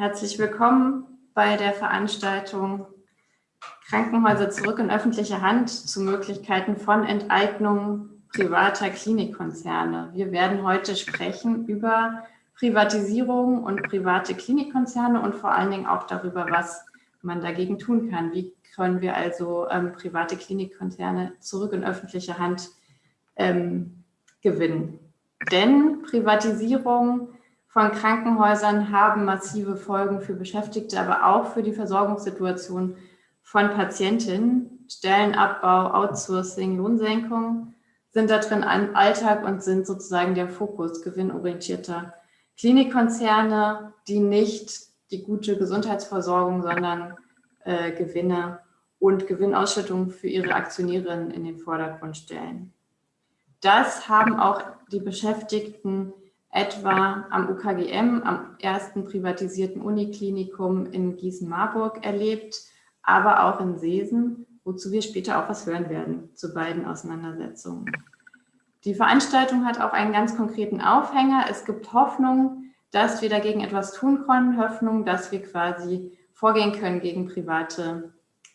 Herzlich willkommen bei der Veranstaltung Krankenhäuser zurück in öffentliche Hand zu Möglichkeiten von Enteignung privater Klinikkonzerne. Wir werden heute sprechen über Privatisierung und private Klinikkonzerne und vor allen Dingen auch darüber, was man dagegen tun kann. Wie können wir also ähm, private Klinikkonzerne zurück in öffentliche Hand ähm, gewinnen? Denn Privatisierung von Krankenhäusern haben massive Folgen für Beschäftigte, aber auch für die Versorgungssituation von Patientinnen. Stellenabbau, Outsourcing, Lohnsenkung sind da drin ein Alltag und sind sozusagen der Fokus gewinnorientierter Klinikkonzerne, die nicht die gute Gesundheitsversorgung, sondern äh, Gewinne und Gewinnausschüttung für ihre Aktionärinnen in den Vordergrund stellen. Das haben auch die Beschäftigten etwa am UKGM, am ersten privatisierten Uniklinikum in Gießen-Marburg erlebt, aber auch in Seesen, wozu wir später auch was hören werden zu beiden Auseinandersetzungen. Die Veranstaltung hat auch einen ganz konkreten Aufhänger. Es gibt Hoffnung, dass wir dagegen etwas tun können, Hoffnung, dass wir quasi vorgehen können gegen private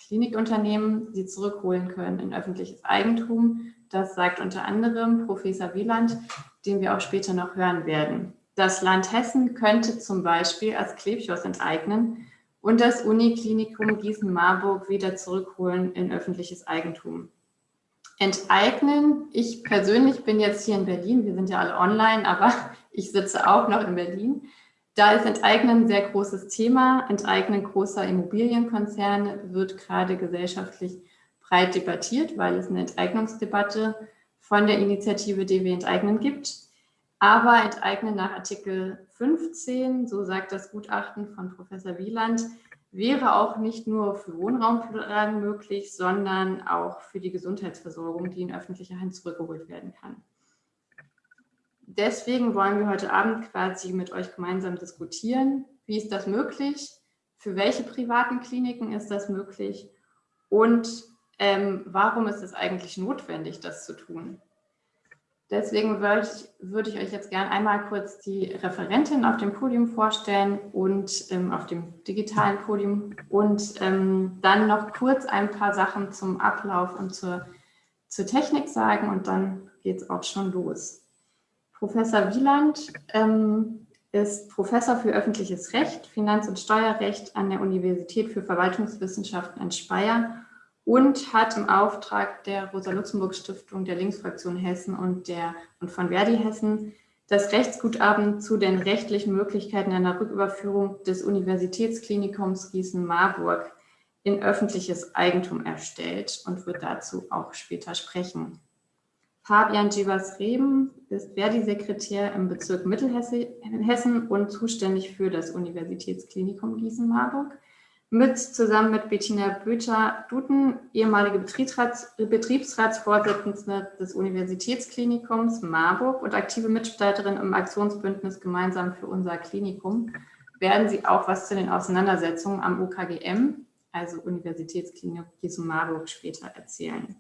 Klinikunternehmen, sie zurückholen können in öffentliches Eigentum. Das sagt unter anderem Professor Wieland, den wir auch später noch hören werden. Das Land Hessen könnte zum Beispiel als Klebschloss enteignen und das Uniklinikum Gießen-Marburg wieder zurückholen in öffentliches Eigentum. Enteignen, ich persönlich bin jetzt hier in Berlin, wir sind ja alle online, aber ich sitze auch noch in Berlin. Da ist Enteignen ein sehr großes Thema. Enteignen großer Immobilienkonzerne wird gerade gesellschaftlich breit debattiert, weil es eine Enteignungsdebatte von der Initiative DW Enteignen gibt. Aber Enteignen nach Artikel 15, so sagt das Gutachten von Professor Wieland, wäre auch nicht nur für Wohnraumfragen möglich, sondern auch für die Gesundheitsversorgung, die in öffentlicher Hand zurückgeholt werden kann. Deswegen wollen wir heute Abend quasi mit euch gemeinsam diskutieren, wie ist das möglich, für welche privaten Kliniken ist das möglich und ähm, warum ist es eigentlich notwendig, das zu tun. Deswegen würde ich, würde ich euch jetzt gerne einmal kurz die Referentin auf dem Podium vorstellen und ähm, auf dem digitalen Podium und ähm, dann noch kurz ein paar Sachen zum Ablauf und zur, zur Technik sagen und dann geht es auch schon los. Professor Wieland ähm, ist Professor für öffentliches Recht, Finanz- und Steuerrecht an der Universität für Verwaltungswissenschaften in Speyer und hat im Auftrag der Rosa-Luxemburg-Stiftung, der Linksfraktion Hessen und, der, und von Verdi Hessen das Rechtsgutachten zu den rechtlichen Möglichkeiten einer Rücküberführung des Universitätsklinikums Gießen-Marburg in öffentliches Eigentum erstellt und wird dazu auch später sprechen. Fabian Givas-Reben ist Verdi-Sekretär im Bezirk Mittelhessen und zuständig für das Universitätsklinikum Gießen-Marburg mit zusammen mit Bettina Böter-Duten, ehemalige Betriebsrats, Betriebsratsvorsitzende des Universitätsklinikums Marburg und aktive Mitstreiterin im Aktionsbündnis Gemeinsam für unser Klinikum, werden Sie auch was zu den Auseinandersetzungen am UKGM, also Universitätsklinikum Gießen Marburg, später erzählen.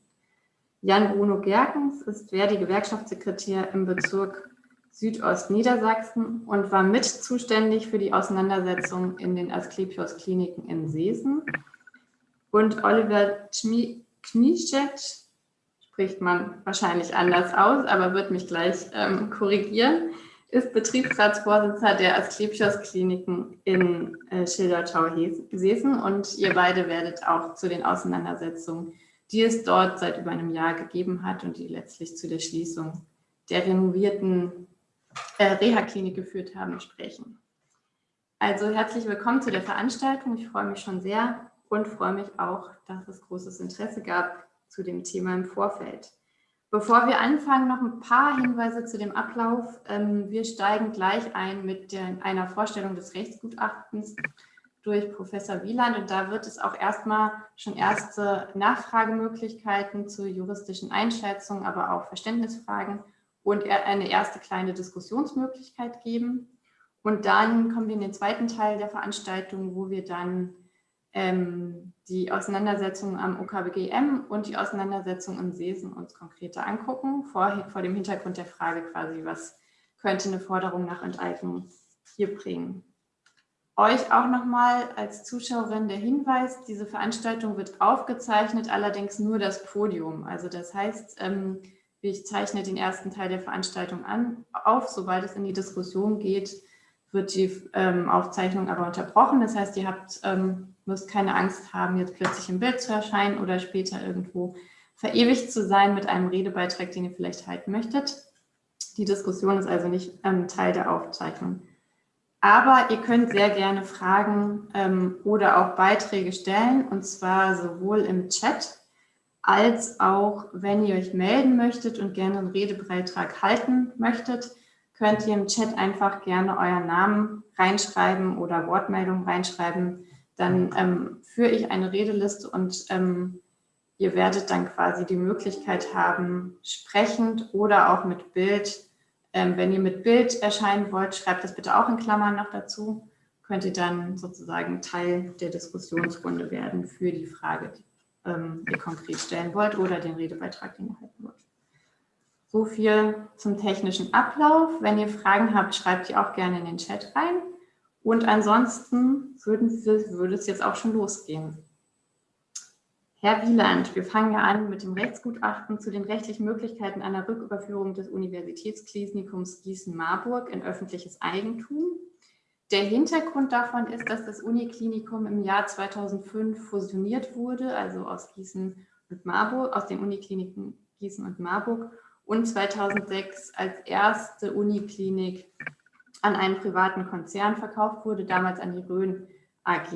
Jan Bruno Gerkens ist Verdi-Gewerkschaftssekretär im Bezirk Südostniedersachsen und war mit zuständig für die Auseinandersetzung in den Asklepios-Kliniken in Seesen. Und Oliver Knischet, spricht man wahrscheinlich anders aus, aber wird mich gleich ähm, korrigieren, ist Betriebsratsvorsitzender der Asklepios-Kliniken in äh, Schildertau-Seesen und ihr beide werdet auch zu den Auseinandersetzungen, die es dort seit über einem Jahr gegeben hat und die letztlich zu der Schließung der renovierten äh, Reha-Klinik geführt haben, sprechen. Also herzlich willkommen zu der Veranstaltung. Ich freue mich schon sehr und freue mich auch, dass es großes Interesse gab zu dem Thema im Vorfeld. Bevor wir anfangen, noch ein paar Hinweise zu dem Ablauf. Ähm, wir steigen gleich ein mit der, einer Vorstellung des Rechtsgutachtens durch Professor Wieland und da wird es auch erstmal schon erste Nachfragemöglichkeiten zu juristischen Einschätzungen, aber auch Verständnisfragen und eine erste kleine Diskussionsmöglichkeit geben. Und dann kommen wir in den zweiten Teil der Veranstaltung, wo wir dann ähm, die Auseinandersetzung am OKBGM und die Auseinandersetzung in Sesen uns konkreter angucken, vor, vor dem Hintergrund der Frage quasi, was könnte eine Forderung nach Enteignung hier bringen. euch auch nochmal als Zuschauerin der Hinweis, diese Veranstaltung wird aufgezeichnet, allerdings nur das Podium. Also das heißt, ähm, ich zeichne den ersten Teil der Veranstaltung an, auf. Sobald es in die Diskussion geht, wird die ähm, Aufzeichnung aber unterbrochen. Das heißt, ihr habt, ähm, müsst keine Angst haben, jetzt plötzlich im Bild zu erscheinen oder später irgendwo verewigt zu sein mit einem Redebeitrag, den ihr vielleicht halten möchtet. Die Diskussion ist also nicht ähm, Teil der Aufzeichnung. Aber ihr könnt sehr gerne Fragen ähm, oder auch Beiträge stellen, und zwar sowohl im Chat als auch, wenn ihr euch melden möchtet und gerne einen Redebeitrag halten möchtet, könnt ihr im Chat einfach gerne euren Namen reinschreiben oder Wortmeldungen reinschreiben. Dann ähm, führe ich eine Redeliste und ähm, ihr werdet dann quasi die Möglichkeit haben, sprechend oder auch mit Bild ähm, wenn ihr mit Bild erscheinen wollt, schreibt das bitte auch in Klammern noch dazu. Könnt ihr dann sozusagen Teil der Diskussionsrunde werden für die Frage, die ähm, ihr konkret stellen wollt oder den Redebeitrag, den ihr halten wollt. So viel zum technischen Ablauf. Wenn ihr Fragen habt, schreibt die auch gerne in den Chat rein. Und ansonsten würden wir, würde es jetzt auch schon losgehen. Herr Wieland, wir fangen ja an mit dem Rechtsgutachten zu den rechtlichen Möglichkeiten einer Rücküberführung des Universitätsklinikums Gießen-Marburg in öffentliches Eigentum. Der Hintergrund davon ist, dass das Uniklinikum im Jahr 2005 fusioniert wurde, also aus Gießen und Marburg, aus den Unikliniken Gießen und Marburg und 2006 als erste Uniklinik an einen privaten Konzern verkauft wurde, damals an die Rhön AG.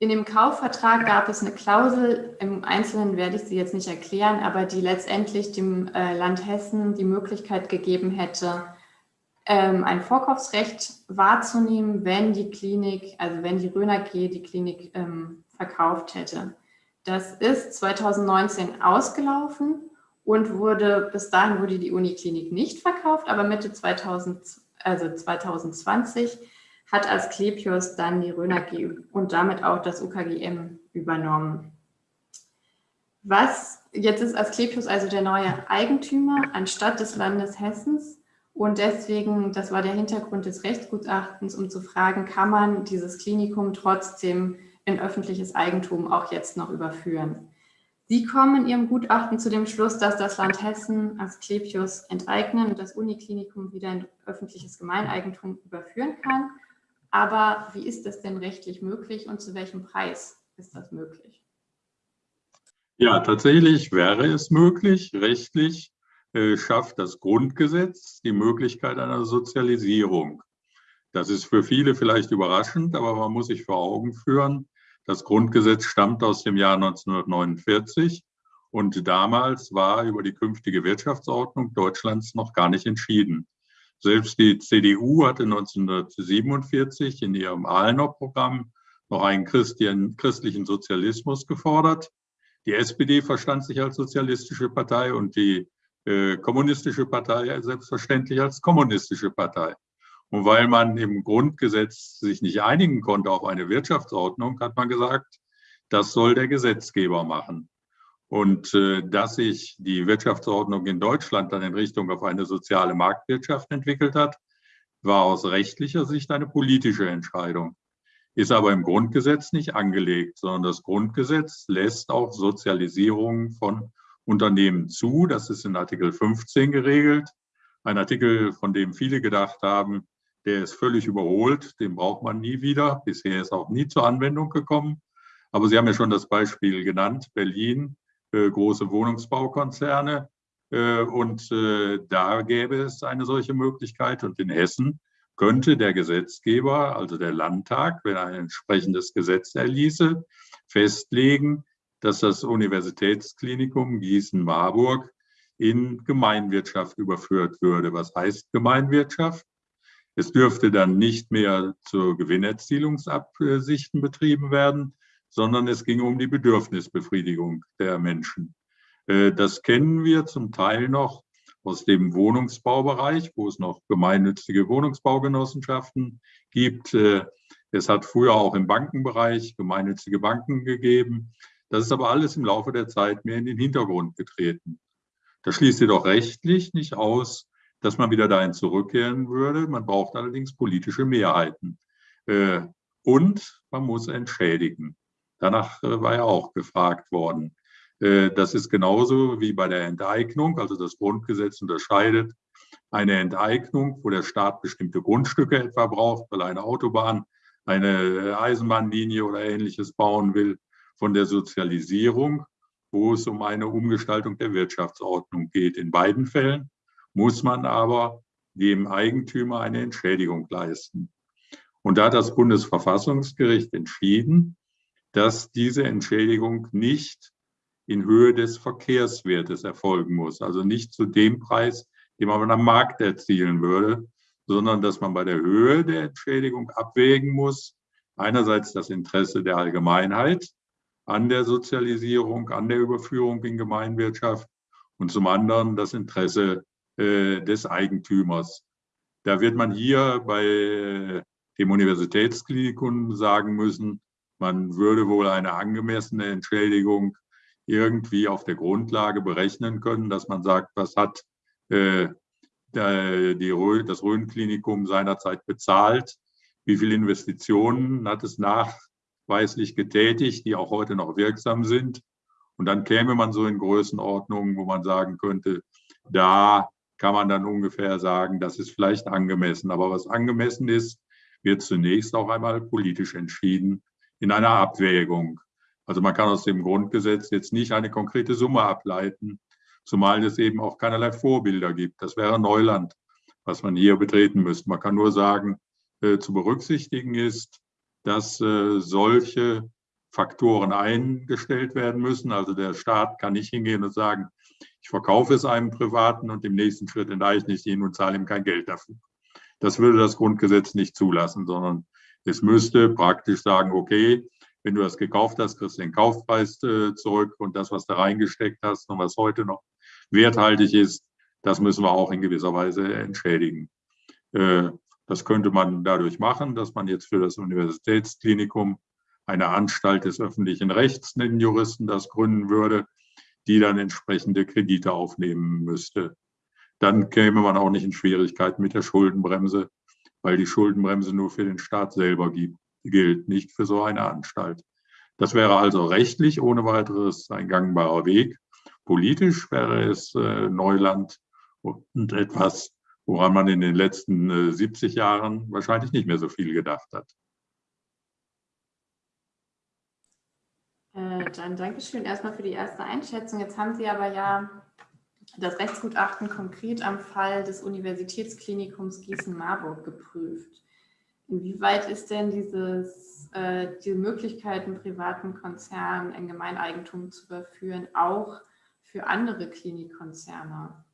In dem Kaufvertrag gab es eine Klausel, im Einzelnen werde ich sie jetzt nicht erklären, aber die letztendlich dem äh, Land Hessen die Möglichkeit gegeben hätte, ein Vorkaufsrecht wahrzunehmen, wenn die Klinik, also wenn die Röner G die Klinik ähm, verkauft hätte. Das ist 2019 ausgelaufen und wurde, bis dahin wurde die Uniklinik nicht verkauft, aber Mitte 2000, also 2020 hat Asklepios dann die Röner G und damit auch das UKGM übernommen. Was, jetzt ist Asklepios also der neue Eigentümer anstatt des Landes Hessens und deswegen, das war der Hintergrund des Rechtsgutachtens, um zu fragen, kann man dieses Klinikum trotzdem in öffentliches Eigentum auch jetzt noch überführen? Sie kommen in Ihrem Gutachten zu dem Schluss, dass das Land Hessen Asklepios enteignen und das Uniklinikum wieder in öffentliches Gemeineigentum überführen kann. Aber wie ist das denn rechtlich möglich und zu welchem Preis ist das möglich? Ja, tatsächlich wäre es möglich. Rechtlich schafft das Grundgesetz die Möglichkeit einer Sozialisierung. Das ist für viele vielleicht überraschend, aber man muss sich vor Augen führen, das Grundgesetz stammt aus dem Jahr 1949 und damals war über die künftige Wirtschaftsordnung Deutschlands noch gar nicht entschieden. Selbst die CDU hatte 1947 in ihrem Ahlner-Programm noch einen christlichen Sozialismus gefordert. Die SPD verstand sich als sozialistische Partei und die äh, kommunistische Partei selbstverständlich als kommunistische Partei. Und weil man im Grundgesetz sich nicht einigen konnte auf eine Wirtschaftsordnung, hat man gesagt, das soll der Gesetzgeber machen. Und äh, dass sich die Wirtschaftsordnung in Deutschland dann in Richtung auf eine soziale Marktwirtschaft entwickelt hat, war aus rechtlicher Sicht eine politische Entscheidung, ist aber im Grundgesetz nicht angelegt, sondern das Grundgesetz lässt auch Sozialisierung von Unternehmen zu. Das ist in Artikel 15 geregelt. Ein Artikel, von dem viele gedacht haben, der ist völlig überholt, den braucht man nie wieder. Bisher ist auch nie zur Anwendung gekommen. Aber Sie haben ja schon das Beispiel genannt, Berlin äh, große Wohnungsbaukonzerne. Äh, und äh, da gäbe es eine solche Möglichkeit. Und in Hessen könnte der Gesetzgeber, also der Landtag, wenn er ein entsprechendes Gesetz erließe, festlegen, dass das Universitätsklinikum Gießen-Marburg in Gemeinwirtschaft überführt würde. Was heißt Gemeinwirtschaft? Es dürfte dann nicht mehr zur Gewinnerzielungsabsichten betrieben werden, sondern es ging um die Bedürfnisbefriedigung der Menschen. Äh, das kennen wir zum Teil noch aus dem Wohnungsbaubereich, wo es noch gemeinnützige Wohnungsbaugenossenschaften gibt. Äh, es hat früher auch im Bankenbereich gemeinnützige Banken gegeben. Das ist aber alles im Laufe der Zeit mehr in den Hintergrund getreten. Das schließt jedoch rechtlich nicht aus, dass man wieder dahin zurückkehren würde. Man braucht allerdings politische Mehrheiten. Äh, und man muss entschädigen. Danach äh, war ja auch gefragt worden. Äh, das ist genauso wie bei der Enteignung. Also das Grundgesetz unterscheidet eine Enteignung, wo der Staat bestimmte Grundstücke etwa braucht, weil er eine Autobahn, eine Eisenbahnlinie oder ähnliches bauen will, von der Sozialisierung, wo es um eine Umgestaltung der Wirtschaftsordnung geht. In beiden Fällen muss man aber dem Eigentümer eine Entschädigung leisten. Und da hat das Bundesverfassungsgericht entschieden, dass diese Entschädigung nicht in Höhe des Verkehrswertes erfolgen muss, also nicht zu dem Preis, den man am Markt erzielen würde, sondern dass man bei der Höhe der Entschädigung abwägen muss, einerseits das Interesse der Allgemeinheit an der Sozialisierung, an der Überführung in Gemeinwirtschaft und zum anderen das Interesse äh, des Eigentümers. Da wird man hier bei dem Universitätsklinikum sagen müssen, man würde wohl eine angemessene Entschädigung irgendwie auf der Grundlage berechnen können, dass man sagt, was hat äh, das Rhön-Klinikum seinerzeit bezahlt, wie viele Investitionen hat es nachweislich getätigt, die auch heute noch wirksam sind. Und dann käme man so in Größenordnungen, wo man sagen könnte, da kann man dann ungefähr sagen, das ist vielleicht angemessen. Aber was angemessen ist, wird zunächst auch einmal politisch entschieden in einer Abwägung. Also man kann aus dem Grundgesetz jetzt nicht eine konkrete Summe ableiten, zumal es eben auch keinerlei Vorbilder gibt. Das wäre Neuland, was man hier betreten müsste. Man kann nur sagen, äh, zu berücksichtigen ist, dass äh, solche Faktoren eingestellt werden müssen. Also der Staat kann nicht hingehen und sagen, ich verkaufe es einem Privaten und im nächsten Schritt enteigne ich ihn und zahle ihm kein Geld dafür. Das würde das Grundgesetz nicht zulassen, sondern es müsste praktisch sagen, okay, wenn du das gekauft hast, kriegst du den Kaufpreis äh, zurück und das, was du reingesteckt hast und was heute noch werthaltig ist, das müssen wir auch in gewisser Weise entschädigen. Das könnte man dadurch machen, dass man jetzt für das Universitätsklinikum eine Anstalt des öffentlichen Rechts, nennen Juristen das gründen würde, die dann entsprechende Kredite aufnehmen müsste dann käme man auch nicht in Schwierigkeiten mit der Schuldenbremse, weil die Schuldenbremse nur für den Staat selber gibt, gilt, nicht für so eine Anstalt. Das wäre also rechtlich ohne weiteres ein gangbarer Weg. Politisch wäre es äh, Neuland und etwas, woran man in den letzten äh, 70 Jahren wahrscheinlich nicht mehr so viel gedacht hat. Äh, dann Dankeschön erstmal für die erste Einschätzung. Jetzt haben Sie aber ja das Rechtsgutachten konkret am Fall des Universitätsklinikums Gießen-Marburg geprüft. Inwieweit ist denn dieses, äh, diese Möglichkeit, einen privaten Konzern in Gemeineigentum zu überführen, auch für andere Klinikkonzerne, äh,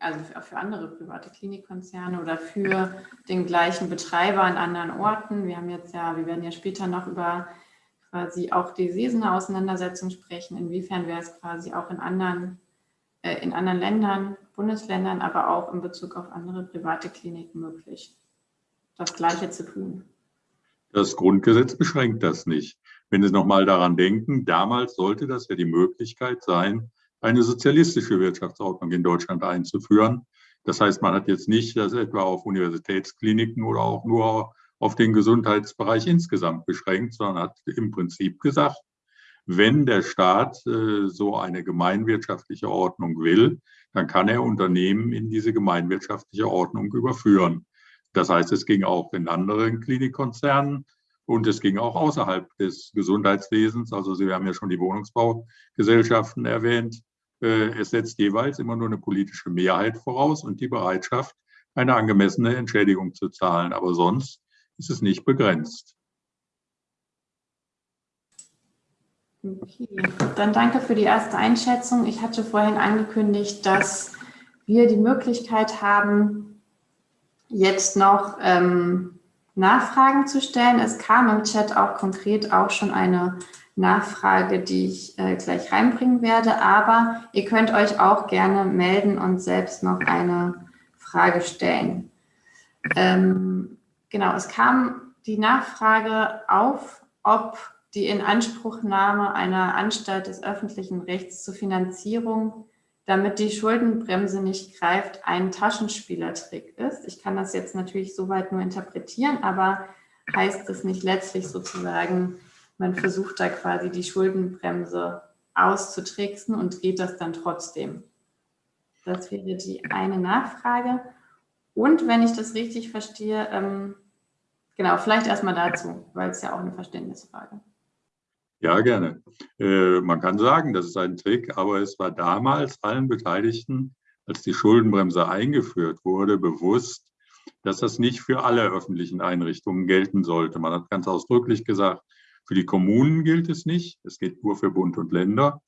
also für, andere private Klinikkonzerne oder für den gleichen Betreiber an anderen Orten? Wir haben jetzt ja, wir werden ja später noch über quasi auch die Sesene Auseinandersetzung sprechen. Inwiefern wäre es quasi auch in anderen äh, in anderen Ländern, Bundesländern, aber auch in Bezug auf andere private Kliniken möglich, das Gleiche zu tun. Das Grundgesetz beschränkt das nicht. Wenn Sie nochmal daran denken, damals sollte das ja die Möglichkeit sein, eine sozialistische Wirtschaftsordnung in Deutschland einzuführen. Das heißt, man hat jetzt nicht das etwa auf Universitätskliniken oder auch nur auf den Gesundheitsbereich insgesamt beschränkt, sondern hat im Prinzip gesagt, wenn der Staat äh, so eine gemeinwirtschaftliche Ordnung will, dann kann er Unternehmen in diese gemeinwirtschaftliche Ordnung überführen. Das heißt, es ging auch in anderen Klinikkonzernen und es ging auch außerhalb des Gesundheitswesens. Also Sie haben ja schon die Wohnungsbaugesellschaften erwähnt. Äh, es setzt jeweils immer nur eine politische Mehrheit voraus und die Bereitschaft, eine angemessene Entschädigung zu zahlen. Aber sonst ist es nicht begrenzt. Okay, dann danke für die erste Einschätzung. Ich hatte vorhin angekündigt, dass wir die Möglichkeit haben, jetzt noch ähm, Nachfragen zu stellen. Es kam im Chat auch konkret auch schon eine Nachfrage, die ich äh, gleich reinbringen werde, aber ihr könnt euch auch gerne melden und selbst noch eine Frage stellen. Ähm, genau, es kam die Nachfrage auf, ob die Inanspruchnahme einer Anstalt des öffentlichen Rechts zur Finanzierung, damit die Schuldenbremse nicht greift, ein Taschenspielertrick ist. Ich kann das jetzt natürlich soweit nur interpretieren, aber heißt es nicht letztlich sozusagen, man versucht da quasi die Schuldenbremse auszutricksen und geht das dann trotzdem? Das wäre die eine Nachfrage. Und wenn ich das richtig verstehe, ähm, genau, vielleicht erstmal dazu, weil es ja auch eine Verständnisfrage. Ja, gerne. Äh, man kann sagen, das ist ein Trick, aber es war damals allen Beteiligten, als die Schuldenbremse eingeführt wurde, bewusst, dass das nicht für alle öffentlichen Einrichtungen gelten sollte. Man hat ganz ausdrücklich gesagt, für die Kommunen gilt es nicht, es gilt nur für Bund und Länder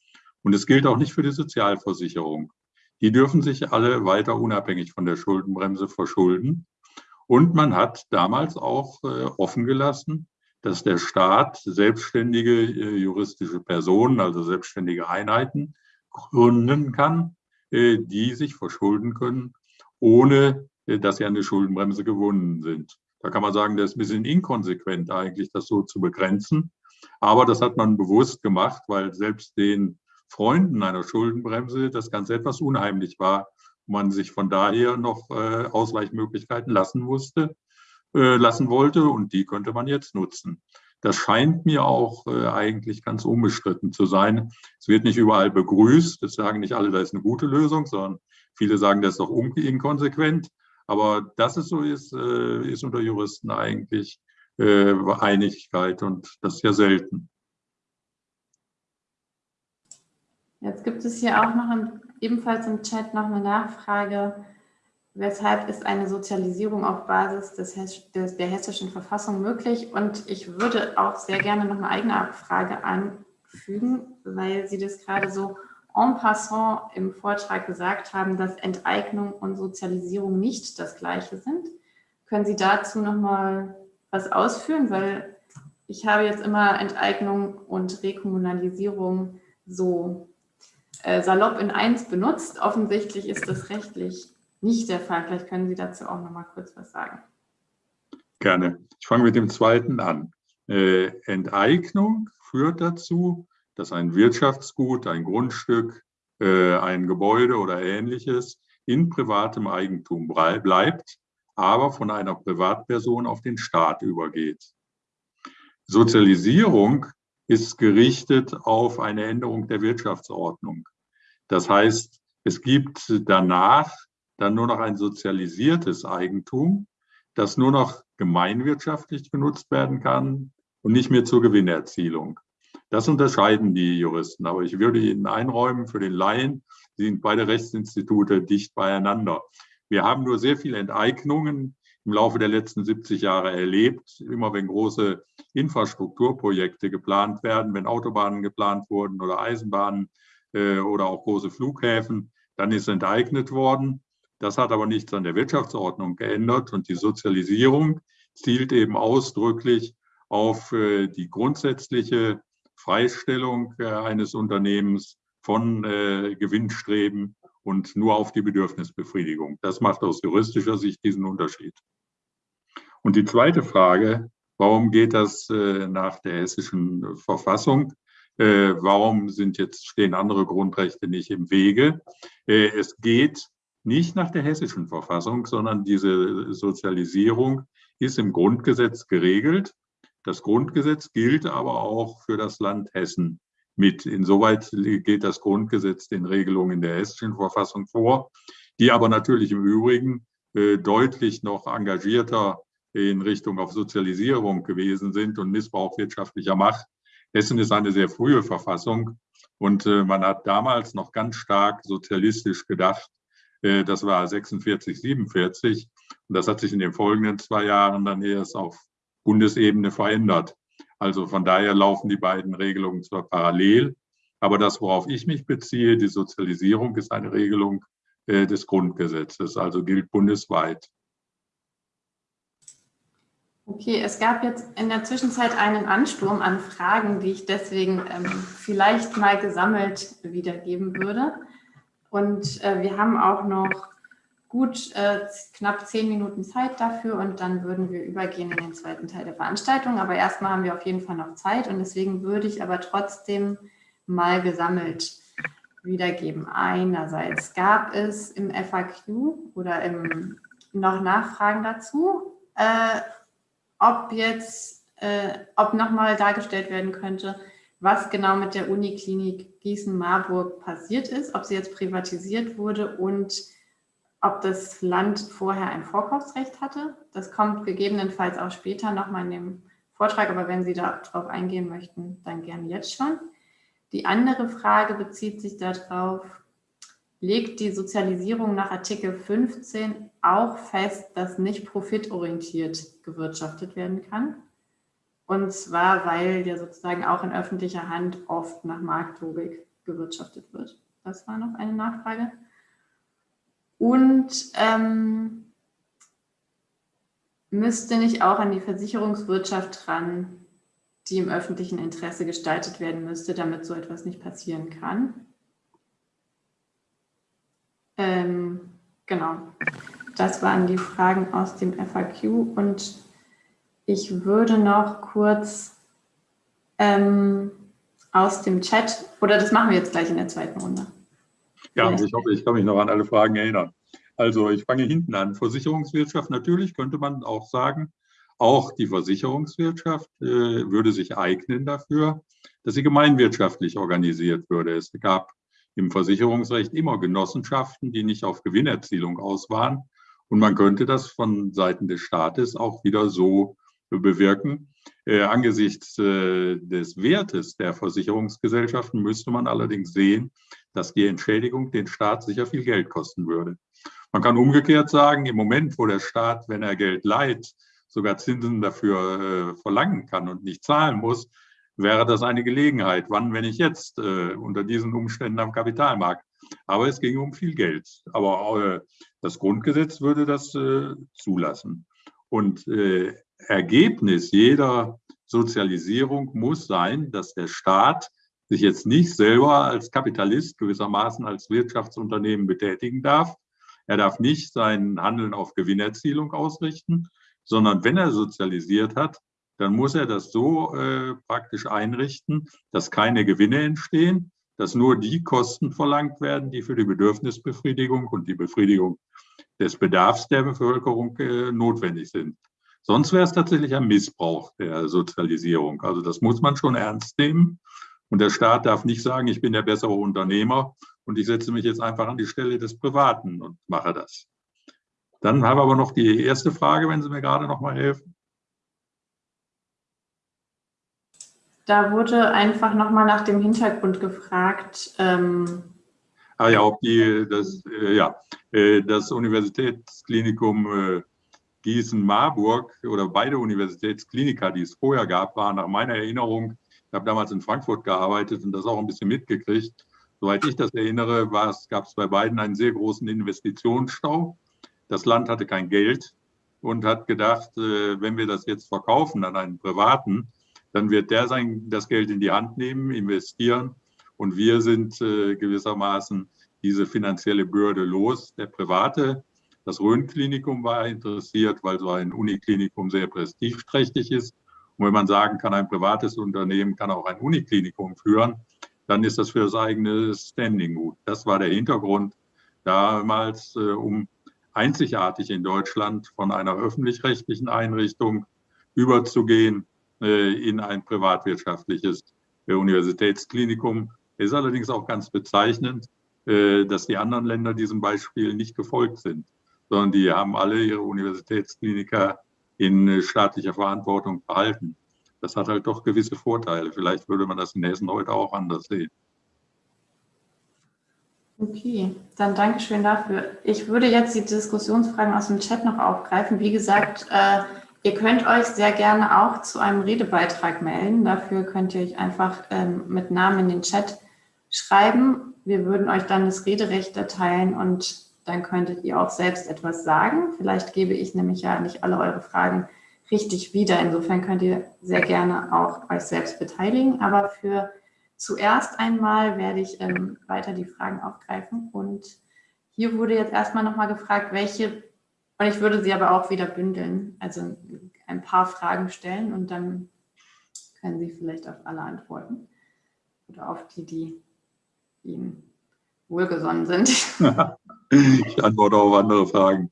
und es gilt auch nicht für die Sozialversicherung. Die dürfen sich alle weiter unabhängig von der Schuldenbremse verschulden. Und man hat damals auch äh, offen gelassen, dass der Staat selbstständige äh, juristische Personen, also selbstständige Einheiten gründen kann, äh, die sich verschulden können, ohne äh, dass sie an die Schuldenbremse gewonnen sind. Da kann man sagen, das ist ein bisschen inkonsequent eigentlich, das so zu begrenzen. Aber das hat man bewusst gemacht, weil selbst den Freunden einer Schuldenbremse das Ganze etwas unheimlich war, man sich von daher noch Ausweichmöglichkeiten lassen musste äh, lassen wollte und die könnte man jetzt nutzen. Das scheint mir auch äh, eigentlich ganz unbestritten zu sein. Es wird nicht überall begrüßt. Das sagen nicht alle, da ist eine gute Lösung, sondern viele sagen, das ist doch inkonsequent. Aber dass es so ist, äh, ist unter Juristen eigentlich äh, Einigkeit und das ist ja selten. Jetzt gibt es hier auch noch im, ebenfalls im Chat noch eine Nachfrage Weshalb ist eine Sozialisierung auf Basis des, des, der hessischen Verfassung möglich? Und ich würde auch sehr gerne noch eine eigene Frage anfügen, weil Sie das gerade so en passant im Vortrag gesagt haben, dass Enteignung und Sozialisierung nicht das Gleiche sind. Können Sie dazu noch mal was ausführen? Weil ich habe jetzt immer Enteignung und Rekommunalisierung so äh, salopp in eins benutzt. Offensichtlich ist das rechtlich nicht der Fall. Vielleicht können Sie dazu auch noch mal kurz was sagen. Gerne. Ich fange mit dem zweiten an. Äh, Enteignung führt dazu, dass ein Wirtschaftsgut, ein Grundstück, äh, ein Gebäude oder ähnliches in privatem Eigentum bleibt, aber von einer Privatperson auf den Staat übergeht. Sozialisierung ist gerichtet auf eine Änderung der Wirtschaftsordnung. Das heißt, es gibt danach dann nur noch ein sozialisiertes Eigentum, das nur noch gemeinwirtschaftlich genutzt werden kann und nicht mehr zur Gewinnerzielung. Das unterscheiden die Juristen. Aber ich würde Ihnen einräumen, für den Laien sind beide Rechtsinstitute dicht beieinander. Wir haben nur sehr viele Enteignungen im Laufe der letzten 70 Jahre erlebt. Immer wenn große Infrastrukturprojekte geplant werden, wenn Autobahnen geplant wurden oder Eisenbahnen äh, oder auch große Flughäfen, dann ist enteignet worden. Das hat aber nichts an der Wirtschaftsordnung geändert und die Sozialisierung zielt eben ausdrücklich auf äh, die grundsätzliche Freistellung äh, eines Unternehmens von äh, Gewinnstreben und nur auf die Bedürfnisbefriedigung. Das macht aus juristischer Sicht diesen Unterschied. Und die zweite Frage, warum geht das nach der hessischen Verfassung? Warum sind jetzt, stehen andere Grundrechte nicht im Wege? Es geht nicht nach der hessischen Verfassung, sondern diese Sozialisierung ist im Grundgesetz geregelt. Das Grundgesetz gilt aber auch für das Land Hessen mit. Insoweit geht das Grundgesetz den Regelungen der hessischen Verfassung vor, die aber natürlich im Übrigen äh, deutlich noch engagierter in Richtung auf Sozialisierung gewesen sind und Missbrauch wirtschaftlicher Macht. Hessen ist eine sehr frühe Verfassung und äh, man hat damals noch ganz stark sozialistisch gedacht äh, das war 46, 47. Und das hat sich in den folgenden zwei Jahren dann erst auf Bundesebene verändert. Also von daher laufen die beiden Regelungen zwar parallel, aber das, worauf ich mich beziehe, die Sozialisierung, ist eine Regelung äh, des Grundgesetzes, also gilt bundesweit. Okay, es gab jetzt in der Zwischenzeit einen Ansturm an Fragen, die ich deswegen ähm, vielleicht mal gesammelt wiedergeben würde. Und äh, wir haben auch noch gut äh, knapp zehn Minuten Zeit dafür und dann würden wir übergehen in den zweiten Teil der Veranstaltung. Aber erstmal haben wir auf jeden Fall noch Zeit und deswegen würde ich aber trotzdem mal gesammelt wiedergeben. Einerseits gab es im FAQ oder im, noch Nachfragen dazu. Äh, ob jetzt, äh, ob nochmal dargestellt werden könnte, was genau mit der Uniklinik Gießen-Marburg passiert ist, ob sie jetzt privatisiert wurde und ob das Land vorher ein Vorkaufsrecht hatte. Das kommt gegebenenfalls auch später nochmal in dem Vortrag, aber wenn Sie darauf eingehen möchten, dann gerne jetzt schon. Die andere Frage bezieht sich darauf, legt die Sozialisierung nach Artikel 15 auch fest, dass nicht profitorientiert gewirtschaftet werden kann? Und zwar, weil ja sozusagen auch in öffentlicher Hand oft nach Marktlogik gewirtschaftet wird. Das war noch eine Nachfrage. Und ähm, müsste nicht auch an die Versicherungswirtschaft ran, die im öffentlichen Interesse gestaltet werden müsste, damit so etwas nicht passieren kann? Ähm, genau, das waren die Fragen aus dem FAQ und ich würde noch kurz ähm, aus dem Chat, oder das machen wir jetzt gleich in der zweiten Runde. Ja, ich hoffe, ich kann mich noch an alle Fragen erinnern. Also ich fange hinten an. Versicherungswirtschaft, natürlich könnte man auch sagen, auch die Versicherungswirtschaft äh, würde sich eignen dafür, dass sie gemeinwirtschaftlich organisiert würde. Es gab im Versicherungsrecht immer Genossenschaften, die nicht auf Gewinnerzielung aus waren. Und man könnte das von Seiten des Staates auch wieder so bewirken. Äh, angesichts äh, des Wertes der Versicherungsgesellschaften müsste man allerdings sehen, dass die Entschädigung den Staat sicher viel Geld kosten würde. Man kann umgekehrt sagen, im Moment, wo der Staat, wenn er Geld leiht, sogar Zinsen dafür äh, verlangen kann und nicht zahlen muss, wäre das eine Gelegenheit. Wann, wenn ich jetzt äh, unter diesen Umständen am Kapitalmarkt? Aber es ging um viel Geld. Aber äh, das Grundgesetz würde das äh, zulassen. Und äh, Ergebnis jeder Sozialisierung muss sein, dass der Staat sich jetzt nicht selber als Kapitalist gewissermaßen als Wirtschaftsunternehmen betätigen darf. Er darf nicht sein Handeln auf Gewinnerzielung ausrichten, sondern wenn er sozialisiert hat, dann muss er das so äh, praktisch einrichten, dass keine Gewinne entstehen, dass nur die Kosten verlangt werden, die für die Bedürfnisbefriedigung und die Befriedigung des Bedarfs der Bevölkerung äh, notwendig sind. Sonst wäre es tatsächlich ein Missbrauch der Sozialisierung. Also das muss man schon ernst nehmen. Und der Staat darf nicht sagen, ich bin der bessere Unternehmer und ich setze mich jetzt einfach an die Stelle des Privaten und mache das. Dann habe ich aber noch die erste Frage, wenn Sie mir gerade noch mal helfen. Da wurde einfach noch mal nach dem Hintergrund gefragt. Ähm ah ja, ob die, das, äh, ja, äh, das Universitätsklinikum äh, Gießen-Marburg oder beide Universitätskliniker, die es vorher gab, waren nach meiner Erinnerung ich habe damals in Frankfurt gearbeitet und das auch ein bisschen mitgekriegt. Soweit ich das erinnere, gab es bei beiden einen sehr großen Investitionsstau. Das Land hatte kein Geld und hat gedacht, äh, wenn wir das jetzt verkaufen an einen Privaten, dann wird der sein, das Geld in die Hand nehmen, investieren und wir sind äh, gewissermaßen diese finanzielle Bürde los. Der Private, das Rhön-Klinikum war interessiert, weil so ein Uniklinikum sehr prestigeträchtig ist wenn man sagen kann, ein privates Unternehmen kann auch ein Uniklinikum führen, dann ist das für das eigene Standing gut. Das war der Hintergrund damals, äh, um einzigartig in Deutschland von einer öffentlich-rechtlichen Einrichtung überzugehen äh, in ein privatwirtschaftliches äh, Universitätsklinikum. Ist allerdings auch ganz bezeichnend, äh, dass die anderen Länder diesem Beispiel nicht gefolgt sind, sondern die haben alle ihre Universitätskliniker in äh, staatlicher Verantwortung behalten. Das hat halt doch gewisse Vorteile. Vielleicht würde man das in Hessen heute auch anders sehen. Okay, dann danke schön dafür. Ich würde jetzt die Diskussionsfragen aus dem Chat noch aufgreifen. Wie gesagt, äh, ihr könnt euch sehr gerne auch zu einem Redebeitrag melden. Dafür könnt ihr euch einfach ähm, mit Namen in den Chat schreiben. Wir würden euch dann das Rederecht erteilen und dann könntet ihr auch selbst etwas sagen. Vielleicht gebe ich nämlich ja nicht alle eure Fragen richtig wieder. Insofern könnt ihr sehr gerne auch euch selbst beteiligen. Aber für zuerst einmal werde ich ähm, weiter die Fragen aufgreifen. Und hier wurde jetzt erstmal nochmal gefragt, welche, und ich würde sie aber auch wieder bündeln, also ein paar Fragen stellen und dann können Sie vielleicht auf alle antworten oder auf die, die Ihnen wohlgesonnen sind. ich antworte auf andere Fragen.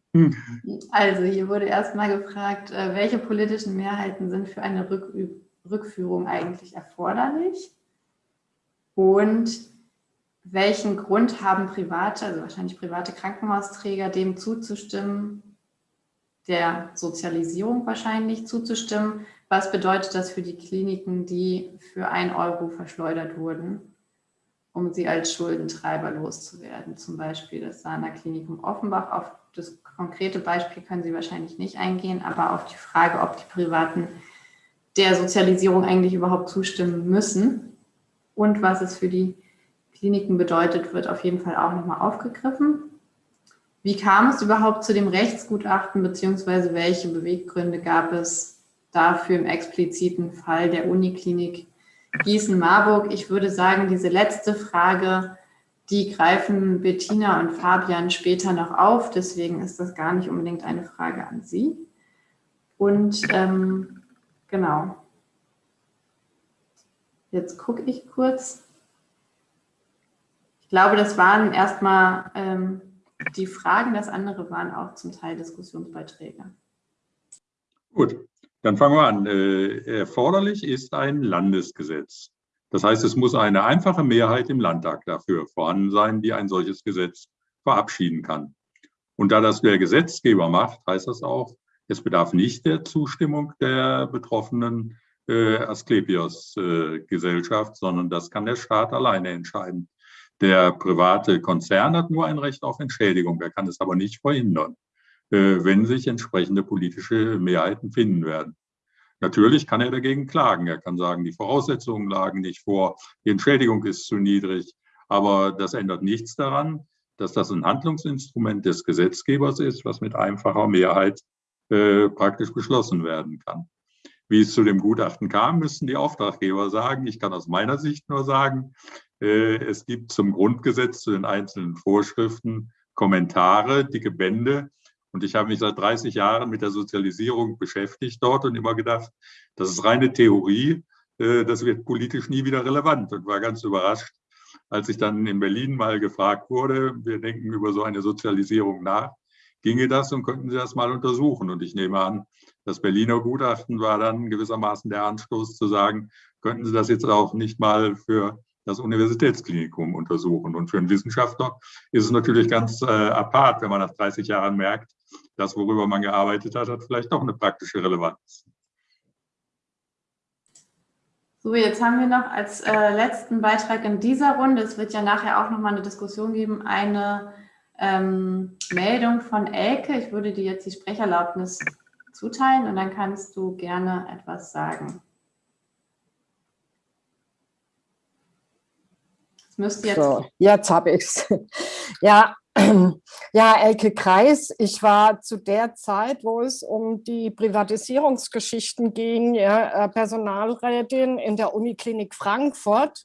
Also hier wurde erstmal gefragt, äh, welche politischen Mehrheiten sind für eine Rückführung eigentlich erforderlich? Und welchen Grund haben private, also wahrscheinlich private Krankenhausträger, dem zuzustimmen, der Sozialisierung wahrscheinlich zuzustimmen? Was bedeutet das für die Kliniken, die für ein Euro verschleudert wurden, um sie als Schuldentreiber loszuwerden? Zum Beispiel das Sana Klinikum Offenbach. Auf das konkrete Beispiel können Sie wahrscheinlich nicht eingehen, aber auf die Frage, ob die Privaten der Sozialisierung eigentlich überhaupt zustimmen müssen und was es für die Kliniken bedeutet, wird auf jeden Fall auch nochmal aufgegriffen. Wie kam es überhaupt zu dem Rechtsgutachten, beziehungsweise welche Beweggründe gab es dafür im expliziten Fall der Uniklinik Gießen-Marburg? Ich würde sagen, diese letzte Frage, die greifen Bettina und Fabian später noch auf, deswegen ist das gar nicht unbedingt eine Frage an Sie. Und ähm, genau, jetzt gucke ich kurz. Ich glaube, das waren erstmal ähm, die Fragen, das andere waren auch zum Teil Diskussionsbeiträge. Gut, dann fangen wir an. Äh, erforderlich ist ein Landesgesetz. Das heißt, es muss eine einfache Mehrheit im Landtag dafür vorhanden sein, die ein solches Gesetz verabschieden kann. Und da das der Gesetzgeber macht, heißt das auch, es bedarf nicht der Zustimmung der betroffenen äh, Asklepios-Gesellschaft, äh, sondern das kann der Staat alleine entscheiden. Der private Konzern hat nur ein Recht auf Entschädigung. Er kann es aber nicht verhindern, wenn sich entsprechende politische Mehrheiten finden werden. Natürlich kann er dagegen klagen. Er kann sagen, die Voraussetzungen lagen nicht vor, die Entschädigung ist zu niedrig. Aber das ändert nichts daran, dass das ein Handlungsinstrument des Gesetzgebers ist, was mit einfacher Mehrheit äh, praktisch beschlossen werden kann. Wie es zu dem Gutachten kam, müssen die Auftraggeber sagen. Ich kann aus meiner Sicht nur sagen, äh, es gibt zum Grundgesetz, zu den einzelnen Vorschriften Kommentare, dicke Bände. Und ich habe mich seit 30 Jahren mit der Sozialisierung beschäftigt dort und immer gedacht, das ist reine Theorie, äh, das wird politisch nie wieder relevant und war ganz überrascht, als ich dann in Berlin mal gefragt wurde, wir denken über so eine Sozialisierung nach, ginge das und könnten Sie das mal untersuchen? Und ich nehme an, das Berliner Gutachten war dann gewissermaßen der Anstoß zu sagen, könnten Sie das jetzt auch nicht mal für das Universitätsklinikum untersuchen. Und für einen Wissenschaftler ist es natürlich ganz äh, apart, wenn man nach 30 Jahren merkt, das, worüber man gearbeitet hat, hat vielleicht doch eine praktische Relevanz. So, jetzt haben wir noch als äh, letzten Beitrag in dieser Runde, es wird ja nachher auch nochmal eine Diskussion geben, eine ähm, Meldung von Elke. Ich würde dir jetzt die Sprecherlaubnis zuteilen und dann kannst du gerne etwas sagen. Müsste jetzt. So, jetzt habe ich es. Ja, ja, Elke Kreis, ich war zu der Zeit, wo es um die Privatisierungsgeschichten ging, ja, äh, Personalrätin in der Uniklinik Frankfurt.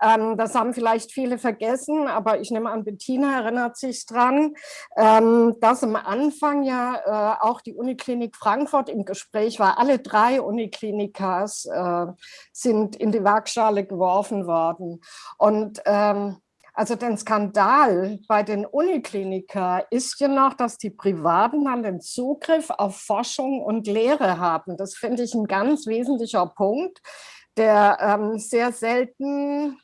Ähm, das haben vielleicht viele vergessen, aber ich nehme an, Bettina erinnert sich dran, ähm, dass am Anfang ja äh, auch die Uniklinik Frankfurt im Gespräch war. Alle drei Uniklinikas äh, sind in die Waagschale geworfen worden. Und ähm, also den Skandal bei den Unikliniker ist ja noch, dass die Privaten dann den Zugriff auf Forschung und Lehre haben. Das finde ich ein ganz wesentlicher Punkt, der ähm, sehr selten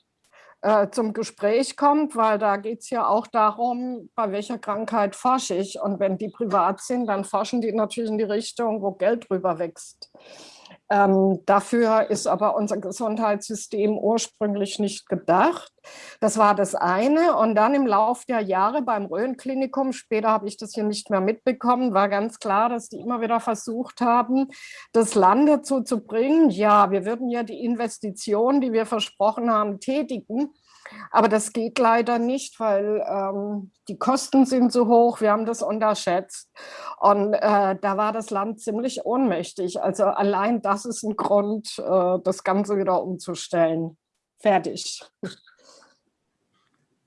äh, zum Gespräch kommt, weil da geht es ja auch darum, bei welcher Krankheit forsche ich. Und wenn die privat sind, dann forschen die natürlich in die Richtung, wo Geld drüber wächst. Ähm, dafür ist aber unser Gesundheitssystem ursprünglich nicht gedacht. Das war das eine. Und dann im Laufe der Jahre beim Rhön-Klinikum, später habe ich das hier nicht mehr mitbekommen, war ganz klar, dass die immer wieder versucht haben, das Land dazu zu bringen, ja, wir würden ja die Investitionen, die wir versprochen haben, tätigen. Aber das geht leider nicht, weil ähm, die Kosten sind so hoch, wir haben das unterschätzt. Und äh, da war das Land ziemlich ohnmächtig. Also allein das ist ein Grund, äh, das Ganze wieder umzustellen. Fertig.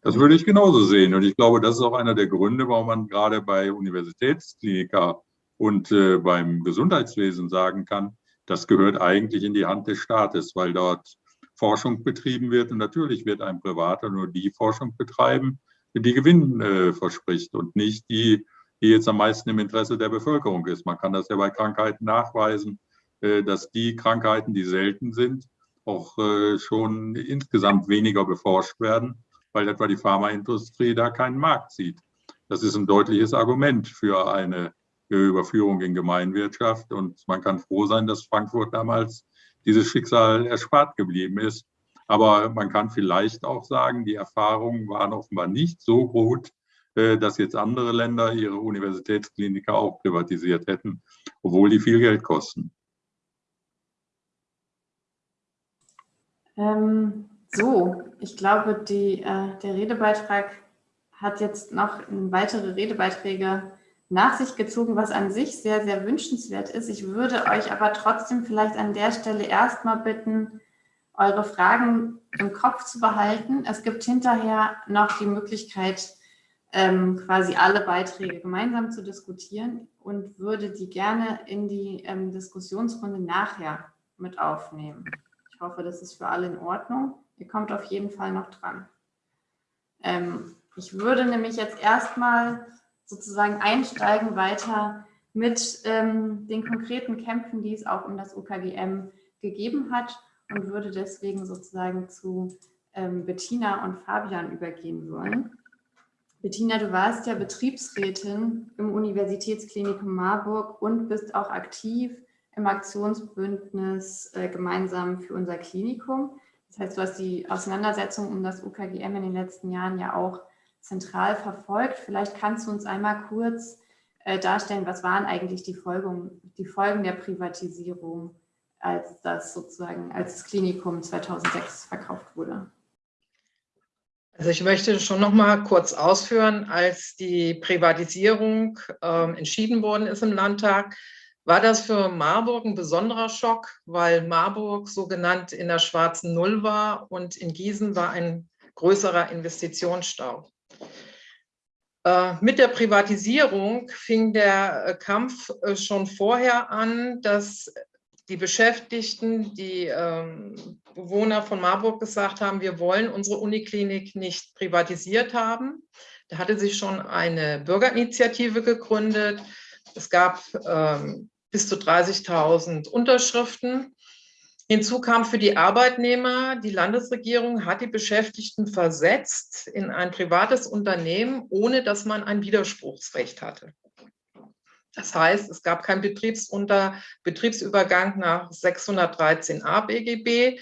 Das würde ich genauso sehen. Und ich glaube, das ist auch einer der Gründe, warum man gerade bei Universitätskliniker und äh, beim Gesundheitswesen sagen kann, das gehört eigentlich in die Hand des Staates, weil dort Forschung betrieben wird. Und natürlich wird ein Privater nur die Forschung betreiben, die Gewinn äh, verspricht und nicht die, die jetzt am meisten im Interesse der Bevölkerung ist. Man kann das ja bei Krankheiten nachweisen, äh, dass die Krankheiten, die selten sind, auch äh, schon insgesamt weniger beforscht werden, weil etwa die Pharmaindustrie da keinen Markt sieht. Das ist ein deutliches Argument für eine Überführung in Gemeinwirtschaft. Und man kann froh sein, dass Frankfurt damals dieses Schicksal erspart geblieben ist. Aber man kann vielleicht auch sagen, die Erfahrungen waren offenbar nicht so gut, äh, dass jetzt andere Länder ihre Universitätskliniker auch privatisiert hätten, obwohl die viel Geld kosten. Ähm, so, ich glaube, die, äh, der Redebeitrag hat jetzt noch weitere Redebeiträge nach sich gezogen, was an sich sehr, sehr wünschenswert ist. Ich würde euch aber trotzdem vielleicht an der Stelle erstmal bitten, eure Fragen im Kopf zu behalten. Es gibt hinterher noch die Möglichkeit, ähm, quasi alle Beiträge gemeinsam zu diskutieren und würde die gerne in die ähm, Diskussionsrunde nachher mit aufnehmen. Ich hoffe, das ist für alle in Ordnung. Ihr kommt auf jeden Fall noch dran. Ähm, ich würde nämlich jetzt erstmal sozusagen einsteigen weiter mit ähm, den konkreten Kämpfen, die es auch um das UKGM gegeben hat und würde deswegen sozusagen zu ähm, Bettina und Fabian übergehen wollen. Bettina, du warst ja Betriebsrätin im Universitätsklinikum Marburg und bist auch aktiv im Aktionsbündnis äh, gemeinsam für unser Klinikum. Das heißt, du hast die Auseinandersetzung um das UKGM in den letzten Jahren ja auch zentral verfolgt. Vielleicht kannst du uns einmal kurz äh, darstellen, was waren eigentlich die Folgen, die Folgen der Privatisierung, als das sozusagen, als das Klinikum 2006 verkauft wurde? Also ich möchte schon noch mal kurz ausführen, als die Privatisierung äh, entschieden worden ist im Landtag, war das für Marburg ein besonderer Schock, weil Marburg so genannt in der schwarzen Null war und in Gießen war ein größerer Investitionsstau. Äh, mit der Privatisierung fing der äh, Kampf äh, schon vorher an, dass die Beschäftigten, die ähm, Bewohner von Marburg gesagt haben, wir wollen unsere Uniklinik nicht privatisiert haben. Da hatte sich schon eine Bürgerinitiative gegründet. Es gab ähm, bis zu 30.000 Unterschriften. Hinzu kam für die Arbeitnehmer, die Landesregierung hat die Beschäftigten versetzt in ein privates Unternehmen, ohne dass man ein Widerspruchsrecht hatte. Das heißt, es gab keinen Betriebsunter Betriebsübergang nach 613a BGB.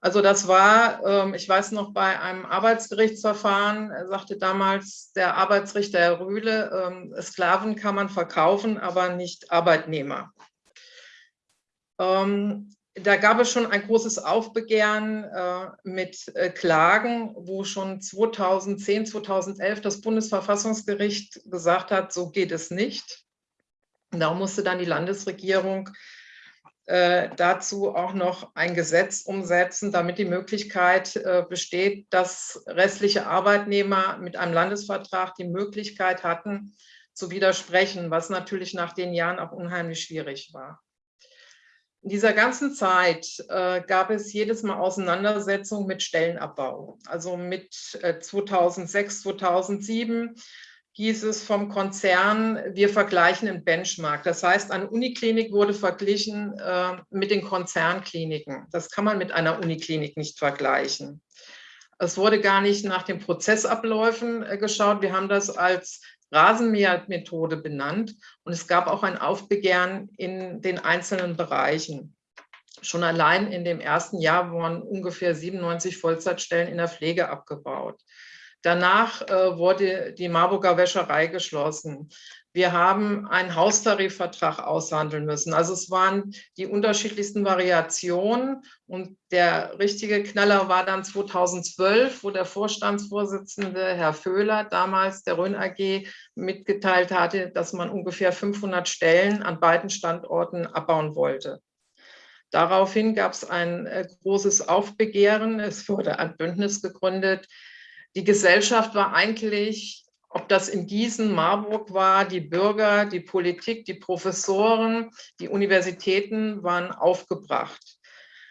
Also das war, ähm, ich weiß noch, bei einem Arbeitsgerichtsverfahren sagte damals der Arbeitsrichter Herr Rühle, ähm, Sklaven kann man verkaufen, aber nicht Arbeitnehmer. Da gab es schon ein großes Aufbegehren äh, mit äh, Klagen, wo schon 2010, 2011 das Bundesverfassungsgericht gesagt hat, so geht es nicht. Da musste dann die Landesregierung äh, dazu auch noch ein Gesetz umsetzen, damit die Möglichkeit äh, besteht, dass restliche Arbeitnehmer mit einem Landesvertrag die Möglichkeit hatten, zu widersprechen, was natürlich nach den Jahren auch unheimlich schwierig war. In dieser ganzen Zeit äh, gab es jedes Mal Auseinandersetzungen mit Stellenabbau. Also mit äh, 2006, 2007 hieß es vom Konzern, wir vergleichen einen Benchmark. Das heißt, eine Uniklinik wurde verglichen äh, mit den Konzernkliniken. Das kann man mit einer Uniklinik nicht vergleichen. Es wurde gar nicht nach den Prozessabläufen äh, geschaut. Wir haben das als Rasenmähermethode benannt und es gab auch ein Aufbegehren in den einzelnen Bereichen. Schon allein in dem ersten Jahr wurden ungefähr 97 Vollzeitstellen in der Pflege abgebaut. Danach äh, wurde die Marburger Wäscherei geschlossen. Wir haben einen Haustarifvertrag aushandeln müssen. Also es waren die unterschiedlichsten Variationen. Und der richtige Knaller war dann 2012, wo der Vorstandsvorsitzende Herr Föhler, damals der Rhön AG, mitgeteilt hatte, dass man ungefähr 500 Stellen an beiden Standorten abbauen wollte. Daraufhin gab es ein äh, großes Aufbegehren. Es wurde ein Bündnis gegründet. Die Gesellschaft war eigentlich ob das in Gießen, Marburg war, die Bürger, die Politik, die Professoren, die Universitäten waren aufgebracht.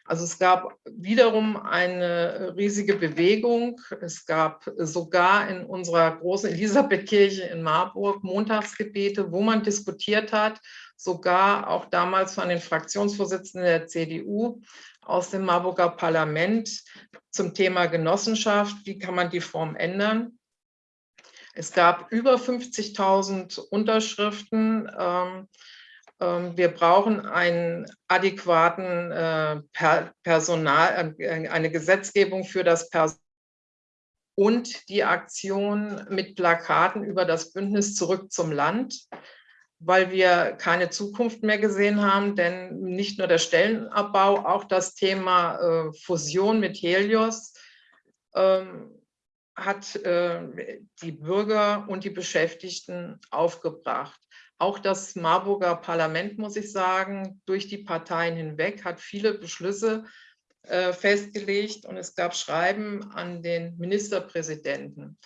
Also es gab wiederum eine riesige Bewegung. Es gab sogar in unserer großen Elisabethkirche in Marburg Montagsgebete, wo man diskutiert hat, sogar auch damals von den Fraktionsvorsitzenden der CDU aus dem Marburger Parlament zum Thema Genossenschaft. Wie kann man die Form ändern? Es gab über 50.000 Unterschriften. Ähm, ähm, wir brauchen einen adäquaten äh, Personal, äh, eine Gesetzgebung für das Personal und die Aktion mit Plakaten über das Bündnis zurück zum Land, weil wir keine Zukunft mehr gesehen haben, denn nicht nur der Stellenabbau, auch das Thema äh, Fusion mit Helios ähm, hat die Bürger und die Beschäftigten aufgebracht. Auch das Marburger Parlament, muss ich sagen, durch die Parteien hinweg hat viele Beschlüsse äh, festgelegt und es gab Schreiben an den Ministerpräsidenten.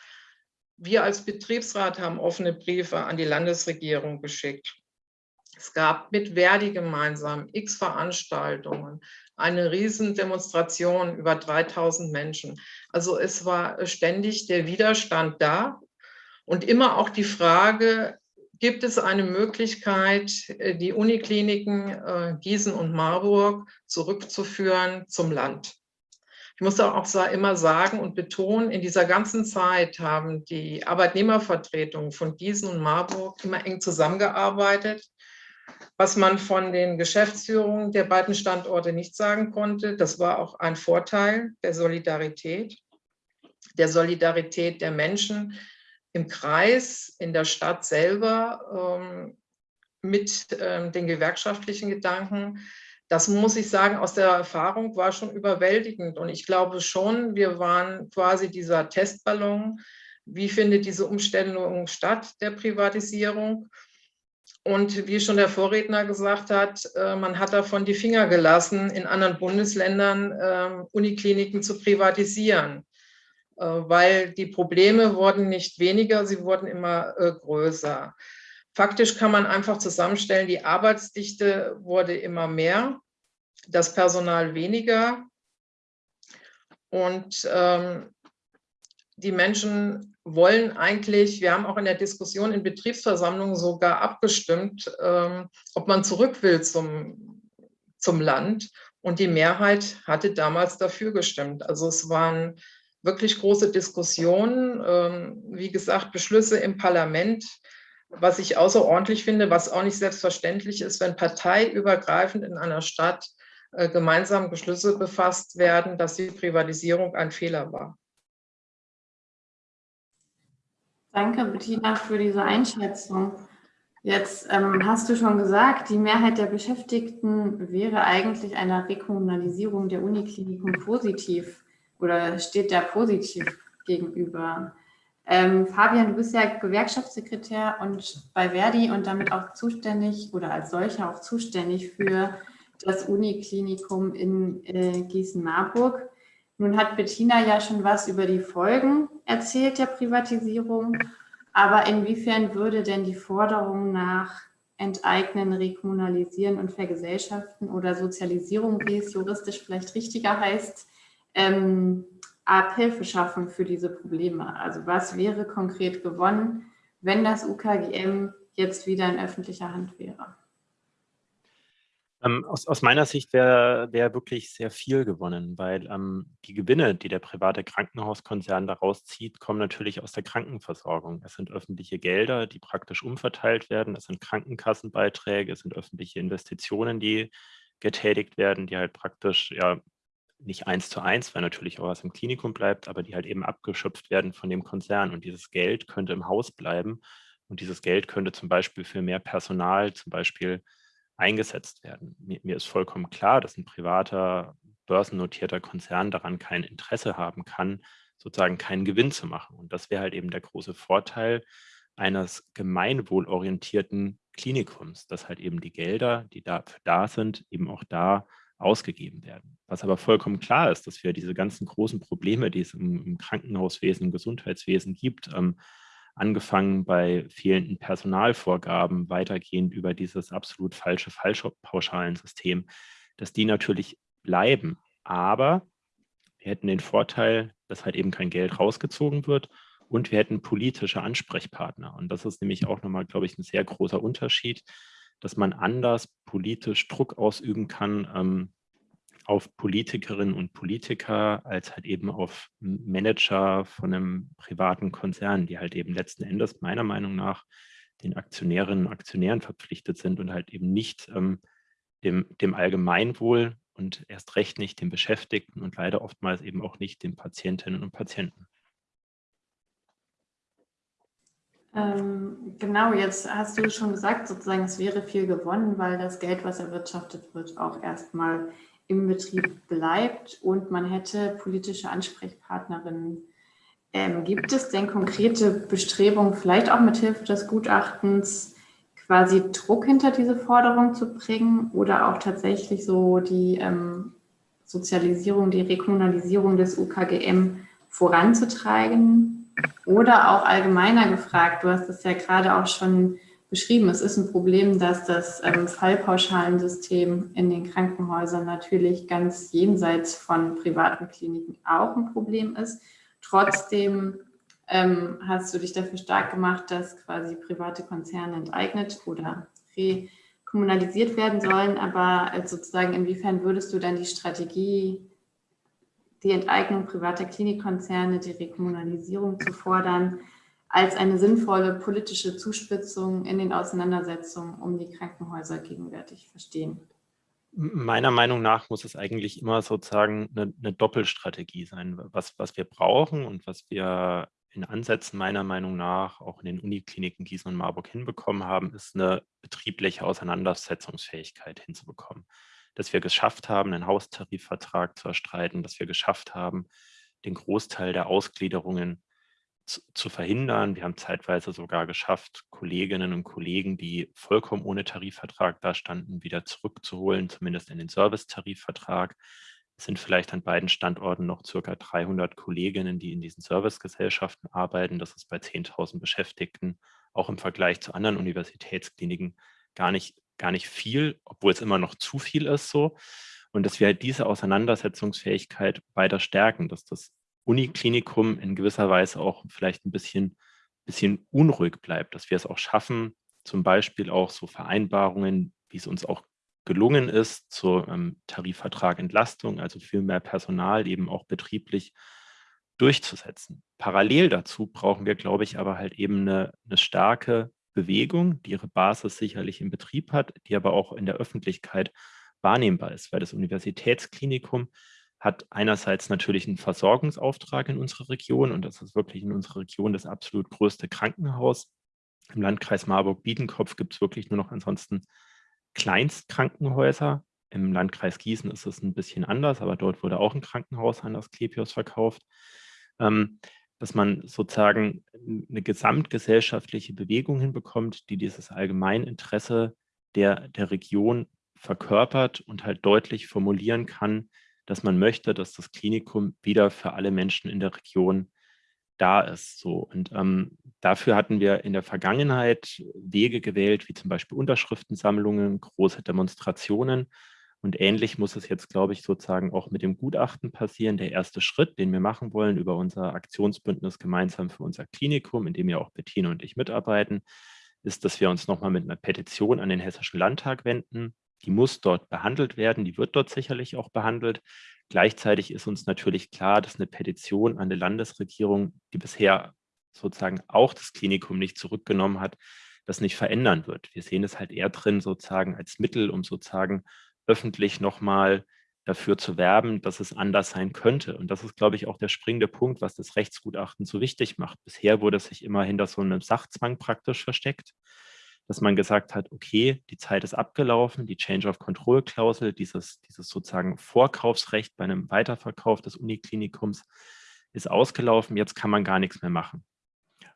Wir als Betriebsrat haben offene Briefe an die Landesregierung geschickt. Es gab mit Verdi gemeinsam x Veranstaltungen, eine Riesendemonstration über 3000 Menschen. Also es war ständig der Widerstand da und immer auch die Frage, gibt es eine Möglichkeit, äh, die Unikliniken äh, Gießen und Marburg zurückzuführen zum Land. Ich muss auch immer sagen und betonen, in dieser ganzen Zeit haben die Arbeitnehmervertretungen von Gießen und Marburg immer eng zusammengearbeitet, was man von den Geschäftsführungen der beiden Standorte nicht sagen konnte. Das war auch ein Vorteil der Solidarität, der Solidarität der Menschen, im Kreis, in der Stadt selber ähm, mit ähm, den gewerkschaftlichen Gedanken. Das muss ich sagen, aus der Erfahrung war schon überwältigend. Und ich glaube schon, wir waren quasi dieser Testballon. Wie findet diese Umstellung statt, der Privatisierung? Und wie schon der Vorredner gesagt hat, äh, man hat davon die Finger gelassen, in anderen Bundesländern äh, Unikliniken zu privatisieren. Äh, weil die Probleme wurden nicht weniger, sie wurden immer äh, größer. Faktisch kann man einfach zusammenstellen, die Arbeitsdichte wurde immer mehr, das Personal weniger und ähm, die Menschen wollen eigentlich, wir haben auch in der Diskussion in Betriebsversammlungen sogar abgestimmt, ähm, ob man zurück will zum, zum Land. Und die Mehrheit hatte damals dafür gestimmt. Also es waren wirklich große Diskussionen, ähm, wie gesagt, Beschlüsse im Parlament, was ich außerordentlich finde, was auch nicht selbstverständlich ist, wenn parteiübergreifend in einer Stadt äh, gemeinsam Beschlüsse befasst werden, dass die Privatisierung ein Fehler war. Danke, Bettina, für diese Einschätzung. Jetzt ähm, hast du schon gesagt, die Mehrheit der Beschäftigten wäre eigentlich einer Rekommunalisierung der Uniklinikum positiv oder steht der positiv gegenüber? Ähm, Fabian, du bist ja Gewerkschaftssekretär und bei Verdi und damit auch zuständig oder als solcher auch zuständig für das Uniklinikum in äh, Gießen-Marburg. Nun hat Bettina ja schon was über die Folgen erzählt der Privatisierung, aber inwiefern würde denn die Forderung nach Enteignen, Rekommunalisieren und Vergesellschaften oder Sozialisierung, wie es juristisch vielleicht richtiger heißt, ähm, Abhilfe schaffen für diese Probleme? Also was wäre konkret gewonnen, wenn das UKGM jetzt wieder in öffentlicher Hand wäre? Ähm, aus, aus, meiner Sicht wäre wär wirklich sehr viel gewonnen, weil ähm, die Gewinne, die der private Krankenhauskonzern daraus zieht, kommen natürlich aus der Krankenversorgung. Es sind öffentliche Gelder, die praktisch umverteilt werden. Es sind Krankenkassenbeiträge, es sind öffentliche Investitionen, die getätigt werden, die halt praktisch ja, nicht eins zu eins, weil natürlich auch was im Klinikum bleibt, aber die halt eben abgeschöpft werden von dem Konzern. Und dieses Geld könnte im Haus bleiben und dieses Geld könnte zum Beispiel für mehr Personal zum Beispiel eingesetzt werden. Mir, mir ist vollkommen klar, dass ein privater, börsennotierter Konzern daran kein Interesse haben kann, sozusagen keinen Gewinn zu machen. Und das wäre halt eben der große Vorteil eines gemeinwohlorientierten Klinikums, dass halt eben die Gelder, die dafür da sind, eben auch da ausgegeben werden. Was aber vollkommen klar ist, dass wir diese ganzen großen Probleme, die es im, Krankenhauswesen, im Gesundheitswesen gibt, ähm, angefangen bei fehlenden Personalvorgaben, weitergehend über dieses absolut falsche Fallpauschalensystem, dass die natürlich bleiben. Aber wir hätten den Vorteil, dass halt eben kein Geld rausgezogen wird und wir hätten politische Ansprechpartner. Und das ist nämlich auch nochmal, glaube ich, ein sehr großer Unterschied, dass man anders politisch Druck ausüben kann ähm, auf Politikerinnen und Politiker als halt eben auf Manager von einem privaten Konzern, die halt eben letzten Endes meiner Meinung nach den Aktionärinnen und Aktionären verpflichtet sind und halt eben nicht ähm, dem, dem Allgemeinwohl und erst recht nicht den Beschäftigten und leider oftmals eben auch nicht den Patientinnen und Patienten. Ähm, genau, jetzt hast du schon gesagt, sozusagen, es wäre viel gewonnen, weil das Geld, was erwirtschaftet wird, auch erstmal im Betrieb bleibt und man hätte politische Ansprechpartnerinnen. Ähm, gibt es denn konkrete Bestrebungen, vielleicht auch mit Hilfe des Gutachtens, quasi Druck hinter diese Forderung zu bringen oder auch tatsächlich so die ähm, Sozialisierung, die Rekommunalisierung des UKGM voranzutreiben? Oder auch allgemeiner gefragt, du hast es ja gerade auch schon beschrieben, es ist ein Problem, dass das ähm, Fallpauschalensystem in den Krankenhäusern natürlich ganz jenseits von privaten Kliniken auch ein Problem ist. Trotzdem ähm, hast du dich dafür stark gemacht, dass quasi private Konzerne enteignet oder rekommunalisiert werden sollen. Aber äh, sozusagen, inwiefern würdest du dann die Strategie, die Enteignung privater Klinikkonzerne, die Rekommunalisierung zu fordern, als eine sinnvolle politische Zuspitzung in den Auseinandersetzungen um die Krankenhäuser gegenwärtig verstehen? Meiner Meinung nach muss es eigentlich immer sozusagen eine, eine Doppelstrategie sein. Was, was wir brauchen und was wir in Ansätzen meiner Meinung nach auch in den Unikliniken Gießen und Marburg hinbekommen haben, ist eine betriebliche Auseinandersetzungsfähigkeit hinzubekommen. Dass wir geschafft haben, einen Haustarifvertrag zu erstreiten, dass wir geschafft haben, den Großteil der Ausgliederungen zu, verhindern. Wir haben zeitweise sogar geschafft, Kolleginnen und Kollegen, die vollkommen ohne Tarifvertrag dastanden, wieder zurückzuholen, zumindest in den Servicetarifvertrag. Es sind vielleicht an beiden Standorten noch circa 300 Kolleginnen, die in diesen Servicegesellschaften arbeiten. Das ist bei 10.000 Beschäftigten auch im Vergleich zu anderen Universitätskliniken gar nicht, gar nicht viel, obwohl es immer noch zu viel ist so. Und dass wir halt diese Auseinandersetzungsfähigkeit weiter stärken, dass das Uniklinikum in gewisser Weise auch vielleicht ein bisschen, bisschen unruhig bleibt, dass wir es auch schaffen, zum Beispiel auch so Vereinbarungen, wie es uns auch gelungen ist zur ähm, Tarifvertrag also viel mehr Personal eben auch betrieblich durchzusetzen. Parallel dazu brauchen wir, glaube ich, aber halt eben eine, eine starke Bewegung, die ihre Basis sicherlich im Betrieb hat, die aber auch in der Öffentlichkeit wahrnehmbar ist, weil das Universitätsklinikum hat einerseits natürlich einen Versorgungsauftrag in unserer Region und das ist wirklich in unserer Region das absolut größte Krankenhaus. Im Landkreis Marburg-Biedenkopf gibt es wirklich nur noch ansonsten Kleinstkrankenhäuser. Im Landkreis Gießen ist es ein bisschen anders, aber dort wurde auch ein Krankenhaus an das Klepios verkauft. Ähm, dass man sozusagen eine gesamtgesellschaftliche Bewegung hinbekommt, die dieses Allgemeininteresse der, der Region verkörpert und halt deutlich formulieren kann, dass man möchte, dass das Klinikum wieder für alle Menschen in der Region da ist. So. Und ähm, dafür hatten wir in der Vergangenheit Wege gewählt, wie zum Beispiel Unterschriftensammlungen, große Demonstrationen. Und ähnlich muss es jetzt, glaube ich, sozusagen auch mit dem Gutachten passieren. Der erste Schritt, den wir machen wollen über unser Aktionsbündnis gemeinsam für unser Klinikum, in dem ja auch Bettina und ich mitarbeiten, ist, dass wir uns nochmal mit einer Petition an den Hessischen Landtag wenden. Die muss dort behandelt werden, die wird dort sicherlich auch behandelt. Gleichzeitig ist uns natürlich klar, dass eine Petition an die Landesregierung, die bisher sozusagen auch das Klinikum nicht zurückgenommen hat, das nicht verändern wird. Wir sehen es halt eher drin sozusagen als Mittel, um sozusagen öffentlich nochmal dafür zu werben, dass es anders sein könnte. Und das ist, glaube ich, auch der springende Punkt, was das Rechtsgutachten so wichtig macht. Bisher wurde es sich immer hinter so einem Sachzwang praktisch versteckt dass man gesagt hat, okay, die Zeit ist abgelaufen, die Change of Control Klausel, dieses, dieses sozusagen Vorkaufsrecht bei einem Weiterverkauf des Uniklinikums ist ausgelaufen, jetzt kann man gar nichts mehr machen.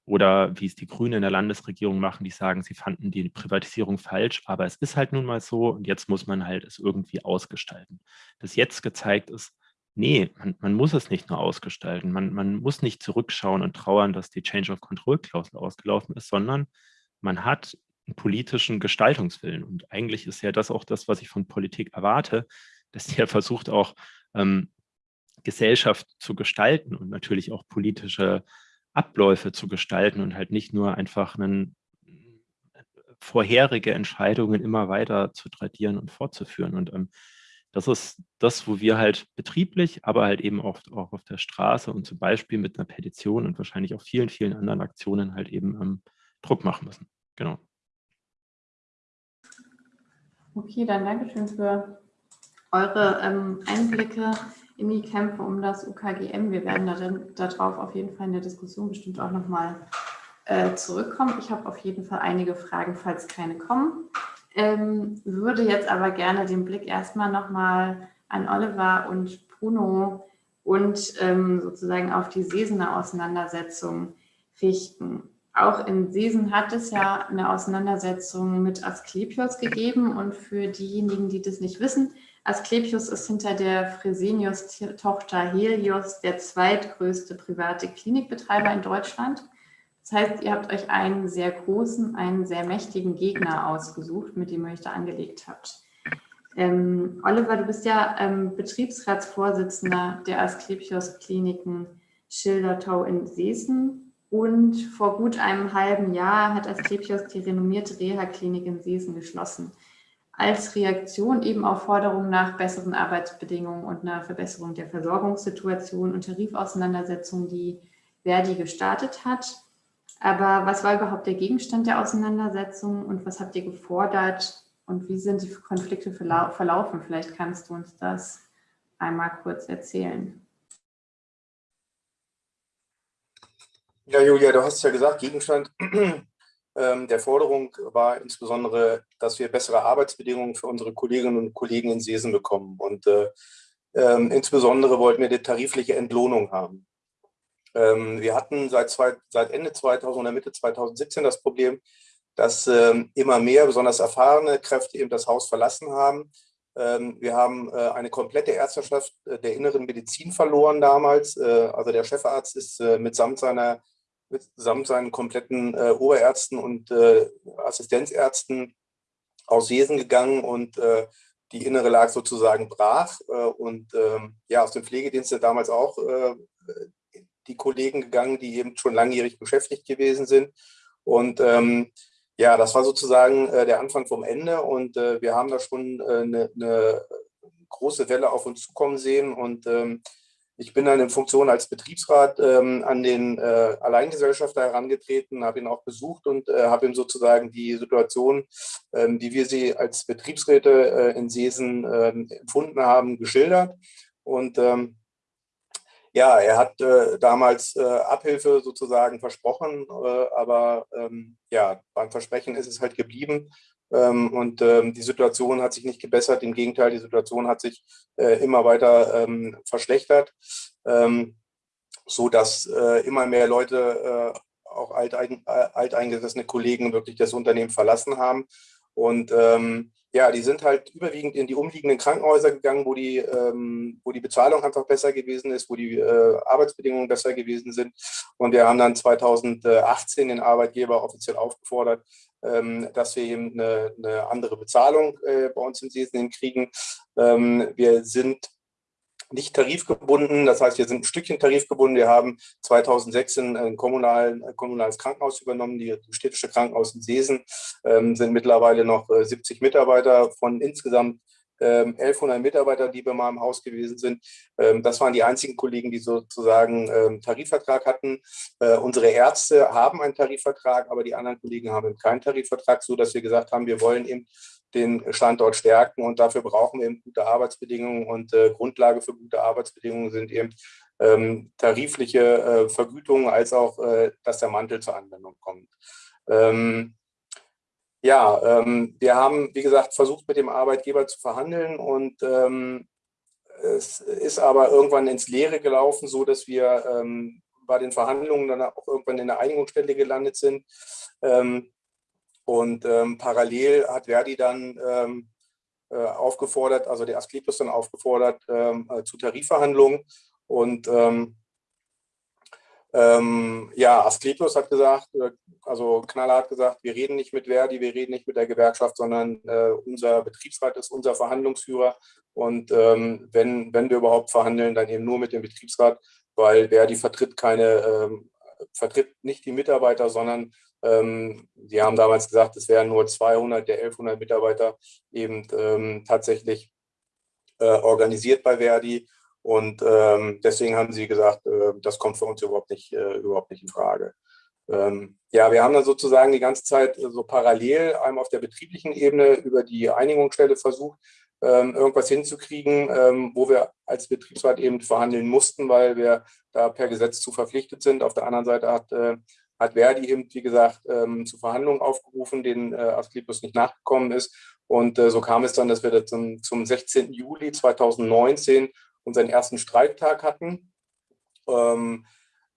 Oder wie es die Grünen in der Landesregierung machen, die sagen, sie fanden die Privatisierung falsch, aber es ist halt nun mal so und jetzt muss man halt es irgendwie ausgestalten. Das jetzt gezeigt ist, nee, man, man muss es nicht nur ausgestalten, man, man muss nicht zurückschauen und trauern, dass die Change of Control Klausel ausgelaufen ist, sondern man hat politischen Gestaltungswillen. Und eigentlich ist ja das auch das, was ich von Politik erwarte, dass der versucht auch ähm, Gesellschaft zu gestalten und natürlich auch politische Abläufe zu gestalten und halt nicht nur einfach einen, vorherige Entscheidungen immer weiter zu tradieren und fortzuführen. Und ähm, das ist das, wo wir halt betrieblich, aber halt eben oft auch auf der Straße und zum Beispiel mit einer Petition und wahrscheinlich auch vielen, vielen anderen Aktionen halt eben ähm, Druck machen müssen. Genau. Okay, dann danke schön für eure ähm, Einblicke in die Kämpfe um das UKGM. Wir werden darauf auf jeden Fall in der Diskussion bestimmt auch nochmal äh, zurückkommen. Ich habe auf jeden Fall einige Fragen, falls keine kommen. Ähm, würde jetzt aber gerne den Blick erstmal nochmal an Oliver und Bruno und ähm, sozusagen auf die Sesener Auseinandersetzung richten. Auch in Sesen hat es ja eine Auseinandersetzung mit Asklepios gegeben und für diejenigen, die das nicht wissen, Asklepios ist hinter der Fresenius-Tochter Helios der zweitgrößte private Klinikbetreiber in Deutschland. Das heißt, ihr habt euch einen sehr großen, einen sehr mächtigen Gegner ausgesucht, mit dem ihr euch da angelegt habt. Ähm, Oliver, du bist ja ähm, Betriebsratsvorsitzender der Asklepios Kliniken Schildertau in Seesen. Und vor gut einem halben Jahr hat Asklepios die renommierte Reha-Klinik in Seesen geschlossen als Reaktion eben auf Forderungen nach besseren Arbeitsbedingungen und einer Verbesserung der Versorgungssituation und Tarifauseinandersetzungen, die Verdi gestartet hat. Aber was war überhaupt der Gegenstand der Auseinandersetzung und was habt ihr gefordert und wie sind die Konflikte verlaufen? Vielleicht kannst du uns das einmal kurz erzählen. Ja, Julia, du hast ja gesagt, Gegenstand ähm, der Forderung war insbesondere, dass wir bessere Arbeitsbedingungen für unsere Kolleginnen und Kollegen in Sesen bekommen. Und äh, ähm, insbesondere wollten wir eine tarifliche Entlohnung haben. Ähm, wir hatten seit, zwei, seit Ende 2000 oder Mitte 2017 das Problem, dass ähm, immer mehr, besonders erfahrene Kräfte eben das Haus verlassen haben. Ähm, wir haben äh, eine komplette Ärzteschaft äh, der inneren Medizin verloren damals. Äh, also der Chefarzt ist äh, mitsamt seiner samt seinen kompletten äh, Oberärzten und äh, Assistenzärzten aus Jesen gegangen und äh, die Innere lag sozusagen brach. Äh, und ähm, ja, aus dem Pflegedienst sind damals auch äh, die Kollegen gegangen, die eben schon langjährig beschäftigt gewesen sind. Und ähm, ja, das war sozusagen äh, der Anfang vom Ende und wir haben da schon eine, eine große Welle auf uns zukommen sehen und ähm, ich bin dann in Funktion als Betriebsrat ähm, an den äh, Alleingesellschafter herangetreten, habe ihn auch besucht und äh, habe ihm sozusagen die Situation, ähm, wie wir sie als Betriebsräte äh, in Seesen ähm, empfunden haben, geschildert. Und ähm, ja, er hat äh, damals äh, Abhilfe sozusagen versprochen, äh, aber ähm, ja, beim Versprechen ist es halt geblieben. Ähm, und ähm, die Situation hat sich nicht gebessert. Im Gegenteil, die Situation hat sich äh, immer weiter ähm, verschlechtert, so dass äh, immer mehr Leute, äh, auch alteingesessene Kollegen, wirklich das Unternehmen verlassen haben. Und ja, die sind halt überwiegend in die umliegenden Krankenhäuser gegangen, wo die, ähm, wo die Bezahlung einfach besser gewesen ist, wo die äh, Arbeitsbedingungen besser gewesen sind. Und wir haben dann 2018 den Arbeitgeber offiziell aufgefordert, ähm, dass wir eben eine, eine andere Bezahlung äh, bei uns in Sesen kriegen. Ähm, wir sind nicht tarifgebunden, das heißt, wir sind ein Stückchen tarifgebunden. Wir haben 2006 ein, kommunalen, ein kommunales Krankenhaus übernommen, die, die städtische Krankenhaus in Seesen, ähm, sind mittlerweile noch 70 äh, Mitarbeiter von insgesamt 1100 ähm, Mitarbeiter, die bei meinem Haus gewesen sind. Ähm, das waren die einzigen Kollegen, die sozusagen ähm, Tarifvertrag hatten. Äh, unsere Ärzte haben einen Tarifvertrag, aber die anderen Kollegen haben keinen Tarifvertrag, so dass wir gesagt haben, wir wollen eben den Standort stärken und dafür brauchen wir eben gute Arbeitsbedingungen und äh, Grundlage für gute Arbeitsbedingungen sind eben ähm, tarifliche äh, Vergütungen als auch, äh, dass der Mantel zur Anwendung kommt. Ähm, ja, ähm, wir haben, wie gesagt, versucht mit dem Arbeitgeber zu verhandeln und ähm, es ist aber irgendwann ins Leere gelaufen, so dass wir ähm, bei den Verhandlungen dann auch irgendwann in der Einigungsstelle gelandet sind. Ähm, und ähm, parallel hat Verdi dann ähm, äh, aufgefordert, also der Asklepios dann aufgefordert äh, zu Tarifverhandlungen. Und Ähm, ja, Asklepios hat gesagt, äh, also Knaller hat gesagt, wir reden nicht mit Verdi, wir reden nicht mit der Gewerkschaft, sondern äh, unser Betriebsrat ist unser Verhandlungsführer. Und ähm, wenn, wenn wir überhaupt verhandeln, dann eben nur mit dem Betriebsrat, weil Verdi vertritt keine, ähm, vertritt nicht die Mitarbeiter, sondern ähm, die haben damals gesagt, es wären nur 200 der 1100 Mitarbeiter eben ähm, tatsächlich äh, organisiert bei Verdi. Und ähm, deswegen haben sie gesagt, äh, das kommt für uns überhaupt nicht, äh, überhaupt nicht in Frage. Ähm, ja, wir haben dann sozusagen die ganze Zeit so parallel einmal auf der betrieblichen Ebene über die Einigungsstelle versucht, ähm, irgendwas hinzukriegen, ähm, wo wir als Betriebsrat eben verhandeln mussten, weil wir da per Gesetz zu verpflichtet sind. Auf der anderen Seite hat, äh, hat Verdi eben, wie gesagt, ähm, zu Verhandlungen aufgerufen, denen äh, Asklepios nicht nachgekommen ist. Und äh, so kam es dann, dass wir zum, zum 16. Juli 2019 unseren ersten Streiktag hatten. Ähm,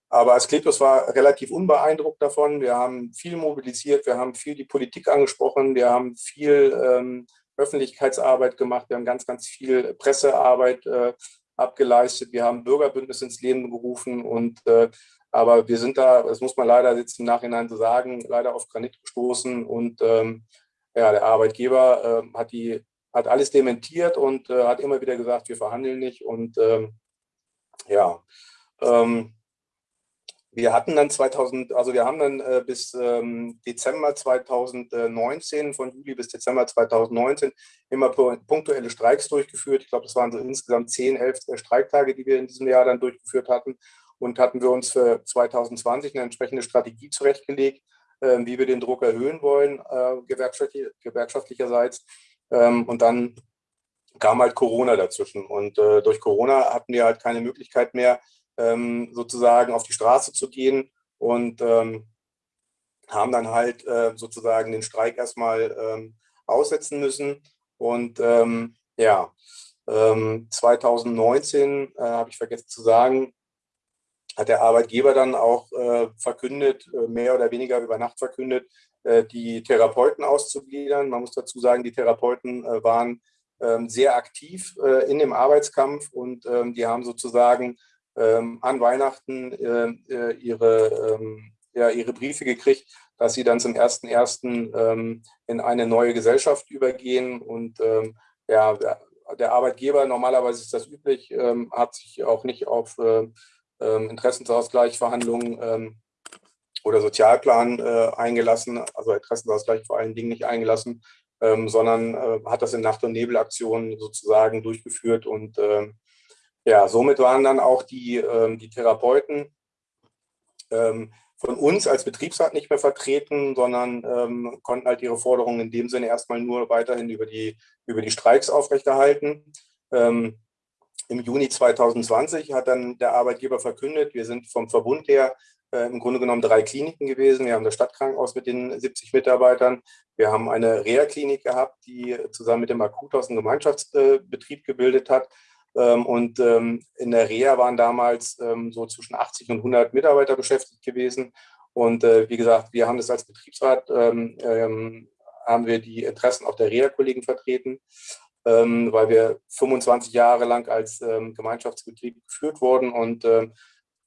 aber Asklepios war relativ unbeeindruckt davon. Wir haben viel mobilisiert, wir haben viel die Politik angesprochen, wir haben viel ähm, Öffentlichkeitsarbeit gemacht, wir haben ganz, ganz viel Pressearbeit äh, abgeleistet, wir haben Bürgerbündnis ins Leben gerufen und äh, aber wir sind da, das muss man leider jetzt im Nachhinein so sagen, leider auf Granit gestoßen und ähm, ja, der Arbeitgeber äh, hat die hat alles dementiert und äh, hat immer wieder gesagt, wir verhandeln nicht. Und ähm, ja, ähm, wir hatten dann 2000, also wir haben dann äh, bis ähm, Dezember 2019, von Juli bis Dezember 2019, immer punktuelle Streiks durchgeführt. Ich glaube, das waren so insgesamt 10, 11 äh, Streiktage, die wir in diesem Jahr dann durchgeführt hatten. Und hatten wir uns für 2020 eine entsprechende Strategie zurechtgelegt, äh, wie wir den Druck erhöhen wollen, äh, gewerkschaftlich, gewerkschaftlicherseits. Ähm, und dann kam halt Corona dazwischen. Und äh, durch Corona hatten wir halt keine Möglichkeit mehr, ähm, sozusagen auf die Straße zu gehen und ähm, haben dann halt äh, sozusagen den Streik erstmal ähm, aussetzen müssen. Und ähm, ja, 2019, ähm, äh, habe ich vergessen zu sagen, hat der Arbeitgeber dann auch äh, verkündet, äh, mehr oder weniger über Nacht verkündet, die Therapeuten auszugliedern. Man muss dazu sagen, die Therapeuten äh, waren ähm, sehr aktiv äh, in dem Arbeitskampf und ähm, die haben sozusagen ähm, an Weihnachten ihre, ja, ihre Briefe gekriegt, dass sie dann zum 1.1. in eine neue Gesellschaft übergehen. Und ja, der Arbeitgeber, normalerweise ist das üblich, hat sich auch nicht auf Interessensausgleichverhandlungen oder Sozialplan äh, eingelassen, also Interessenausgleich vor allen Dingen nicht eingelassen, ähm, sondern äh, hat das in Nacht- und Nebelaktionen sozusagen durchgeführt. Und äh, ja, somit waren dann auch die, ähm, die Therapeuten ähm, von uns als Betriebsrat nicht mehr vertreten, sondern ähm, konnten halt ihre Forderungen in dem Sinne erstmal nur weiterhin über die, über die Streiks aufrechterhalten. Ähm, Im Juni 2020 hat dann der Arbeitgeber verkündet, wir sind vom Verbund her im Grunde genommen drei Kliniken gewesen. Wir haben das Stadtkrankenhaus mit den 70 Mitarbeitern. Wir haben eine Reha-Klinik gehabt, die zusammen mit dem Akuthaus einen Gemeinschaftsbetrieb gebildet hat. Ähm, und ähm, in der Reha waren damals ähm, so zwischen 80 und 100 Mitarbeiter beschäftigt gewesen. Und äh, wie gesagt, wir haben das als Betriebsrat, haben wir die Interessen auch der Reha-Kollegen vertreten, weil wir 25 Jahre lang als Gemeinschaftsbetrieb geführt wurden und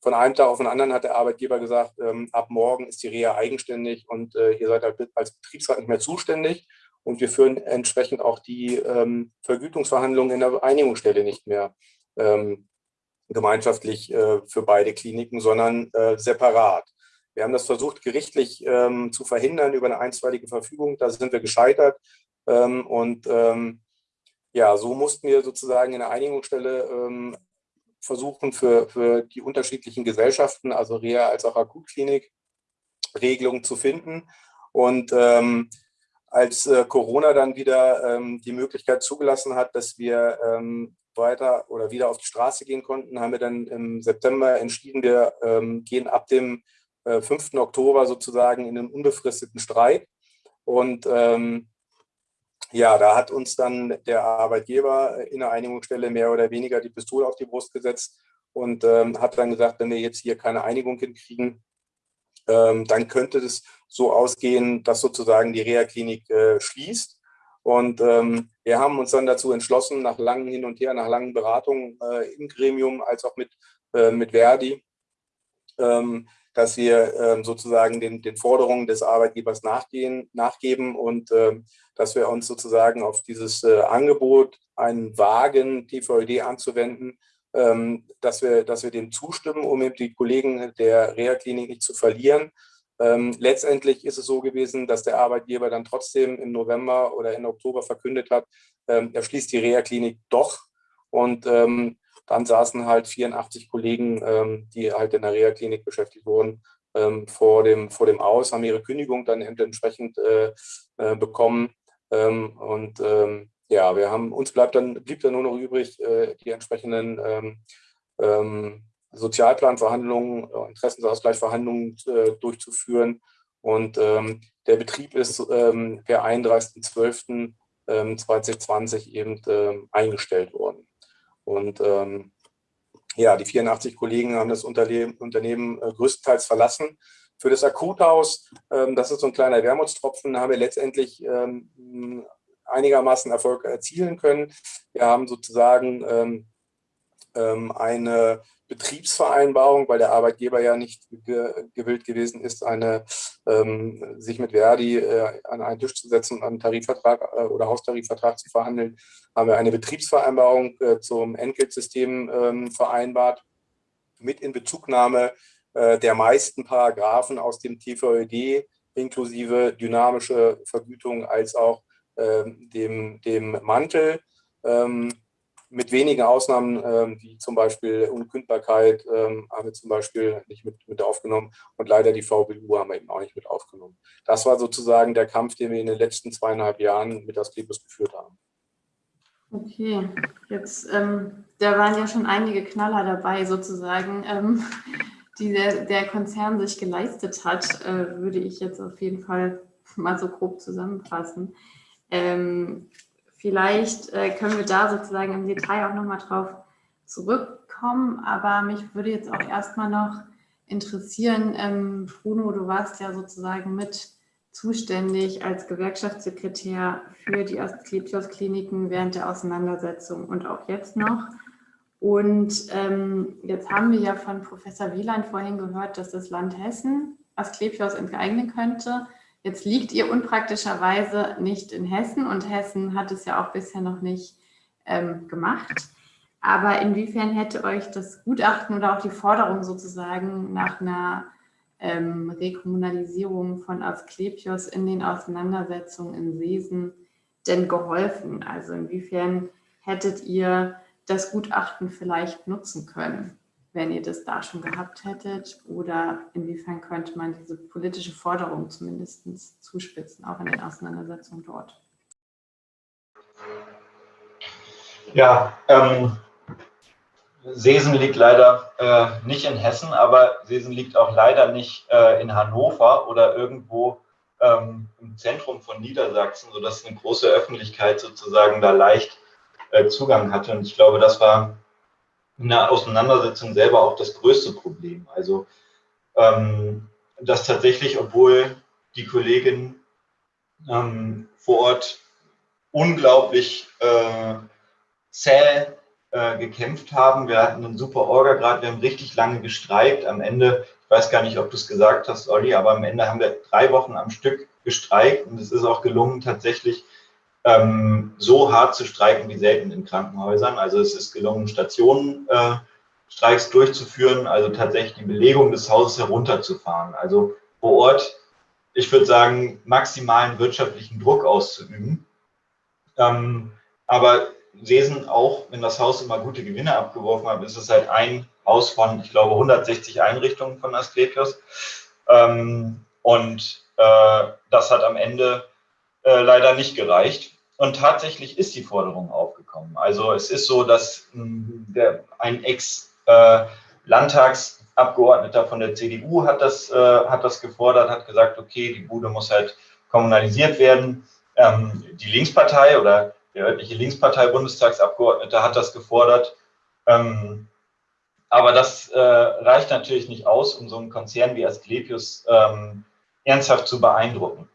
von einem Tag auf den anderen hat der Arbeitgeber gesagt, ähm, ab morgen ist die Reha eigenständig und äh, ihr seid halt als Betriebsrat nicht mehr zuständig. Und wir führen entsprechend auch die ähm, Vergütungsverhandlungen in der Einigungsstelle nicht mehr ähm, gemeinschaftlich äh, für beide Kliniken, sondern äh, separat. Wir haben das versucht, gerichtlich ähm, zu verhindern über eine einstweilige Verfügung. Da sind wir gescheitert. Ähm, und ähm, ja, so mussten wir sozusagen in der Einigungsstelle ähm, versuchen für, für die unterschiedlichen Gesellschaften, also Reha als auch Akutklinik, Regelungen zu finden. Und ähm, als äh, Corona dann wieder ähm, die Möglichkeit zugelassen hat, dass wir ähm, weiter oder wieder auf die Straße gehen konnten, haben wir dann im September entschieden, wir ähm, gehen ab dem äh, 5. Oktober sozusagen in den unbefristeten Streik. Und ähm, ja, da hat uns dann der Arbeitgeber in der Einigungsstelle mehr oder weniger die Pistole auf die Brust gesetzt und ähm, hat dann gesagt, wenn wir jetzt hier keine Einigung hinkriegen, ähm, dann könnte es so ausgehen, dass sozusagen die Reha-Klinik äh, schließt. Und ähm, wir haben uns dann dazu entschlossen, nach langen Hin und Her, nach langen Beratungen äh, im Gremium als auch mit, äh, mit Verdi, ähm, dass wir ähm, sozusagen den, den Forderungen des Arbeitgebers nachgehen, nachgeben und ähm, dass wir uns sozusagen auf dieses äh, Angebot, einen Wagen TVÖD anzuwenden, ähm, dass, wir, dass wir dem zustimmen, um eben die Kollegen der Reha-Klinik nicht zu verlieren. Ähm, letztendlich ist es so gewesen, dass der Arbeitgeber dann trotzdem im November oder im Oktober verkündet hat, ähm, er schließt die Reha-Klinik doch. Und ähm, dann saßen halt 84 Kollegen, ähm, die halt in der Reha-Klinik beschäftigt wurden, ähm, vor, dem, vor dem Aus, haben ihre Kündigung dann entsprechend äh, äh, bekommen. Ähm, und ähm, ja, wir haben, uns bleibt dann, blieb dann nur noch übrig, äh, die entsprechenden ähm, ähm, Sozialplanverhandlungen, Interessensausgleichsverhandlungen äh, durchzuführen. Und der Betrieb ist per 31.12.2020 eben eingestellt worden. Und ähm, ja, die 84 Kollegen haben das Unternehmen, äh, größtenteils verlassen. Für das Akuthaus, ähm, das ist so ein kleiner Wermutstropfen, haben wir letztendlich ähm, einigermaßen Erfolg erzielen können. Wir haben sozusagen ähm eine Betriebsvereinbarung, weil der Arbeitgeber ja nicht ge gewillt gewesen ist, eine, ähm, sich mit Verdi äh, an einen Tisch zu setzen und einen Tarifvertrag äh, oder Haustarifvertrag zu verhandeln, haben wir eine Betriebsvereinbarung äh, zum Entgeltsystem ähm, vereinbart, mit Inbezugnahme äh, der meisten Paragraphen aus dem TVÖD, inklusive dynamische Vergütung als auch ähm, dem, dem Mantel. Mit wenigen Ausnahmen, ähm, wie zum Beispiel Unkündbarkeit, ähm, haben wir zum Beispiel nicht mit, mit aufgenommen und leider die VBU haben wir eben auch nicht mit aufgenommen. Das war sozusagen der Kampf, den wir in den letzten zweieinhalb Jahren mit Asklepios geführt haben. Okay, jetzt, ähm, da waren ja schon einige Knaller dabei sozusagen, ähm, die der, der, Konzern sich geleistet hat, äh, würde ich jetzt auf jeden Fall mal so grob zusammenfassen. Ähm, Vielleicht äh, können wir da sozusagen im Detail auch nochmal drauf zurückkommen, aber mich würde jetzt auch erstmal noch interessieren, ähm, Bruno, du warst ja sozusagen mit zuständig als Gewerkschaftssekretär für die Asklepios-Kliniken während der Auseinandersetzung und auch jetzt noch. Und ähm, jetzt haben wir ja von Professor Wieland vorhin gehört, dass das Land Hessen Asklepios enteignen könnte. Jetzt liegt ihr unpraktischerweise nicht in Hessen und Hessen hat es ja auch bisher noch nicht ähm, gemacht. Aber inwiefern hätte euch das Gutachten oder auch die Forderung sozusagen nach einer ähm, Rekommunalisierung von Asklepios in den Auseinandersetzungen in Seesen denn geholfen? Also inwiefern hättet ihr das Gutachten vielleicht nutzen können? Wenn ihr das da schon gehabt hättet? Oder inwiefern könnte man diese politische Forderung zumindest zuspitzen, auch in den Auseinandersetzungen dort? Ja, ähm, Sesen liegt leider äh, nicht in Hessen, aber Sesen liegt auch leider nicht äh, in Hannover oder irgendwo ähm, im Zentrum von Niedersachsen, sodass eine große Öffentlichkeit sozusagen da leicht äh, Zugang hatte. Und ich glaube, das war in der Auseinandersetzung selber auch das größte Problem. Also, ähm, dass tatsächlich, obwohl die Kolleginnen ähm, vor Ort unglaublich äh, zäh äh, gekämpft haben. Wir hatten einen super Orga-Grad, wir haben richtig lange gestreikt. Am Ende, ich weiß gar nicht, ob du es gesagt hast, Olli, aber am Ende haben wir drei Wochen am Stück gestreikt und es ist auch gelungen, tatsächlich ähm, so hart zu streiken wie selten in Krankenhäusern. Also es ist gelungen, Stationenstreiks äh, durchzuführen, also tatsächlich die Belegung des Hauses herunterzufahren. Also vor Ort, ich würde sagen, maximalen wirtschaftlichen Druck auszuüben. Ähm, aber Sesen, auch wenn das Haus immer gute Gewinne abgeworfen hat, ist es halt ein Haus von, ich glaube, 160 Einrichtungen von Asklepios. Ähm, und äh, das hat am Ende äh, leider nicht gereicht. Und tatsächlich ist die Forderung aufgekommen. Also es ist so, dass hm, der, ein Ex-Landtagsabgeordneter von der CDU hat das, äh, hat das gefordert, hat gesagt, okay, die Bude muss halt kommunalisiert werden. Ähm, die Linkspartei oder der örtliche Linkspartei-Bundestagsabgeordnete hat das gefordert. Ähm, aber das äh, reicht natürlich nicht aus, um so einen Konzern wie Asklepios ähm, ernsthaft zu beeindrucken.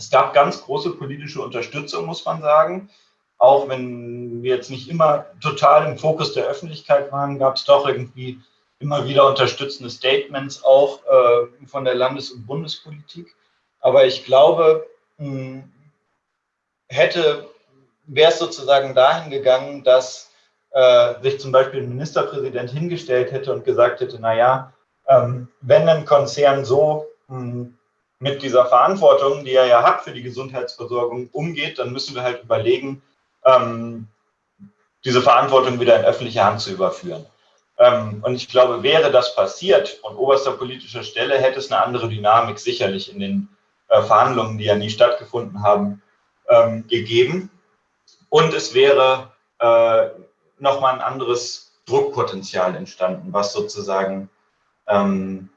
Es gab ganz große politische Unterstützung, muss man sagen. Auch wenn wir jetzt nicht immer total im Fokus der Öffentlichkeit waren, gab es doch irgendwie immer wieder unterstützende Statements auch äh, von der Landes- und Bundespolitik. Aber ich glaube, mh, hätte, wäre es sozusagen dahin gegangen, dass äh, sich zum Beispiel ein Ministerpräsident hingestellt hätte und gesagt hätte, naja, ähm, wenn ein Konzern so mh, mit dieser Verantwortung, die er ja hat für die Gesundheitsversorgung, umgeht, dann müssen wir halt überlegen, ähm, diese Verantwortung wieder in öffentliche Hand zu überführen. Ähm, und ich glaube, wäre das passiert von oberster politischer Stelle, hätte es eine andere Dynamik sicherlich in den äh, Verhandlungen, die ja nie stattgefunden haben, ähm, gegeben. Und es wäre äh, nochmal ein anderes Druckpotenzial entstanden, was sozusagen ähm,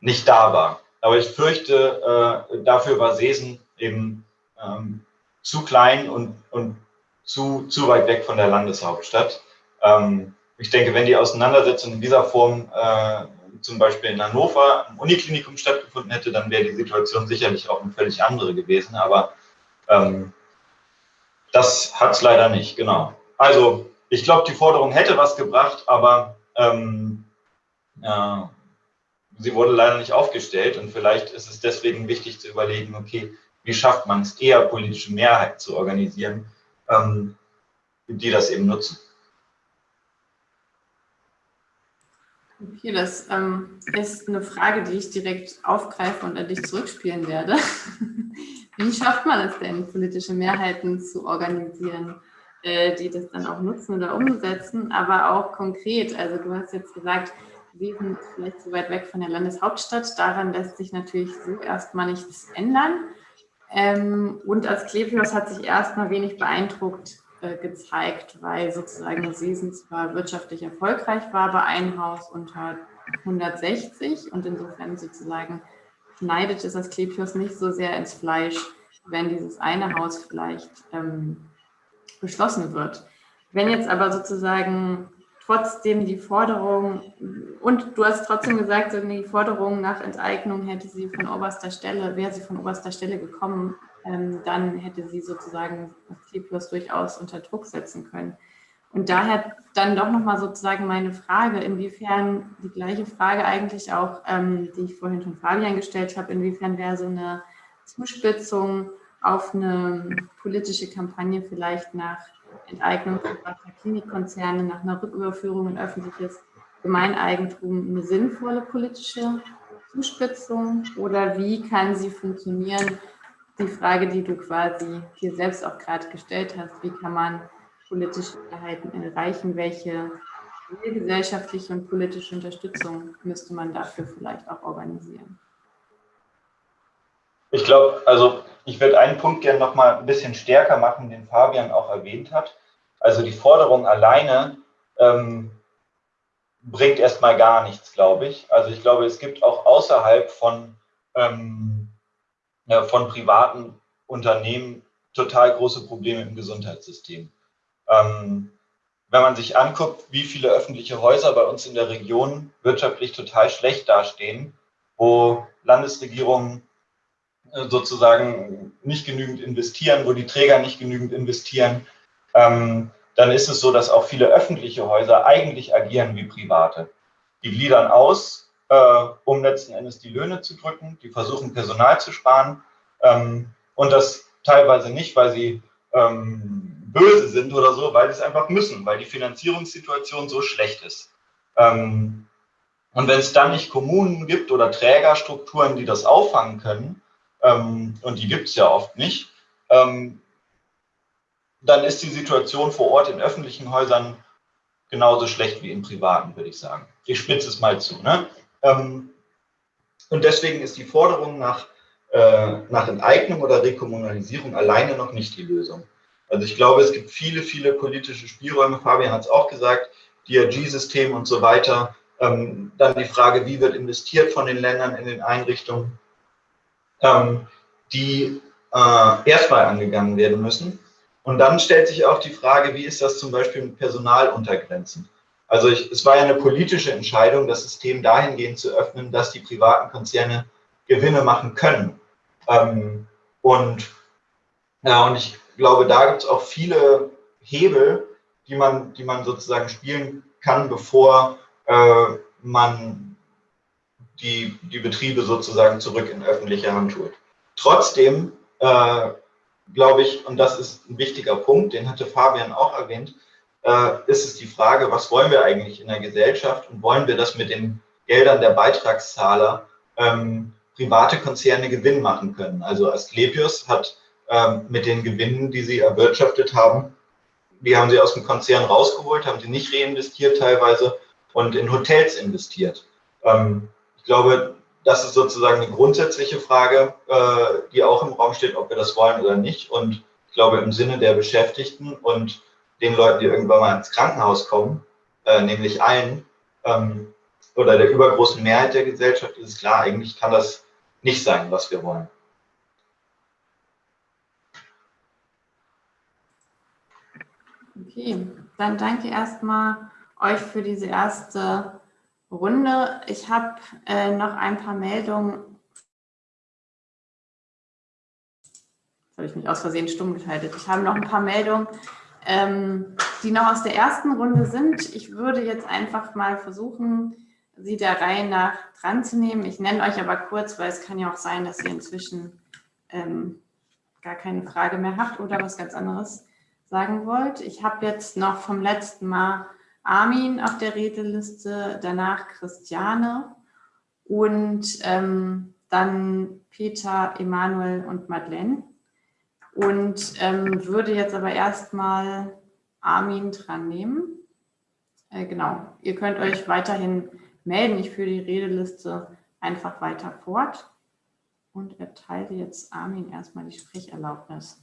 nicht da war. Aber ich fürchte, äh, dafür war Sesen eben ähm, zu klein und, und zu, zu weit weg von der Landeshauptstadt. Ähm, ich denke, wenn die Auseinandersetzung in dieser Form äh, zum Beispiel in Hannover im Uniklinikum stattgefunden hätte, dann wäre die Situation sicherlich auch eine völlig andere gewesen. Aber ähm, das hat es leider nicht, genau. Also ich glaube, die Forderung hätte was gebracht, aber ähm, äh, sie wurde leider nicht aufgestellt und vielleicht ist es deswegen wichtig zu überlegen, okay, wie schafft man es eher, politische Mehrheit zu organisieren, ähm, die das eben nutzen. Okay, das ähm, ist eine Frage, die ich direkt aufgreife und an dich zurückspielen werde. Wie schafft man es denn, politische Mehrheiten zu organisieren, äh, die das dann auch nutzen oder umsetzen, aber auch konkret? Also du hast jetzt gesagt, Sie sind vielleicht zu weit weg von der Landeshauptstadt. Daran lässt sich natürlich so erstmal nichts ändern. Ähm, und als Klepios hat sich erstmal wenig beeindruckt äh, gezeigt, weil sozusagen Season zwar wirtschaftlich erfolgreich war, aber ein Haus unter 160 und insofern sozusagen schneidet es Asklepios nicht so sehr ins Fleisch, wenn dieses eine Haus vielleicht ähm, beschlossen wird. Wenn jetzt aber sozusagen trotzdem die Forderung, und du hast trotzdem gesagt, die Forderung nach Enteignung hätte sie von oberster Stelle, wäre sie von oberster Stelle gekommen, ähm, dann hätte sie sozusagen C Plus durchaus unter Druck setzen können. Und daher dann doch nochmal sozusagen meine Frage, inwiefern die gleiche Frage eigentlich auch, ähm, die ich vorhin schon Fabian gestellt habe, inwiefern wäre so eine Zuspitzung auf eine politische Kampagne vielleicht nach Enteignung privater Klinikkonzerne, nach einer Rücküberführung in öffentliches Gemeineigentum eine sinnvolle politische Zuspitzung oder wie kann sie funktionieren? Die Frage, die du quasi hier selbst auch gerade gestellt hast, wie kann man politische Mehrheiten erreichen? Welche gesellschaftliche und politische Unterstützung müsste man dafür vielleicht auch organisieren? Ich glaube, also ich würde einen Punkt gerne noch mal ein bisschen stärker machen, den Fabian auch erwähnt hat. Also die Forderung alleine ähm, bringt erstmal gar nichts, glaube ich. Also ich glaube, es gibt auch außerhalb von, ähm, ja, von privaten Unternehmen total große Probleme im Gesundheitssystem. Ähm, wenn man sich anguckt, wie viele öffentliche Häuser bei uns in der Region wirtschaftlich total schlecht dastehen, wo Landesregierungen äh, sozusagen nicht genügend investieren, wo die Träger nicht genügend investieren, ähm, dann ist es so, dass auch viele öffentliche Häuser eigentlich agieren wie private. Die gliedern aus, äh, um letzten Endes die Löhne zu drücken, die versuchen Personal zu sparen ähm, und das teilweise nicht, weil sie ähm, böse sind oder so, weil sie es einfach müssen, weil die Finanzierungssituation so schlecht ist. Ähm, und wenn es dann nicht Kommunen gibt oder Trägerstrukturen, die das auffangen können, ähm, und die gibt es ja oft nicht, ähm, dann ist die Situation vor Ort in öffentlichen Häusern genauso schlecht wie in privaten, würde ich sagen. Ich spitze es mal zu. Ne? Ähm, und deswegen ist die Forderung nach, äh, nach Enteignung oder Rekommunalisierung alleine noch nicht die Lösung. Also ich glaube, es gibt viele, viele politische Spielräume. Fabian hat es auch gesagt, DRG-System und so weiter. Ähm, dann die Frage, wie wird investiert von den Ländern in den Einrichtungen, ähm, die äh, erstmal angegangen werden müssen. Und dann stellt sich auch die Frage, wie ist das zum Beispiel mit Personaluntergrenzen? Also ich, es war ja eine politische Entscheidung, das System dahingehend zu öffnen, dass die privaten Konzerne Gewinne machen können. Ähm, und, ja, und ich glaube, da gibt es auch viele Hebel, die man, die man sozusagen spielen kann, bevor, äh, man die, die Betriebe sozusagen zurück in öffentliche Hand holt. Trotzdem äh, glaube ich, und das ist ein wichtiger Punkt, den hatte Fabian auch erwähnt, äh, ist es die Frage, was wollen wir eigentlich in der Gesellschaft und wollen wir das mit den Geldern der Beitragszahler ähm, private Konzerne Gewinn machen können. Also Asklepios hat ähm, mit den Gewinnen, die sie erwirtschaftet haben, die haben sie aus dem Konzern rausgeholt, haben sie nicht reinvestiert teilweise und in Hotels investiert. Ähm, ich glaube, das ist sozusagen eine grundsätzliche Frage, äh, die auch im Raum steht, ob wir das wollen oder nicht. Und ich glaube, im Sinne der Beschäftigten und den Leuten, die irgendwann mal ins Krankenhaus kommen, äh, nämlich allen, ähm, oder der übergroßen Mehrheit der Gesellschaft, ist es klar, eigentlich kann das nicht sein, was wir wollen. Okay, dann danke erstmal euch für diese erste Runde. Ich habe äh, noch ein paar Meldungen. Jetzt habe ich mich aus Versehen stumm geschaltet. Ich habe noch ein paar Meldungen, ähm, die noch aus der ersten Runde sind. Ich würde jetzt einfach mal versuchen, sie der Reihe nach dran zu nehmen. Ich nenne euch aber kurz, weil es kann ja auch sein, dass ihr inzwischen ähm, gar keine Frage mehr habt oder was ganz anderes sagen wollt. Ich habe jetzt noch vom letzten Mal Armin auf der Redeliste, danach Christiane und ähm, dann Peter, Emanuel und Madeleine. Und ähm, würde jetzt aber erstmal Armin dran nehmen. Äh, genau, ihr könnt euch weiterhin melden. Ich führe die Redeliste einfach weiter fort und erteile jetzt Armin erstmal die Sprecherlaubnis.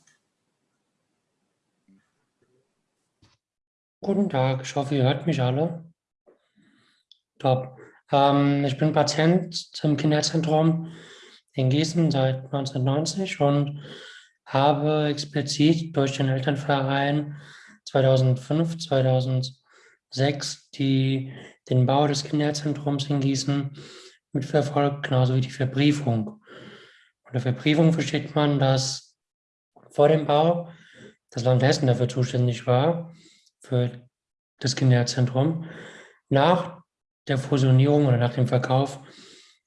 Guten Tag, ich hoffe, ihr hört mich alle. Top. Ähm, ich bin Patient im Kinderzentrum in Gießen seit 1990 und habe explizit durch den Elternverein 2005, 2006 die, den Bau des Kinderzentrums in Gießen mitverfolgt, genauso wie die Verbriefung. Unter Verbriefung versteht man, dass vor dem Bau das Land Hessen dafür zuständig war, für das Kinderzentrum. Nach der Fusionierung oder nach dem Verkauf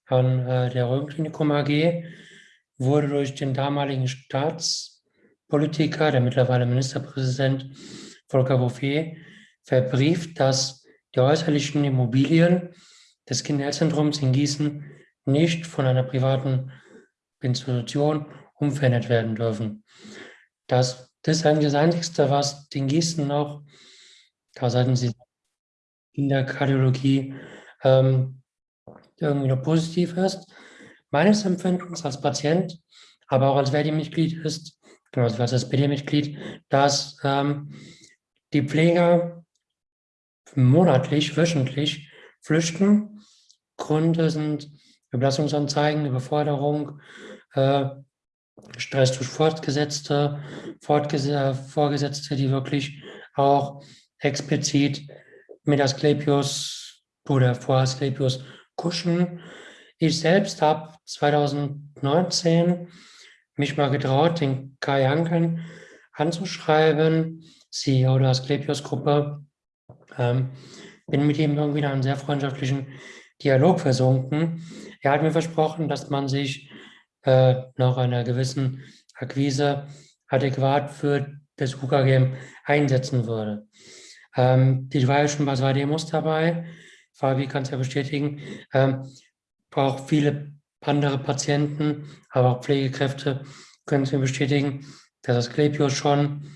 an äh, der Röhrenklinikum AG wurde durch den damaligen Staatspolitiker, der mittlerweile Ministerpräsident Volker Bouffier, verbrieft, dass die äußerlichen Immobilien des Kinderzentrums in Gießen nicht von einer privaten Institution umverändert werden dürfen. Das, das ist eigentlich das Einzige, was den Gießen noch da sollten Sie in der Kardiologie ähm, irgendwie noch positiv ist. Meines Empfindens als Patient, aber auch als Verdi-Mitglied ist, genau, als SPD-Mitglied, dass ähm, die Pfleger monatlich, wöchentlich flüchten. Gründe sind Überlassungsanzeigen, Überforderung, äh, Stress durch Fortgesetzte, Fortges Vorgesetzte, die wirklich auch explizit mit Asklepios oder vor Asklepios kuschen. Ich selbst habe 2019 mich mal getraut, den Kai Anken anzuschreiben, CEO der Asklepios-Gruppe. Ähm, bin mit ihm irgendwie in einen sehr freundschaftlichen Dialog versunken. Er hat mir versprochen, dass man sich äh, nach einer gewissen Akquise adäquat für das UKGM einsetzen würde. Ähm, die war ja schon bei zwei Demos dabei. Fabi kann es ja bestätigen. Ähm, auch viele andere Patienten, aber auch Pflegekräfte können es mir bestätigen, dass das Klepios schon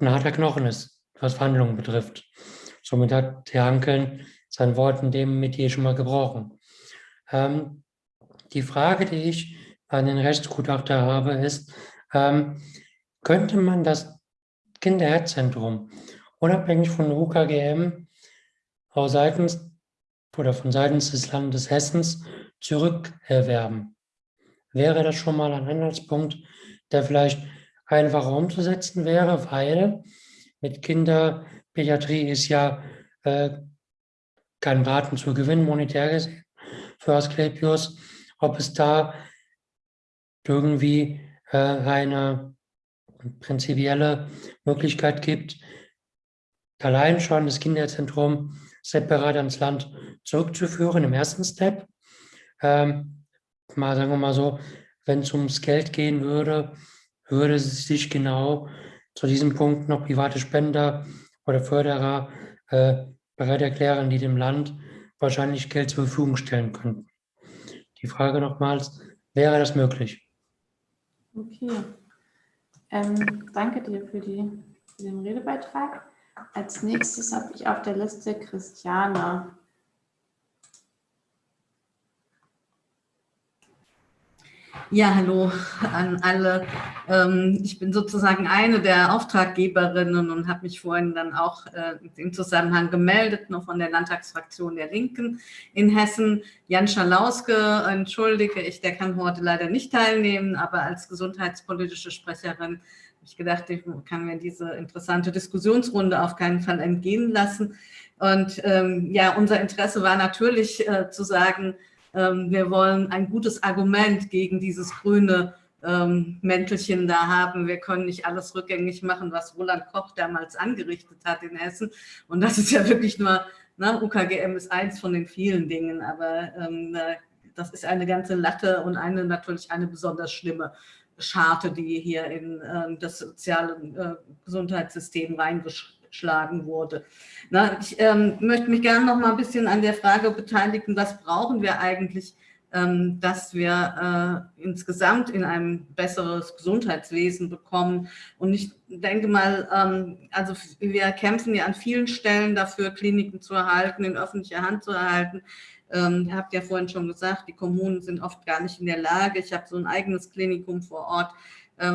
ein harter Knochen ist, was Verhandlungen betrifft. Somit hat Herr Hankeln sein Wort in dem Metier schon mal gebrochen. Ähm, die Frage, die ich den Rechtsgutachter habe, ist, ähm, könnte man das Kinderherzzentrum unabhängig von UKGM auch seitens oder von seitens des Landes Hessens zurückerwerben. Wäre das schon mal ein Anhaltspunkt, der vielleicht einfacher umzusetzen wäre, weil mit Kinderpädiatrie ist ja äh, kein Raten zu gewinnen, monetär gesehen, für Asklepios, ob es da irgendwie äh, eine prinzipielle Möglichkeit gibt, allein schon das Kinderzentrum separat ans Land zurückzuführen im ersten Step. Ähm, mal sagen wir mal so, wenn es ums Geld gehen würde, würde sich genau zu diesem Punkt noch private Spender oder Förderer äh, bereit erklären, die dem Land wahrscheinlich Geld zur Verfügung stellen könnten. Die Frage nochmals, wäre das möglich? Okay. Ähm, danke dir für, die, für den Redebeitrag. Als nächstes habe ich auf der Liste Christiane. Ja, hallo an alle. Ähm, ich bin sozusagen eine der Auftraggeberinnen und habe mich vorhin dann auch äh, im Zusammenhang gemeldet, noch von der Landtagsfraktion der Linken in Hessen. Jan Schalauske, entschuldige ich, der kann heute leider nicht teilnehmen, aber als gesundheitspolitische Sprecherin ich gedacht, ich kann mir diese interessante Diskussionsrunde auf keinen Fall entgehen lassen. Und ähm, ja, unser Interesse war natürlich äh, zu sagen, wir wollen ein gutes Argument gegen dieses grüne ähm, Mäntelchen da haben. Wir können nicht alles rückgängig machen, was Roland Koch damals angerichtet hat in Hessen. Und das ist ja wirklich nur, ne, UKGM ist eins von den vielen Dingen, aber ähm, äh, das ist eine ganze Latte und eine natürlich eine besonders schlimme Scharte, die hier in äh, das soziale äh, Gesundheitssystem reingeschrieben geschlagen wurde. Na, ich ähm, möchte mich gerne noch mal ein bisschen an der Frage beteiligen, was brauchen wir eigentlich, ähm, dass wir äh, insgesamt in ein besseres Gesundheitswesen bekommen. Und ich denke mal, ähm, also wir kämpfen ja an vielen Stellen dafür, Kliniken zu erhalten, in öffentlicher Hand zu erhalten. Ähm, ihr habt ja vorhin schon gesagt, die Kommunen sind oft gar nicht in der Lage. Ich habe so ein eigenes Klinikum vor Ort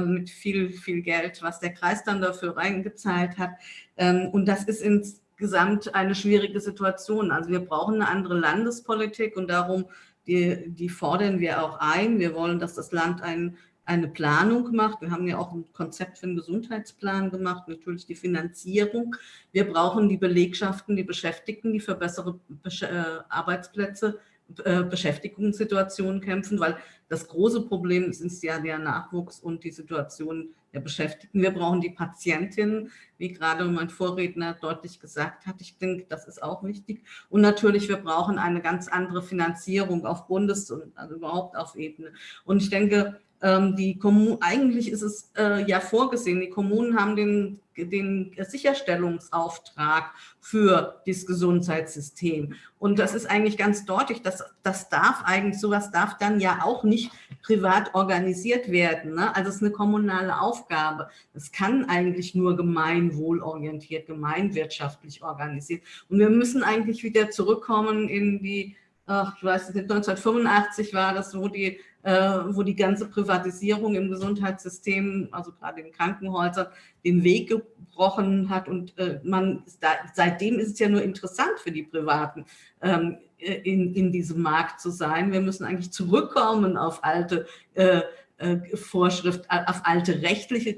mit viel, viel Geld, was der Kreis dann dafür reingezahlt hat. Ähm, und das ist insgesamt eine schwierige Situation. Also wir brauchen eine andere Landespolitik und darum, die, die fordern wir auch ein. Wir wollen, dass das Land ein, eine Planung macht. Wir haben ja auch ein Konzept für einen Gesundheitsplan gemacht, natürlich die Finanzierung. Wir brauchen die Belegschaften, die Beschäftigten, die für bessere äh, Arbeitsplätze äh, Beschäftigungssituationen kämpfen, weil das große Problem ist ja der Nachwuchs und die Situation der Beschäftigten. Wir brauchen die Patientinnen, wie gerade mein Vorredner deutlich gesagt hat. Ich denke, das ist auch wichtig. Und natürlich, wir brauchen eine ganz andere Finanzierung auf Bundes- und also überhaupt auf Ebene. Und ich denke, ähm, die Kommun eigentlich ist es äh, ja vorgesehen, die Kommunen haben den, den Sicherstellungsauftrag für das Gesundheitssystem. Und das ist eigentlich ganz deutlich, dass das darf eigentlich, sowas darf dann ja auch nicht privat organisiert werden. Ne? Also es ist eine kommunale Aufgabe. Es kann eigentlich nur gemeinwohlorientiert, gemeinwirtschaftlich organisiert. Und wir müssen eigentlich wieder zurückkommen in die, ach, ich weiß nicht, 1985 war das, wo die wo die ganze Privatisierung im Gesundheitssystem, also gerade in Krankenhäusern, den Weg gebrochen hat. Und äh, man seitdem ist es ja nur interessant für die Privaten, ähm, in, in diesem Markt zu sein. Wir müssen eigentlich zurückkommen auf alte äh, Vorschrift, auf alte rechtliche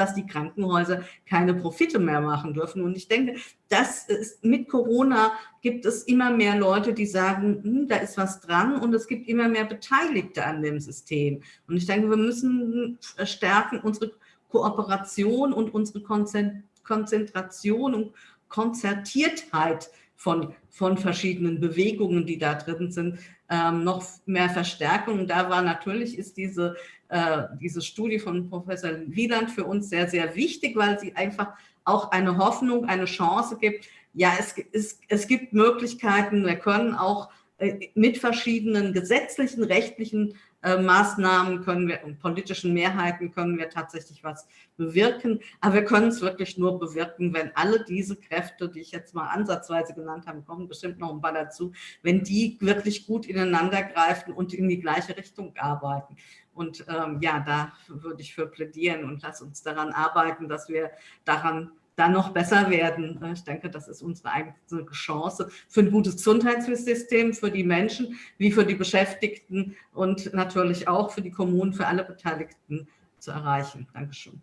dass die Krankenhäuser keine Profite mehr machen dürfen. Und ich denke, das ist, mit Corona gibt es immer mehr Leute, die sagen, hm, da ist was dran und es gibt immer mehr Beteiligte an dem System. Und ich denke, wir müssen stärken unsere Kooperation und unsere Konzentration und Konzertiertheit von, von verschiedenen Bewegungen, die da drin sind, ähm, noch mehr Verstärkung. Da war natürlich, ist diese, äh, diese Studie von Professor Wieland für uns sehr, sehr wichtig, weil sie einfach auch eine Hoffnung, eine Chance gibt. Ja, es, es, es gibt Möglichkeiten, wir können auch äh, mit verschiedenen gesetzlichen, rechtlichen äh, Maßnahmen können wir und politischen Mehrheiten können wir tatsächlich was bewirken. Aber wir können es wirklich nur bewirken, wenn alle diese Kräfte, die ich jetzt mal ansatzweise genannt habe, kommen bestimmt noch ein paar dazu, wenn die wirklich gut ineinander greifen und in die gleiche Richtung arbeiten. Und ähm, ja, da würde ich für plädieren und lass uns daran arbeiten, dass wir daran dann noch besser werden. Ich denke, das ist unsere eigene Chance für ein gutes Gesundheitssystem, für die Menschen, wie für die Beschäftigten und natürlich auch für die Kommunen, für alle Beteiligten zu erreichen. Dankeschön.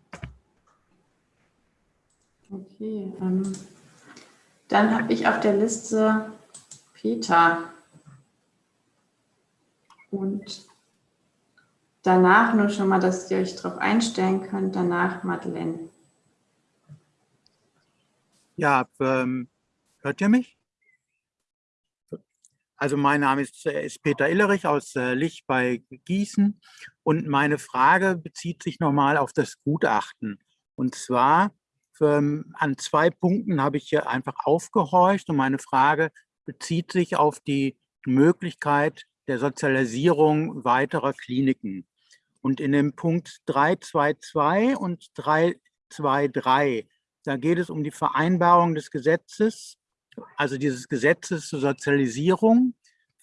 Okay, ähm, dann habe ich auf der Liste Peter und danach nur schon mal, dass ihr euch darauf einstellen könnt, danach Madeleine. Ja, ähm, hört ihr mich? Also mein Name ist, äh, ist Peter Illerich aus äh, Lich bei Gießen und meine Frage bezieht sich nochmal auf das Gutachten. Und zwar ähm, an zwei Punkten habe ich hier einfach aufgehorcht und meine Frage bezieht sich auf die Möglichkeit der Sozialisierung weiterer Kliniken. Und in dem Punkt 322 und 323, da geht es um die Vereinbarung des Gesetzes also dieses Gesetzes zur Sozialisierung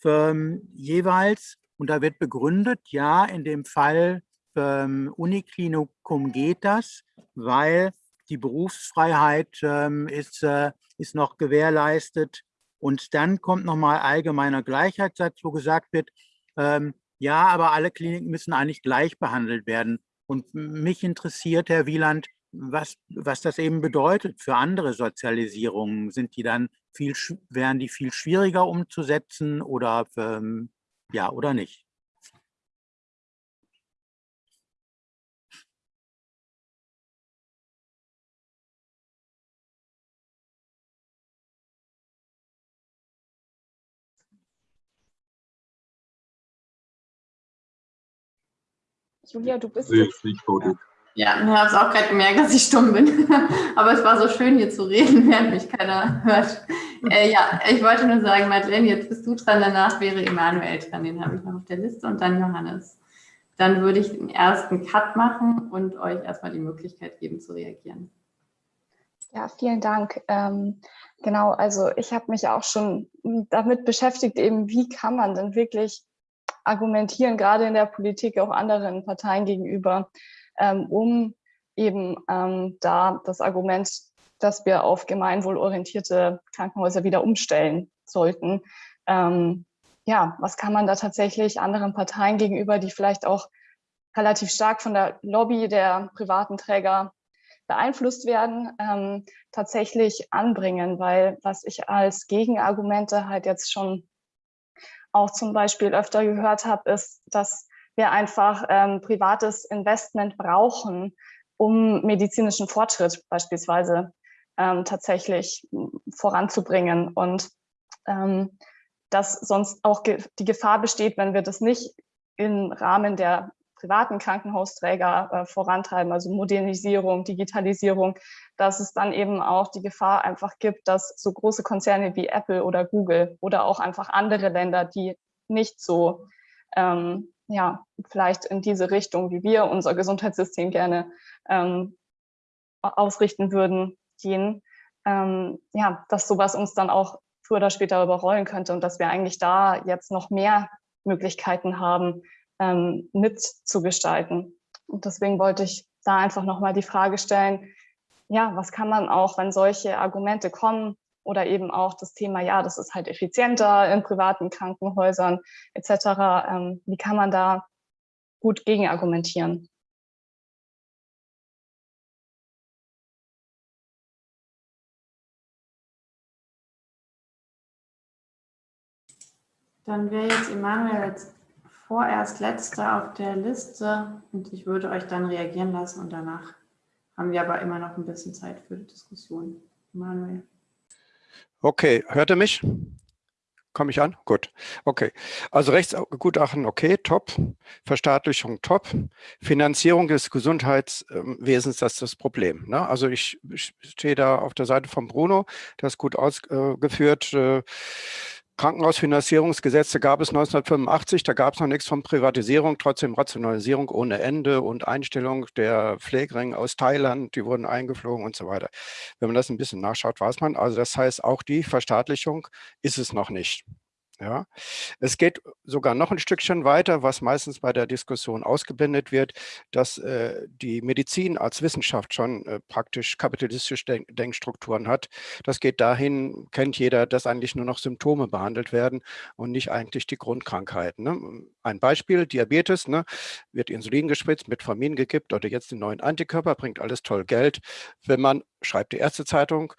ähm, jeweils. Und da wird begründet, ja, in dem Fall ähm, Uniklinikum geht das, weil die Berufsfreiheit ähm, ist, äh, ist noch gewährleistet. Und dann kommt nochmal allgemeiner Gleichheitssatz, wo gesagt wird, ähm, ja, aber alle Kliniken müssen eigentlich gleich behandelt werden. Und mich interessiert, Herr Wieland, was, was das eben bedeutet für andere Sozialisierungen. Sind die dann viel, wären die viel schwieriger umzusetzen oder ähm, ja oder nicht? Julia, du bist. Nee, nicht ja, ich habe es auch gerade gemerkt, dass ich stumm bin. Aber es war so schön, hier zu reden, während mich keiner hört. Äh, ja, ich wollte nur sagen, Madeleine, jetzt bist du dran, danach wäre Emanuel dran, den habe ich noch auf der Liste und dann Johannes. Dann würde ich den ersten Cut machen und euch erstmal die Möglichkeit geben zu reagieren. Ja, vielen Dank. Ähm, genau, also ich habe mich auch schon damit beschäftigt, eben wie kann man denn wirklich argumentieren, gerade in der Politik auch anderen Parteien gegenüber, um eben ähm, da das Argument, dass wir auf gemeinwohlorientierte Krankenhäuser wieder umstellen sollten. Ähm, ja, was kann man da tatsächlich anderen Parteien gegenüber, die vielleicht auch relativ stark von der Lobby der privaten Träger beeinflusst werden, ähm, tatsächlich anbringen, weil was ich als Gegenargumente halt jetzt schon auch zum Beispiel öfter gehört habe, ist, dass wir einfach ähm, privates Investment brauchen, um medizinischen Fortschritt beispielsweise ähm, tatsächlich voranzubringen. Und ähm, dass sonst auch ge die Gefahr besteht, wenn wir das nicht im Rahmen der privaten Krankenhausträger äh, vorantreiben, also Modernisierung, Digitalisierung, dass es dann eben auch die Gefahr einfach gibt, dass so große Konzerne wie Apple oder Google oder auch einfach andere Länder, die nicht so ähm, ja, vielleicht in diese Richtung, wie wir unser Gesundheitssystem gerne ähm, ausrichten würden, gehen, ähm, ja, dass sowas uns dann auch früher oder später überrollen könnte und dass wir eigentlich da jetzt noch mehr Möglichkeiten haben, ähm, mitzugestalten. Und deswegen wollte ich da einfach nochmal die Frage stellen, ja, was kann man auch, wenn solche Argumente kommen, oder eben auch das Thema, ja, das ist halt effizienter in privaten Krankenhäusern etc. Ähm, wie kann man da gut gegen argumentieren? Dann wäre jetzt Emanuel als vorerst letzter auf der Liste und ich würde euch dann reagieren lassen und danach haben wir aber immer noch ein bisschen Zeit für die Diskussion. Emanuel. Okay, hört ihr mich? Komme ich an? Gut. Okay. Also Rechtsgutachten, okay, top. Verstaatlichung, top. Finanzierung des Gesundheitswesens, das ist das Problem. Ne? Also ich, ich stehe da auf der Seite von Bruno, das gut ausgeführt. Äh, Krankenhausfinanzierungsgesetze gab es 1985, da gab es noch nichts von Privatisierung, trotzdem Rationalisierung ohne Ende und Einstellung der Pflegeringe aus Thailand, die wurden eingeflogen und so weiter. Wenn man das ein bisschen nachschaut, weiß man, also das heißt, auch die Verstaatlichung ist es noch nicht. Ja, es geht sogar noch ein Stückchen weiter, was meistens bei der Diskussion ausgeblendet wird, dass äh, die Medizin als Wissenschaft schon äh, praktisch kapitalistische Denk Denkstrukturen hat. Das geht dahin, kennt jeder, dass eigentlich nur noch Symptome behandelt werden und nicht eigentlich die Grundkrankheiten. Ne? Ein Beispiel, Diabetes, ne? wird Insulin gespritzt, Metformin gekippt oder jetzt den neuen Antikörper, bringt alles toll Geld. Wenn man, schreibt die Ärztezeitung,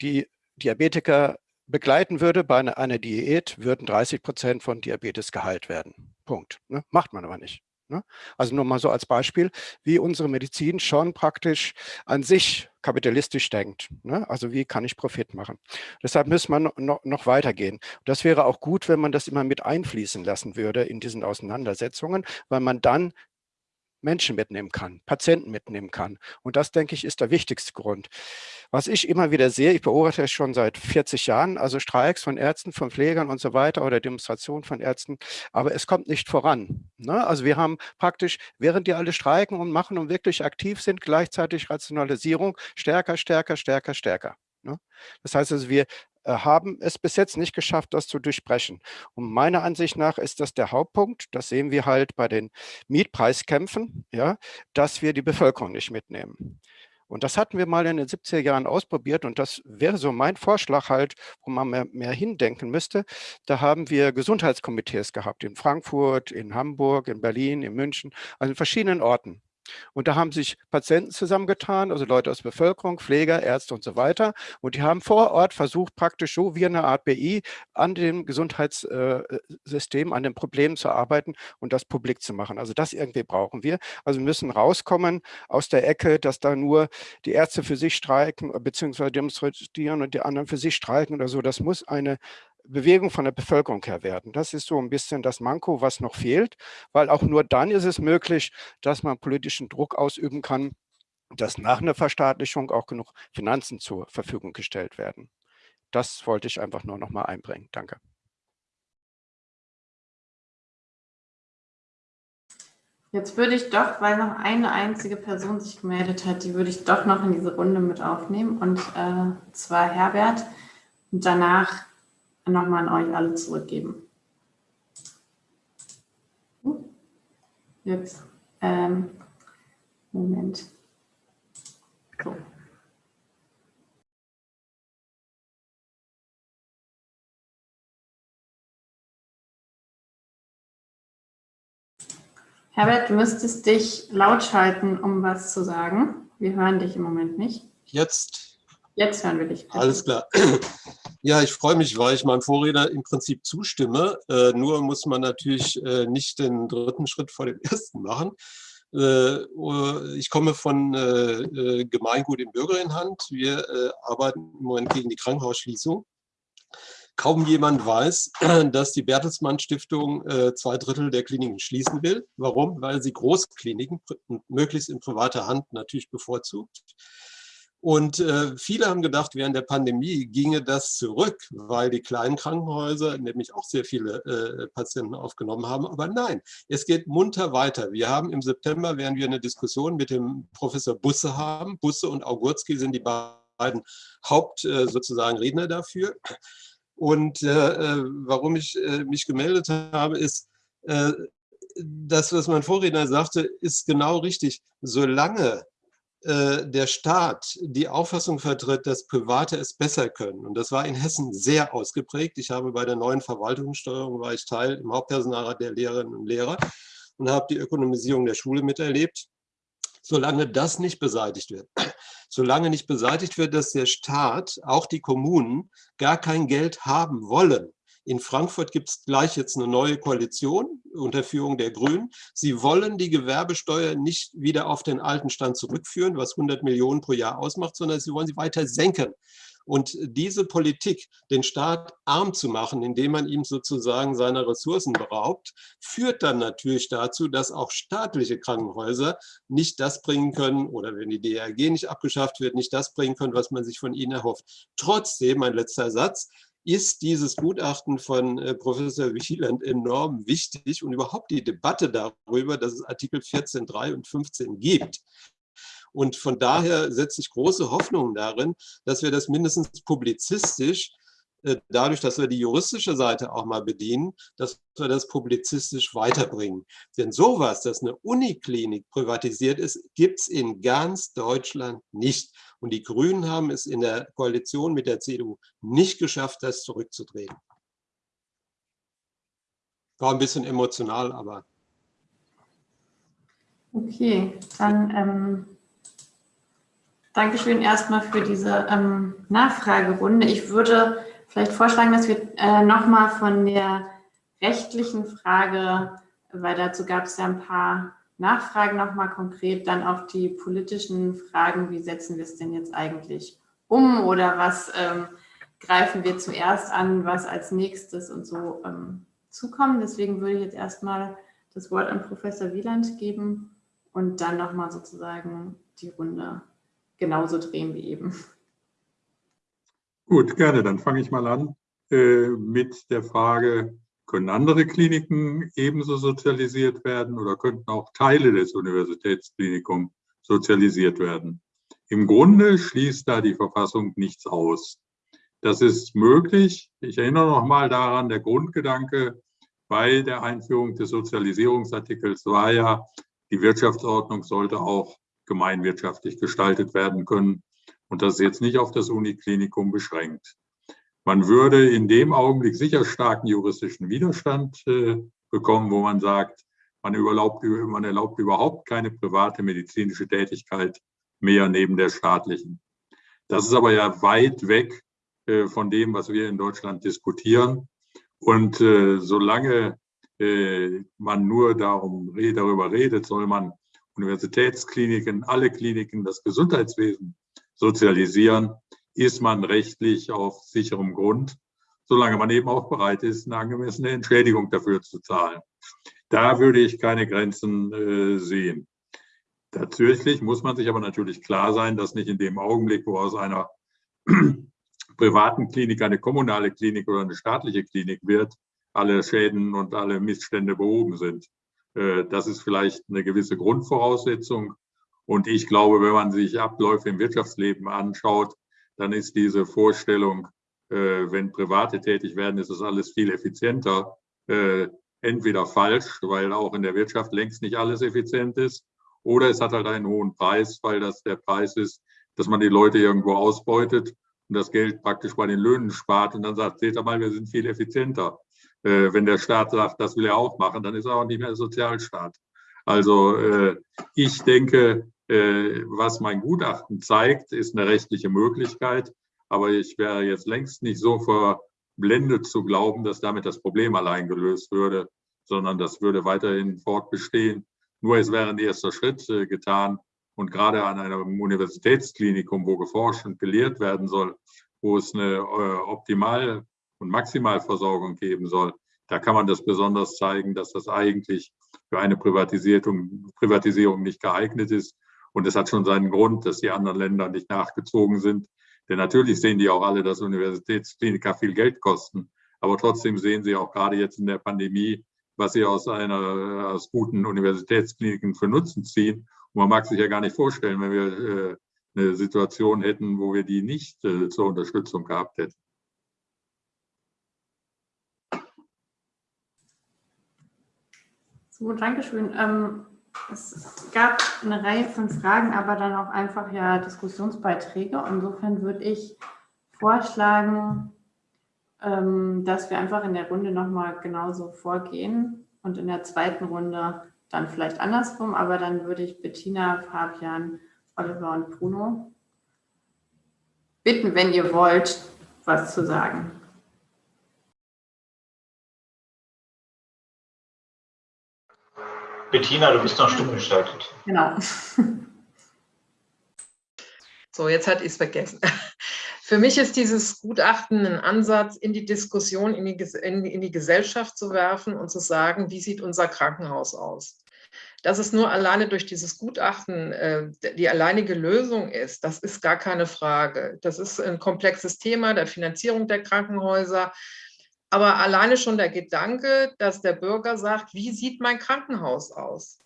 die Diabetiker begleiten würde bei einer, Diät, würden 30 Prozent von Diabetes geheilt werden. Punkt. Ne? Macht man aber nicht. Ne? Also nur mal so als Beispiel, wie unsere Medizin schon praktisch an sich kapitalistisch denkt. Ne? Also wie kann ich Profit machen? Deshalb muss man noch, noch weitergehen. Das wäre auch gut, wenn man das immer mit einfließen lassen würde in diesen Auseinandersetzungen, weil man dann Menschen mitnehmen kann, Patienten mitnehmen kann. Und das, denke ich, ist der wichtigste Grund. Was ich immer wieder sehe, ich beobachte es schon seit 40 Jahren, also Streiks von Ärzten, von Pflegern und so weiter oder Demonstrationen von Ärzten, aber es kommt nicht voran. Ne? Also wir haben praktisch, während die alle streiken und machen und wirklich aktiv sind, gleichzeitig Rationalisierung stärker, stärker, stärker, stärker. Ne? Das heißt also, wir haben es bis jetzt nicht geschafft, das zu durchbrechen. Und meiner Ansicht nach ist das der Hauptpunkt, das sehen wir halt bei den Mietpreiskämpfen, ja, dass wir die Bevölkerung nicht mitnehmen. Und das hatten wir mal in den 70er Jahren ausprobiert und das wäre so mein Vorschlag halt, wo man mehr, mehr hindenken müsste. Da haben wir Gesundheitskomitees gehabt in Frankfurt, in Hamburg, in Berlin, in München, also in verschiedenen Orten. Und da haben sich Patienten zusammengetan, also Leute aus Bevölkerung, Pfleger, Ärzte und so weiter. Und die haben vor Ort versucht, praktisch so wie eine Art BI an dem Gesundheitssystem, an den Problemen zu arbeiten und das publik zu machen. Also das irgendwie brauchen wir. Also wir müssen rauskommen aus der Ecke, dass da nur die Ärzte für sich streiken, beziehungsweise demonstrieren und die anderen für sich streiken oder so. Das muss eine Bewegung von der Bevölkerung her werden. Das ist so ein bisschen das Manko, was noch fehlt, weil auch nur dann ist es möglich, dass man politischen Druck ausüben kann, dass nach einer Verstaatlichung auch genug Finanzen zur Verfügung gestellt werden. Das wollte ich einfach nur noch mal einbringen. Danke. Jetzt würde ich doch, weil noch eine einzige Person sich gemeldet hat, die würde ich doch noch in diese Runde mit aufnehmen, und äh, zwar Herbert. Und danach nochmal an euch alle zurückgeben. Jetzt, ähm, Moment. So. Herbert, du müsstest dich laut schalten, um was zu sagen. Wir hören dich im Moment nicht. Jetzt? Jetzt hören wir dich. Alles klar. Ja, ich freue mich, weil ich meinem Vorredner im Prinzip zustimme. Äh, nur muss man natürlich äh, nicht den dritten Schritt vor dem ersten machen. Äh, ich komme von äh, äh, Gemeingut in Bürgerinhand. Wir äh, arbeiten im Moment gegen die Krankenhausschließung. Kaum jemand weiß, dass die Bertelsmann Stiftung zwei Drittel der Kliniken schließen will. Warum? Weil sie Großkliniken möglichst in privater Hand natürlich bevorzugt. Und äh, viele haben gedacht, während der Pandemie ginge das zurück, weil die kleinen Krankenhäuser nämlich auch sehr viele äh, Patienten aufgenommen haben. Aber nein, es geht munter weiter. Wir haben im September, werden wir eine Diskussion mit dem Professor Busse haben. Busse und Augurski sind die beiden Haupt äh, sozusagen Redner dafür. Und äh, äh, warum ich äh, mich gemeldet habe, ist, das, was mein Vorredner sagte, ist genau richtig. Solange der Staat die Auffassung vertritt, dass Private es besser können. Und das war in Hessen sehr ausgeprägt. Ich habe bei der neuen Verwaltungssteuerung, war ich Teil im Hauptpersonalrat der Lehrerinnen und Lehrer und habe die Ökonomisierung der Schule miterlebt. Solange das nicht beseitigt wird, solange nicht beseitigt wird, dass der Staat, auch die Kommunen, gar kein Geld haben wollen, in Frankfurt gibt es gleich jetzt eine neue Koalition unter Führung der Grünen. Sie wollen die Gewerbesteuer nicht wieder auf den alten Stand zurückführen, was 100 Millionen pro Jahr ausmacht, sondern sie wollen sie weiter senken. Und diese Politik, den Staat arm zu machen, indem man ihm sozusagen seiner Ressourcen beraubt, führt dann natürlich dazu, dass auch staatliche Krankenhäuser nicht das bringen können, oder wenn die DRG nicht abgeschafft wird, nicht das bringen können, was man sich von ihnen erhofft. Trotzdem, mein letzter Satz, ist dieses Gutachten von äh, Professor Wieland enorm wichtig und überhaupt die Debatte darüber, dass es Artikel 14.3 und 15 gibt. Und von daher setze ich große Hoffnung darin, dass wir das mindestens publizistisch dadurch, dass wir die juristische Seite auch mal bedienen, dass wir das publizistisch weiterbringen. Denn sowas, dass eine Uniklinik privatisiert ist, gibt es in ganz Deutschland nicht. Und die Grünen haben es in der Koalition mit der CDU nicht geschafft, das zurückzudrehen. War ein bisschen emotional, aber... Okay, dann ähm, Dankeschön erstmal für diese ähm, Nachfragerunde. Ich würde vielleicht vorschlagen, dass wir äh, nochmal von der rechtlichen Frage weil dazu gab es ja ein paar Nachfragen nochmal konkret, dann auf die politischen Fragen, wie setzen wir es denn jetzt eigentlich um oder was ähm, greifen wir zuerst an, was als nächstes und so ähm, zukommen. Deswegen würde ich jetzt erstmal das Wort an Professor Wieland geben und dann nochmal sozusagen die Runde genauso drehen wie eben. Gut, gerne. Dann fange ich mal an äh, mit der Frage, können andere Kliniken ebenso sozialisiert werden oder könnten auch Teile des Universitätsklinikums sozialisiert werden? Im Grunde schließt da die Verfassung nichts aus. Das ist möglich. Ich erinnere noch mal daran, der Grundgedanke bei der Einführung des Sozialisierungsartikels war ja, die Wirtschaftsordnung sollte auch gemeinwirtschaftlich gestaltet werden können und das ist jetzt nicht auf das Uniklinikum beschränkt. Man würde in dem Augenblick sicher starken juristischen Widerstand äh, bekommen, wo man sagt, man, überlaubt, man erlaubt überhaupt keine private medizinische Tätigkeit mehr neben der staatlichen. Das ist aber ja weit weg äh, von dem, was wir in Deutschland diskutieren. Und äh, solange äh, man nur darum, darüber redet, soll man Universitätskliniken, alle Kliniken, das Gesundheitswesen sozialisieren, ist man rechtlich auf sicherem Grund, solange man eben auch bereit ist, eine angemessene Entschädigung dafür zu zahlen. Da würde ich keine Grenzen äh, sehen. Tatsächlich muss man sich aber natürlich klar sein, dass nicht in dem Augenblick, wo aus einer privaten Klinik eine kommunale Klinik oder eine staatliche Klinik wird, alle Schäden und alle Missstände behoben sind. Äh, das ist vielleicht eine gewisse Grundvoraussetzung. Und ich glaube, wenn man sich Abläufe im Wirtschaftsleben anschaut, dann ist diese Vorstellung, äh, wenn Private tätig werden, ist das alles viel effizienter, äh, entweder falsch, weil auch in der Wirtschaft längst nicht alles effizient ist, oder es hat halt einen hohen Preis, weil das der Preis ist, dass man die Leute irgendwo ausbeutet und das Geld praktisch bei den Löhnen spart und dann sagt, seht ihr mal, wir sind viel effizienter. Äh, wenn der Staat sagt, das will er auch machen, dann ist er auch nicht mehr Sozialstaat. Also äh, ich denke, äh, was mein Gutachten zeigt, ist eine rechtliche Möglichkeit. Aber ich wäre jetzt längst nicht so verblendet zu glauben, dass damit das Problem allein gelöst würde, sondern das würde weiterhin fortbestehen. Nur es wäre ein erster Schritt äh, getan. Und gerade an einem Universitätsklinikum, wo geforscht und gelehrt werden soll, wo es eine äh, Optimal- und Maximalversorgung geben soll, da kann man das besonders zeigen, dass das eigentlich für eine Privatisierung, Privatisierung nicht geeignet ist. Und es hat schon seinen Grund, dass die anderen Länder nicht nachgezogen sind. Denn natürlich sehen die auch alle, dass Universitätskliniker viel Geld kosten. Aber trotzdem sehen sie auch gerade jetzt in der Pandemie, was sie aus einer aus guten Universitätskliniken für Nutzen ziehen. Und man mag sich ja gar nicht vorstellen, wenn wir äh, eine Situation hätten, wo wir die nicht äh, zur Unterstützung gehabt hätten. So, Dankeschön. Ähm, es gab eine Reihe von Fragen, aber dann auch einfach ja Diskussionsbeiträge. Insofern würde ich vorschlagen, ähm, dass wir einfach in der Runde nochmal genauso vorgehen und in der zweiten Runde dann vielleicht andersrum, aber dann würde ich Bettina, Fabian, Oliver und Bruno bitten, wenn ihr wollt, was zu sagen. Bettina, du bist noch stumm geschaltet. Genau. So, jetzt hat ich es vergessen. Für mich ist dieses Gutachten ein Ansatz, in die Diskussion, in die, in, in die Gesellschaft zu werfen und zu sagen, wie sieht unser Krankenhaus aus? Dass es nur alleine durch dieses Gutachten äh, die alleinige Lösung ist, das ist gar keine Frage. Das ist ein komplexes Thema der Finanzierung der Krankenhäuser. Aber alleine schon der Gedanke, dass der Bürger sagt, wie sieht mein Krankenhaus aus?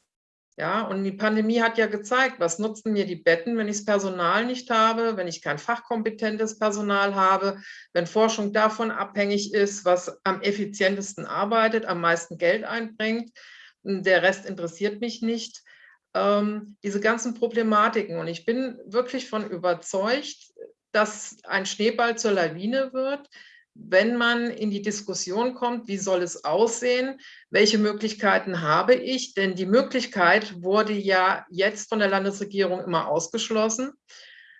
Ja, und die Pandemie hat ja gezeigt, was nutzen mir die Betten, wenn ich das Personal nicht habe, wenn ich kein fachkompetentes Personal habe, wenn Forschung davon abhängig ist, was am effizientesten arbeitet, am meisten Geld einbringt. Der Rest interessiert mich nicht. Ähm, diese ganzen Problematiken. Und ich bin wirklich von überzeugt, dass ein Schneeball zur Lawine wird, wenn man in die Diskussion kommt, wie soll es aussehen, welche Möglichkeiten habe ich, denn die Möglichkeit wurde ja jetzt von der Landesregierung immer ausgeschlossen,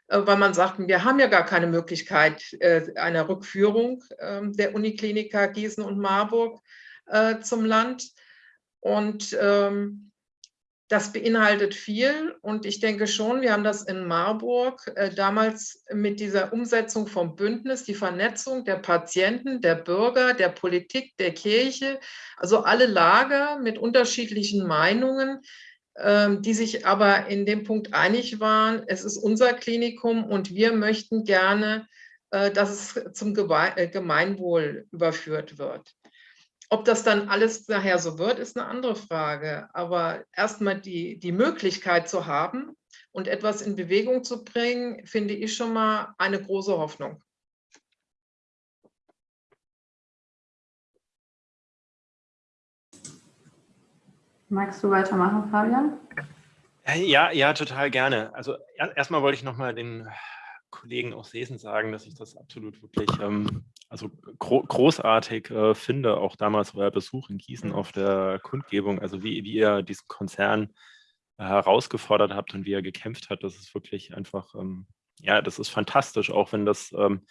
äh, weil man sagt, wir haben ja gar keine Möglichkeit äh, einer Rückführung ähm, der Unikliniker Gießen und Marburg äh, zum Land. Und ähm, das beinhaltet viel und ich denke schon, wir haben das in Marburg äh, damals mit dieser Umsetzung vom Bündnis, die Vernetzung der Patienten, der Bürger, der Politik, der Kirche, also alle Lager mit unterschiedlichen Meinungen, ähm, die sich aber in dem Punkt einig waren, es ist unser Klinikum und wir möchten gerne, äh, dass es zum äh, Gemeinwohl überführt wird. Ob das dann alles nachher so wird, ist eine andere Frage. Aber erstmal die, die Möglichkeit zu haben und etwas in Bewegung zu bringen, finde ich schon mal eine große Hoffnung. Magst du weitermachen, Fabian? Ja, ja, total gerne. Also erstmal wollte ich nochmal den Kollegen aus Sesen sagen, dass ich das absolut wirklich ähm, also gro großartig äh, finde, auch damals euer Besuch in Gießen auf der Kundgebung, also wie, wie ihr diesen Konzern äh, herausgefordert habt und wie er gekämpft hat, das ist wirklich einfach, ähm, ja, das ist fantastisch, auch wenn das ähm,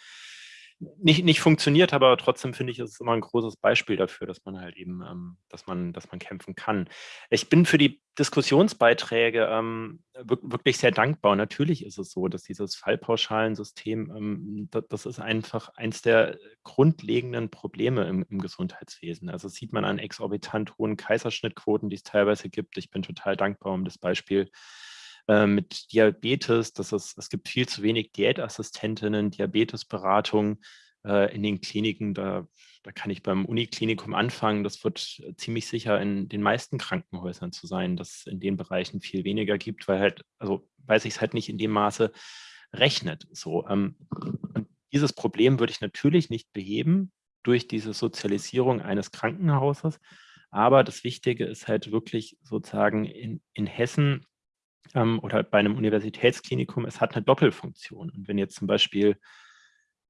nicht, nicht funktioniert, aber trotzdem finde ich, ist es immer ein großes Beispiel dafür, dass man halt eben, ähm, dass man, dass man kämpfen kann. Ich bin für die Diskussionsbeiträge ähm, wirklich sehr dankbar. Natürlich ist es so, dass dieses Fallpauschalensystem, ähm, das, das, ist einfach eins der grundlegenden Probleme im, im Gesundheitswesen. Also sieht man an exorbitant hohen Kaiserschnittquoten, die es teilweise gibt. Ich bin total dankbar um das Beispiel äh, mit Diabetes, dass es, es gibt viel zu wenig Diätassistentinnen, Diabetesberatung äh, in den Kliniken. Da, da kann ich beim Uniklinikum anfangen. Das wird ziemlich sicher in den meisten Krankenhäusern zu sein, dass es in den Bereichen viel weniger gibt, weil halt, also weil sich es halt nicht in dem Maße rechnet. So, ähm, und dieses Problem würde ich natürlich nicht beheben durch diese Sozialisierung eines Krankenhauses. Aber das Wichtige ist halt wirklich sozusagen in, in Hessen ähm, oder bei einem Universitätsklinikum, es hat eine Doppelfunktion. Und wenn jetzt zum Beispiel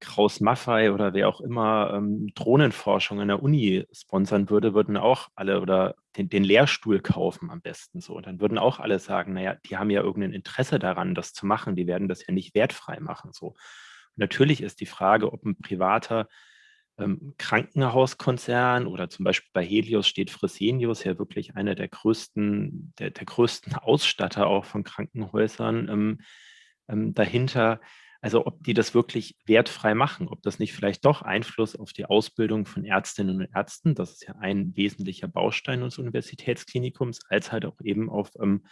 Kraus Maffei oder wer auch immer ähm, Drohnenforschung an der Uni sponsern würde, würden auch alle oder den, den, Lehrstuhl kaufen am besten so. Und dann würden auch alle sagen, naja, die haben ja irgendein Interesse daran, das zu machen. Die werden das ja nicht wertfrei machen. So. Und natürlich ist die Frage, ob ein privater ähm, Krankenhauskonzern oder zum Beispiel bei Helios steht Fresenius ja wirklich einer der größten, der, der größten Ausstatter auch von Krankenhäusern ähm, ähm, dahinter. Also ob die das wirklich wertfrei machen, ob das nicht vielleicht doch Einfluss auf die Ausbildung von Ärztinnen und Ärzten, das ist ja ein wesentlicher Baustein des Universitätsklinikums, als halt auch eben auf ähm,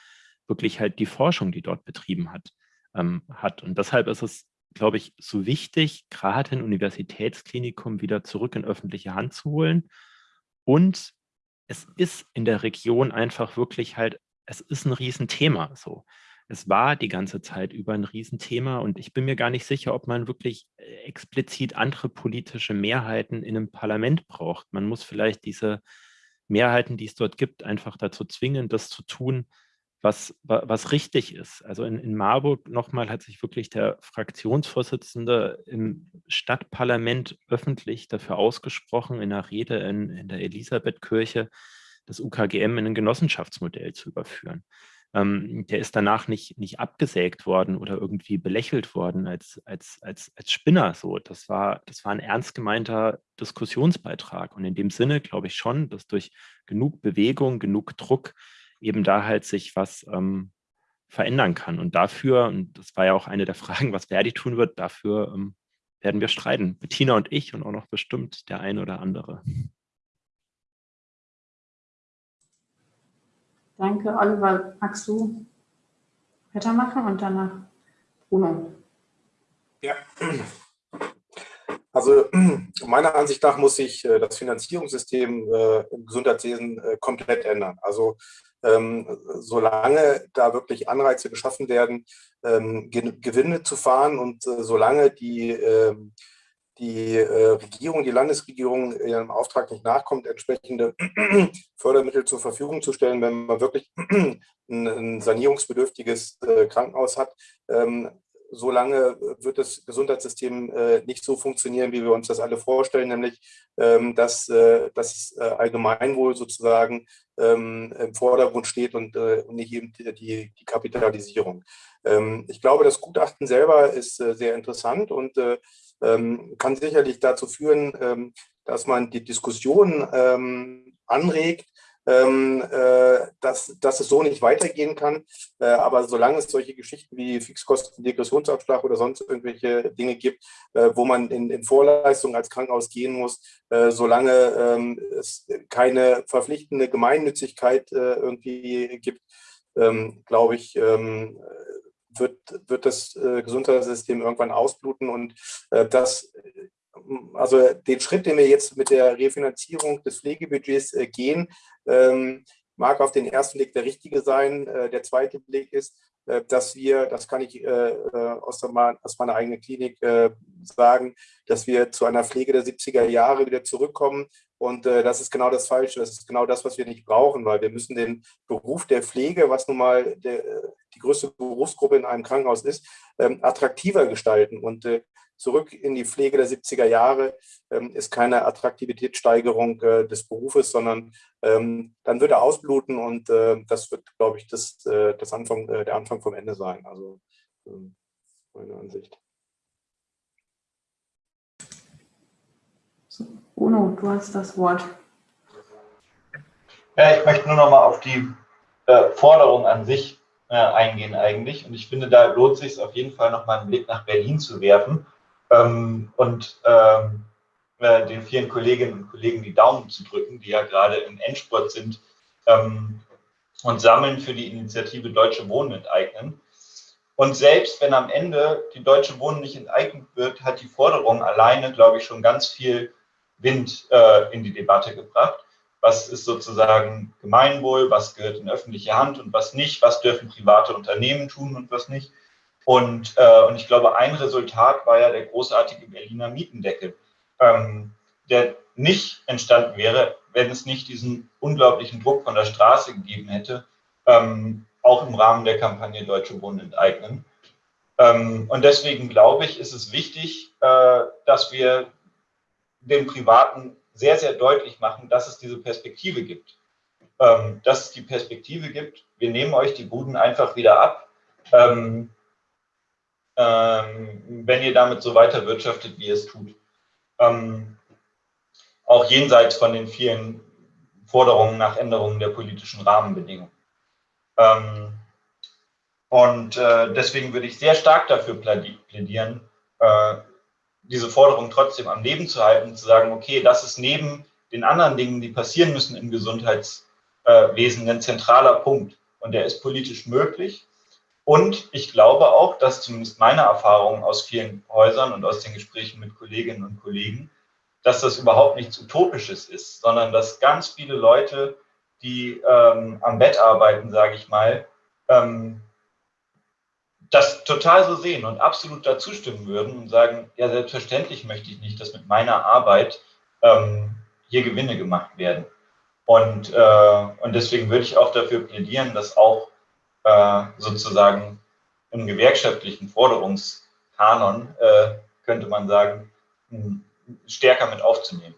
wirklich halt die Forschung, die dort betrieben hat, ähm, hat. Und deshalb ist es glaube ich, so wichtig, gerade ein Universitätsklinikum wieder zurück in öffentliche Hand zu holen. Und es ist in der Region einfach wirklich halt, es ist ein Riesenthema so. Es war die ganze Zeit über ein Riesenthema und ich bin mir gar nicht sicher, ob man wirklich äh, explizit andere politische Mehrheiten in einem Parlament braucht. Man muss vielleicht diese Mehrheiten, die es dort gibt, einfach dazu zwingen, das zu tun, was, was richtig ist. Also in, in Marburg nochmal hat sich wirklich der Fraktionsvorsitzende im Stadtparlament öffentlich dafür ausgesprochen, in einer Rede in, in der Elisabethkirche das UKGM in ein Genossenschaftsmodell zu überführen. Ähm, der ist danach nicht, nicht abgesägt worden oder irgendwie belächelt worden als, als, als, als Spinner. So. Das, war, das war ein ernst gemeinter Diskussionsbeitrag. Und in dem Sinne glaube ich schon, dass durch genug Bewegung, genug Druck eben da halt sich was ähm, verändern kann. Und dafür, und das war ja auch eine der Fragen, was Verdi tun wird, dafür ähm, werden wir streiten. Bettina und ich und auch noch bestimmt der eine oder andere. Danke, Oliver. Magst du weitermachen und danach Bruno? Ja, also meiner Ansicht nach muss sich äh, das Finanzierungssystem äh, im Gesundheitswesen äh, komplett ändern. Also ähm, solange da wirklich Anreize geschaffen werden, ähm, Gewinne zu fahren und äh, solange die, äh, die äh, Regierung, die Landesregierung ihrem Auftrag nicht nachkommt, entsprechende Fördermittel zur Verfügung zu stellen, wenn man wirklich ein, ein sanierungsbedürftiges äh, Krankenhaus hat, ähm, solange wird das Gesundheitssystem äh, nicht so funktionieren, wie wir uns das alle vorstellen, nämlich ähm, dass äh, das äh, Allgemeinwohl sozusagen ähm, im Vordergrund steht und, äh, nicht eben die, die Kapitalisierung. Ähm, ich glaube, das Gutachten selber ist äh, sehr interessant und äh, ähm, kann sicherlich dazu führen, ähm, dass man die Diskussion ähm, anregt, dass, dass es so nicht weitergehen kann. Äh, aber solange es solche Geschichten wie Fixkosten-Degressionsabschlag oder sonst irgendwelche Dinge gibt, äh, wo man in, in Vorleistung als Krankenhaus gehen muss, äh, solange ähm, es keine verpflichtende Gemeinnützigkeit äh, irgendwie gibt, ähm, glaube ich, ähm, wird, wird das äh, Gesundheitssystem irgendwann ausbluten und das also den Schritt, den wir jetzt mit der Refinanzierung des Pflegebudgets äh, gehen, ähm, mag auf den ersten Blick der richtige sein. Äh, der zweite Blick ist, äh, dass wir, das kann ich aus, der, aus meiner eigenen Klinik sagen, dass wir zu einer Pflege der 70er Jahre wieder zurückkommen. Und das ist genau das Falsche. Das ist genau das, was wir nicht brauchen, weil wir müssen den Beruf der Pflege, was nun mal der, die größte Berufsgruppe in einem Krankenhaus ist, ähm, attraktiver gestalten. Und zurück in die Pflege der 70er Jahre ähm, ist keine Attraktivitätssteigerung äh, des Berufes, sondern ähm, dann wird er ausbluten und äh, das wird, glaube ich, das, äh, das Anfang, äh, der Anfang vom Ende sein. Also ähm, meine Ansicht. So, Bruno, du hast das Wort. Ja, ich möchte nur noch mal auf die äh, Forderung an sich äh, eingehen eigentlich. Und ich finde, da lohnt sich es auf jeden Fall noch mal einen Blick nach Berlin zu werfen ähm, und ähm, äh, den vielen Kolleginnen und Kollegen die Daumen zu drücken, die ja gerade im Endspurt sind ähm, und sammeln für die Initiative Deutsche Wohnen enteignen. Und selbst wenn am Ende die Deutsche Wohnen nicht enteignet wird, hat die Forderung alleine, glaube ich, schon ganz viel Wind äh, in die Debatte gebracht. Was ist sozusagen Gemeinwohl, was gehört in öffentliche Hand und was nicht, was dürfen private Unternehmen tun und was nicht. Und, äh, und ich glaube, ein Resultat war ja der großartige Berliner Mietendeckel, ähm, der nicht entstanden wäre, wenn es nicht diesen unglaublichen Druck von der Straße gegeben hätte, ähm, auch im Rahmen der Kampagne Deutsche Wohnen enteignen. Ähm, und deswegen glaube ich, ist es wichtig, äh, dass wir den Privaten sehr, sehr deutlich machen, dass es diese Perspektive gibt. Ähm, dass es die Perspektive gibt, wir nehmen euch die Buden einfach wieder ab. Ähm, wenn ihr damit so weiter wirtschaftet, wie ihr es tut. Ähm, auch jenseits von den vielen Forderungen nach Änderungen der politischen Rahmenbedingungen. Ähm, und äh, deswegen würde ich sehr stark dafür plädieren, äh, diese Forderung trotzdem am Leben zu halten zu sagen, okay, das ist neben den anderen Dingen, die passieren müssen im Gesundheitswesen, ein zentraler Punkt. Und der ist politisch möglich. Und ich glaube auch, dass zumindest meine Erfahrungen aus vielen Häusern und aus den Gesprächen mit Kolleginnen und Kollegen, dass das überhaupt nichts Utopisches ist, sondern dass ganz viele Leute, die ähm, am Bett arbeiten, sage ich mal, ähm, das total so sehen und absolut dazu stimmen würden und sagen, ja, selbstverständlich möchte ich nicht, dass mit meiner Arbeit ähm, hier Gewinne gemacht werden. Und, äh, und deswegen würde ich auch dafür plädieren, dass auch äh, sozusagen im gewerkschaftlichen Forderungskanon, äh, könnte man sagen, stärker mit aufzunehmen.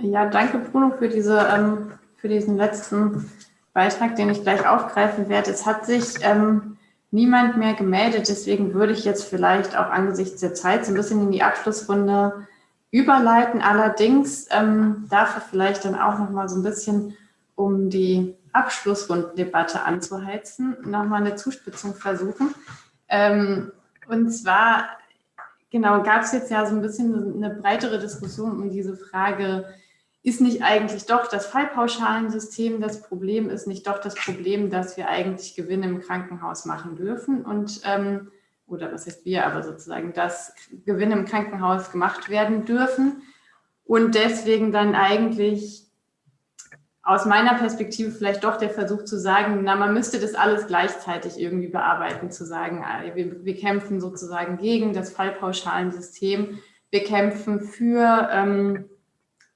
Ja, danke Bruno für, diese, ähm, für diesen letzten Beitrag, den ich gleich aufgreifen werde. Es hat sich ähm, niemand mehr gemeldet, deswegen würde ich jetzt vielleicht auch angesichts der Zeit so ein bisschen in die Abschlussrunde überleiten. Allerdings ähm, darf er vielleicht dann auch noch mal so ein bisschen, um die Abschlussrundendebatte anzuheizen, noch mal eine Zuspitzung versuchen. Ähm, und zwar, genau, gab es jetzt ja so ein bisschen eine breitere Diskussion um diese Frage, ist nicht eigentlich doch das Fallpauschalensystem das Problem, ist nicht doch das Problem, dass wir eigentlich Gewinne im Krankenhaus machen dürfen und ähm, oder was heißt wir, aber sozusagen, dass Gewinne im Krankenhaus gemacht werden dürfen und deswegen dann eigentlich aus meiner Perspektive vielleicht doch der Versuch zu sagen, na, man müsste das alles gleichzeitig irgendwie bearbeiten, zu sagen, ah, wir, wir kämpfen sozusagen gegen das Fallpauschalensystem, wir kämpfen für ähm,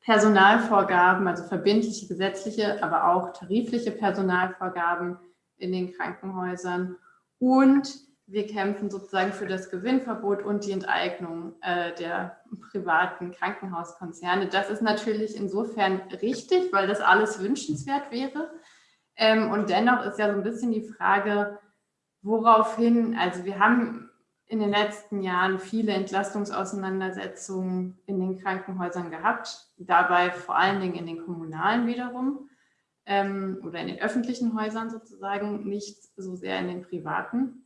Personalvorgaben, also verbindliche gesetzliche, aber auch tarifliche Personalvorgaben in den Krankenhäusern. Und wir kämpfen sozusagen für das Gewinnverbot und die Enteignung äh, der privaten Krankenhauskonzerne. Das ist natürlich insofern richtig, weil das alles wünschenswert wäre. Ähm, und dennoch ist ja so ein bisschen die Frage, woraufhin, also wir haben in den letzten Jahren viele Entlastungsauseinandersetzungen in den Krankenhäusern gehabt, dabei vor allen Dingen in den kommunalen wiederum ähm, oder in den öffentlichen Häusern sozusagen, nicht so sehr in den privaten.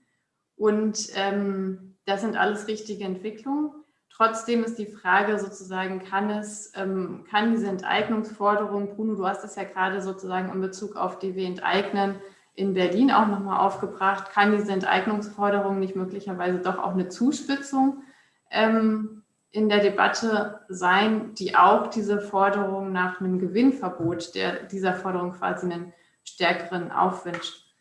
Und ähm, das sind alles richtige Entwicklungen. Trotzdem ist die Frage sozusagen, kann es, ähm, kann diese Enteignungsforderung, Bruno, du hast es ja gerade sozusagen in Bezug auf die wir enteignen, in Berlin auch nochmal aufgebracht, kann diese Enteignungsforderung nicht möglicherweise doch auch eine Zuspitzung ähm, in der Debatte sein, die auch diese Forderung nach einem Gewinnverbot der, dieser Forderung quasi einen stärkeren Aufwind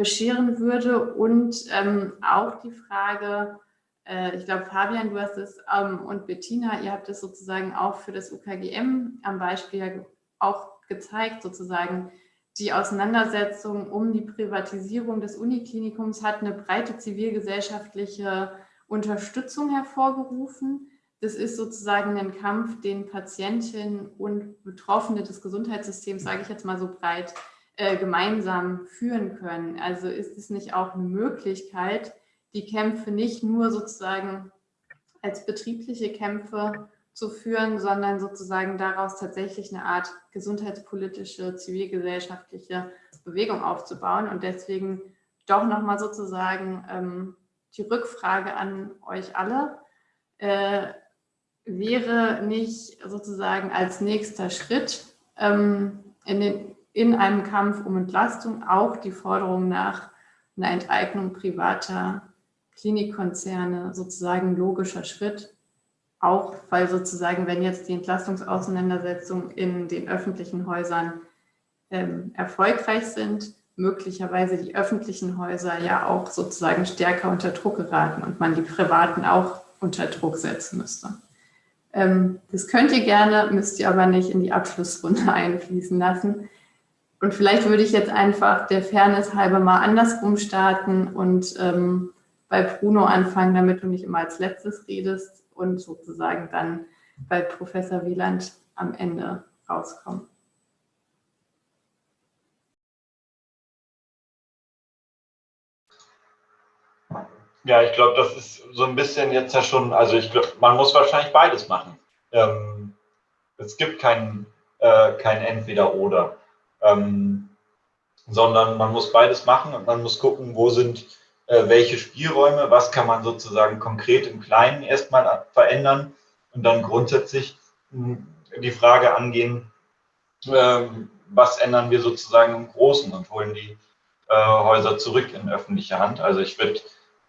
bescheren würde und ähm, auch die Frage, äh, ich glaube Fabian, du hast es ähm, und Bettina, ihr habt es sozusagen auch für das UKGM am Beispiel auch gezeigt, sozusagen, die Auseinandersetzung um die Privatisierung des Uniklinikums hat eine breite zivilgesellschaftliche Unterstützung hervorgerufen. Das ist sozusagen ein Kampf, den Patientinnen und Betroffene des Gesundheitssystems, sage ich jetzt mal so breit, äh, gemeinsam führen können. Also ist es nicht auch eine Möglichkeit, die Kämpfe nicht nur sozusagen als betriebliche Kämpfe zu führen, sondern sozusagen daraus tatsächlich eine Art gesundheitspolitische, zivilgesellschaftliche Bewegung aufzubauen. Und deswegen doch nochmal sozusagen ähm, die Rückfrage an euch alle. Äh, wäre nicht sozusagen als nächster Schritt ähm, in, den, in einem Kampf um Entlastung auch die Forderung nach einer Enteignung privater Klinikkonzerne sozusagen logischer Schritt, auch weil sozusagen, wenn jetzt die Entlastungsauseinandersetzungen in den öffentlichen Häusern ähm, erfolgreich sind, möglicherweise die öffentlichen Häuser ja auch sozusagen stärker unter Druck geraten und man die privaten auch unter Druck setzen müsste. Ähm, das könnt ihr gerne, müsst ihr aber nicht in die Abschlussrunde einfließen lassen. Und vielleicht würde ich jetzt einfach der Fairness halber mal andersrum starten und ähm, bei Bruno anfangen, damit du nicht immer als letztes redest und sozusagen dann bei Professor Wieland am Ende rauskommen. Ja, ich glaube, das ist so ein bisschen jetzt ja schon, also ich glaube, man muss wahrscheinlich beides machen. Ähm, es gibt kein, äh, kein Entweder-Oder, ähm, sondern man muss beides machen und man muss gucken, wo sind äh, welche Spielräume, was kann man sozusagen konkret im Kleinen erstmal verändern und dann grundsätzlich hm, die Frage angehen, ähm, was ändern wir sozusagen im Großen und holen die äh, Häuser zurück in öffentliche Hand. Also ich würde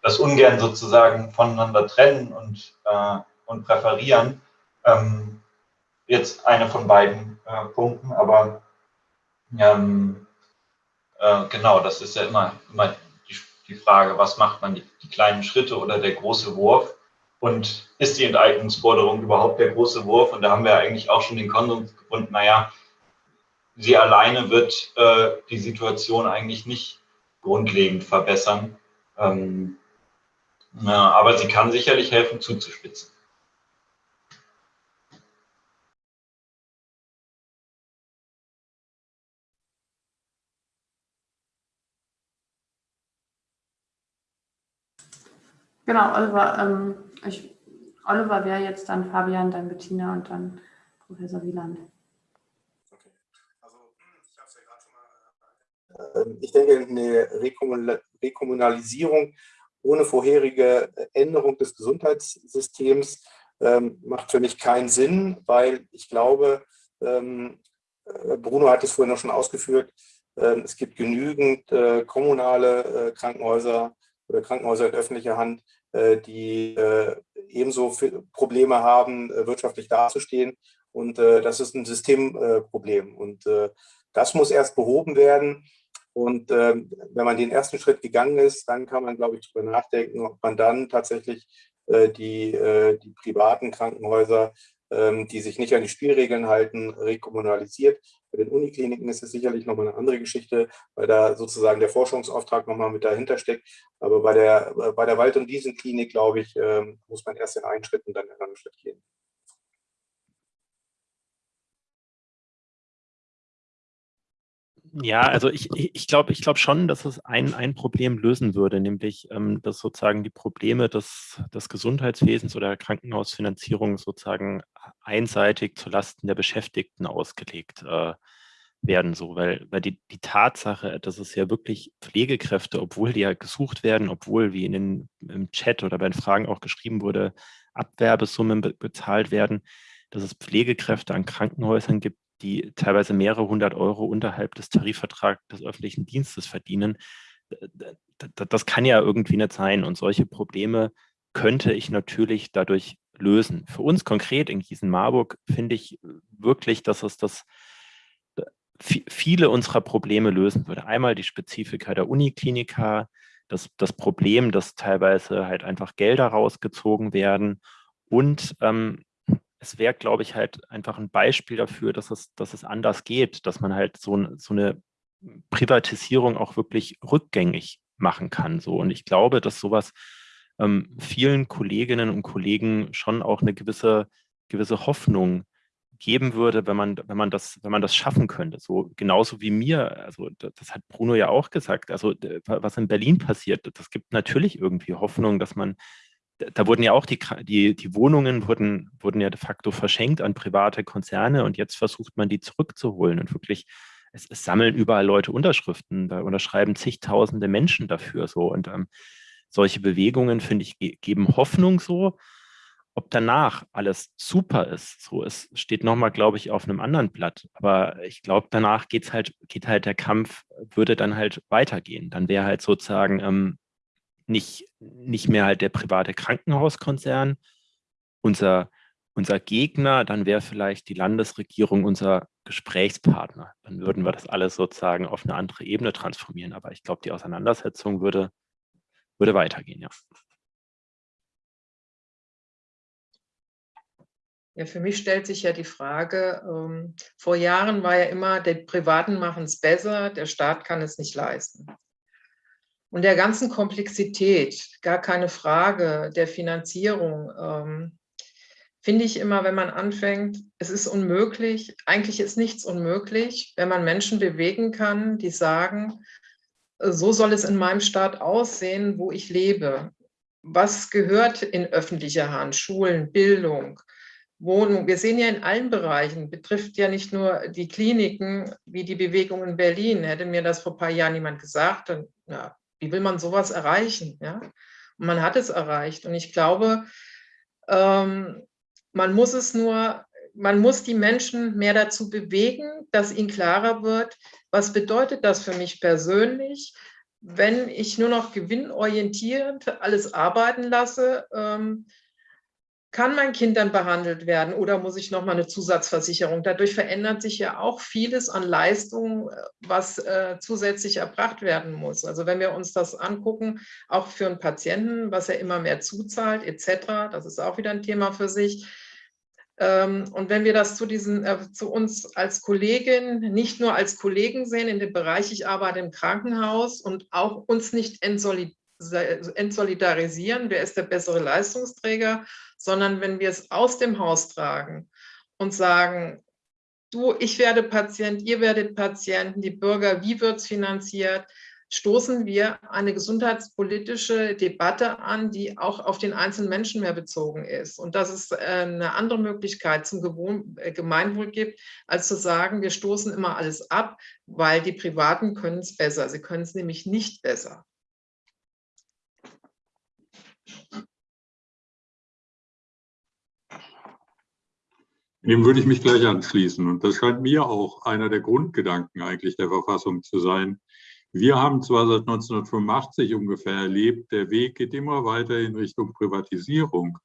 das ungern sozusagen voneinander trennen und, äh, und präferieren. Ähm, jetzt eine von beiden äh, Punkten, aber ähm, äh, genau, das ist ja immer, immer die Frage, was macht man, die, die kleinen Schritte oder der große Wurf? Und ist die Enteignungsforderung überhaupt der große Wurf? Und da haben wir eigentlich auch schon den Konsens gefunden, naja, sie alleine wird äh, die Situation eigentlich nicht grundlegend verbessern. Ähm, ja, aber sie kann sicherlich helfen, zuzuspitzen. Genau, Oliver, ähm, ich, Oliver wäre jetzt dann Fabian, dann Bettina und dann Professor Wieland. Ähm, ich denke, eine Rekommunalisierung ohne vorherige Änderung des Gesundheitssystems ähm, macht für mich keinen Sinn, weil ich glaube, ähm, äh, Bruno hat es vorhin noch schon ausgeführt, äh, es gibt genügend äh, kommunale äh, Krankenhäuser, oder Krankenhäuser in öffentlicher Hand, äh, die äh, ebenso Probleme haben, äh, wirtschaftlich dazustehen. Und das ist ein Systemproblem. Und das muss erst behoben werden. Und wenn man den ersten Schritt gegangen ist, dann kann man, glaube ich, darüber nachdenken, ob man dann tatsächlich die, die privaten Krankenhäuser die sich nicht an die Spielregeln halten, rekommunalisiert. Bei den Unikliniken ist es sicherlich nochmal eine andere Geschichte, weil da sozusagen der Forschungsauftrag nochmal mit dahinter steckt. Aber bei der, bei der Wald- und Wiesenklinik, glaube ich, ähm, muss man erst in einen Schritt und dann in einen anderen Schritt gehen. Ja, also ich, ich glaube ich glaub schon, dass es ein, ein Problem lösen würde, nämlich ähm, dass sozusagen die Probleme des, des Gesundheitswesens oder der Krankenhausfinanzierung sozusagen einseitig zulasten der Beschäftigten ausgelegt äh, werden, so, weil, weil die, die Tatsache, dass es ja wirklich Pflegekräfte, obwohl die ja gesucht werden, obwohl, wie in den, im Chat oder bei den Fragen auch geschrieben wurde, Abwerbesummen be bezahlt werden, dass es Pflegekräfte an Krankenhäusern gibt, die teilweise mehrere hundert Euro unterhalb des Tarifvertrags des öffentlichen Dienstes verdienen. Das kann ja irgendwie nicht sein. Und solche Probleme könnte ich natürlich dadurch lösen. Für uns konkret in Gießen-Marburg finde ich wirklich, dass es das viele unserer Probleme lösen würde. Einmal die Spezifika der Uniklinika, das, das Problem, dass teilweise halt einfach Gelder rausgezogen werden und ähm, es wäre, glaube ich, halt einfach ein Beispiel dafür, dass es, dass es anders geht, dass man halt so, so eine Privatisierung auch wirklich rückgängig machen kann. So. Und ich glaube, dass sowas ähm, vielen Kolleginnen und Kollegen schon auch eine gewisse, gewisse Hoffnung geben würde, wenn man, wenn man das, wenn man das schaffen könnte. So genauso wie mir, also das hat Bruno ja auch gesagt, also was in Berlin passiert, das gibt natürlich irgendwie Hoffnung, dass man da wurden ja auch die, die, die Wohnungen wurden, wurden ja de facto verschenkt an private Konzerne und jetzt versucht man die zurückzuholen und wirklich, es, es sammeln überall Leute Unterschriften, da unterschreiben zigtausende Menschen dafür so und ähm, solche Bewegungen, finde ich, ge geben Hoffnung so. Ob danach alles super ist, so es steht nochmal, glaube ich, auf einem anderen Blatt. Aber ich glaube, danach geht's halt, geht halt der Kampf, würde dann halt weitergehen. Dann wäre halt sozusagen ähm, nicht, nicht mehr halt der private Krankenhauskonzern unser, unser Gegner, dann wäre vielleicht die Landesregierung unser Gesprächspartner. Dann würden wir das alles sozusagen auf eine andere Ebene transformieren. Aber ich glaube, die Auseinandersetzung würde, würde weitergehen, ja. Ja, für mich stellt sich ja die Frage, ähm, vor Jahren war ja immer, die Privaten machen es besser, der Staat kann es nicht leisten und der ganzen Komplexität, gar keine Frage, der Finanzierung, ähm, finde ich immer, wenn man anfängt, es ist unmöglich, eigentlich ist nichts unmöglich, wenn man Menschen bewegen kann, die sagen, so soll es in meinem Staat aussehen, wo ich lebe. Was gehört in öffentlicher Hand? Schulen, Bildung, Wohnung. Wir sehen ja in allen Bereichen, betrifft ja nicht nur die Kliniken, wie die Bewegung in Berlin. Hätte mir das vor ein paar Jahren jemand gesagt, dann ja, wie will man sowas erreichen? Ja? Und man hat es erreicht. Und ich glaube, ähm, man muss es nur, man muss die Menschen mehr dazu bewegen, dass ihnen klarer wird, was bedeutet das für mich persönlich, wenn ich nur noch gewinnorientierend alles arbeiten lasse, ähm, kann mein Kind dann behandelt werden oder muss ich nochmal eine Zusatzversicherung? Dadurch verändert sich ja auch vieles an Leistungen, was äh, zusätzlich erbracht werden muss. Also wenn wir uns das angucken, auch für einen Patienten, was er immer mehr zuzahlt etc., das ist auch wieder ein Thema für sich. Ähm, und wenn wir das zu, diesen, äh, zu uns als Kollegin, nicht nur als Kollegen sehen, in dem Bereich, ich arbeite im Krankenhaus und auch uns nicht entsolidarisieren, wer ist der bessere Leistungsträger, sondern wenn wir es aus dem Haus tragen und sagen, du, ich werde Patient, ihr werdet Patienten, die Bürger, wie wird es finanziert, stoßen wir eine gesundheitspolitische Debatte an, die auch auf den einzelnen Menschen mehr bezogen ist. Und dass es äh, eine andere Möglichkeit zum äh, Gemeinwohl gibt, als zu sagen, wir stoßen immer alles ab, weil die Privaten können es besser. Sie können es nämlich nicht besser. Dem würde ich mich gleich anschließen. Und das scheint mir auch einer der Grundgedanken eigentlich der Verfassung zu sein. Wir haben zwar seit 1985 ungefähr erlebt, der Weg geht immer weiter in Richtung Privatisierung.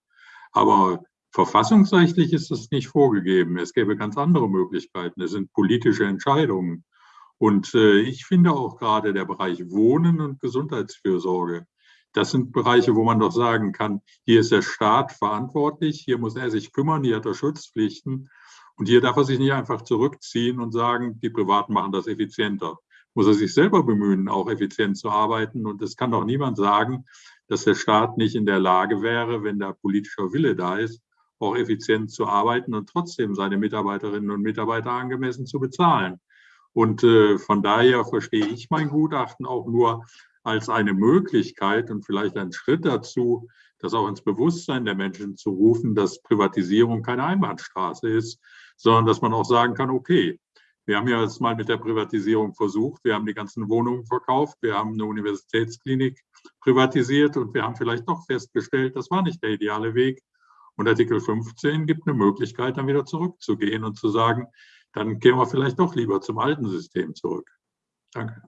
Aber verfassungsrechtlich ist es nicht vorgegeben. Es gäbe ganz andere Möglichkeiten. Es sind politische Entscheidungen. Und äh, ich finde auch gerade der Bereich Wohnen und Gesundheitsfürsorge das sind Bereiche, wo man doch sagen kann, hier ist der Staat verantwortlich, hier muss er sich kümmern, hier hat er Schutzpflichten und hier darf er sich nicht einfach zurückziehen und sagen, die Privaten machen das effizienter. Muss er sich selber bemühen, auch effizient zu arbeiten und es kann doch niemand sagen, dass der Staat nicht in der Lage wäre, wenn der politische Wille da ist, auch effizient zu arbeiten und trotzdem seine Mitarbeiterinnen und Mitarbeiter angemessen zu bezahlen. Und äh, von daher verstehe ich mein Gutachten auch nur als eine Möglichkeit und vielleicht ein Schritt dazu, das auch ins Bewusstsein der Menschen zu rufen, dass Privatisierung keine Einbahnstraße ist, sondern dass man auch sagen kann, okay, wir haben ja jetzt mal mit der Privatisierung versucht. Wir haben die ganzen Wohnungen verkauft. Wir haben eine Universitätsklinik privatisiert und wir haben vielleicht doch festgestellt, das war nicht der ideale Weg. Und Artikel 15 gibt eine Möglichkeit, dann wieder zurückzugehen und zu sagen, dann gehen wir vielleicht doch lieber zum alten System zurück. Danke.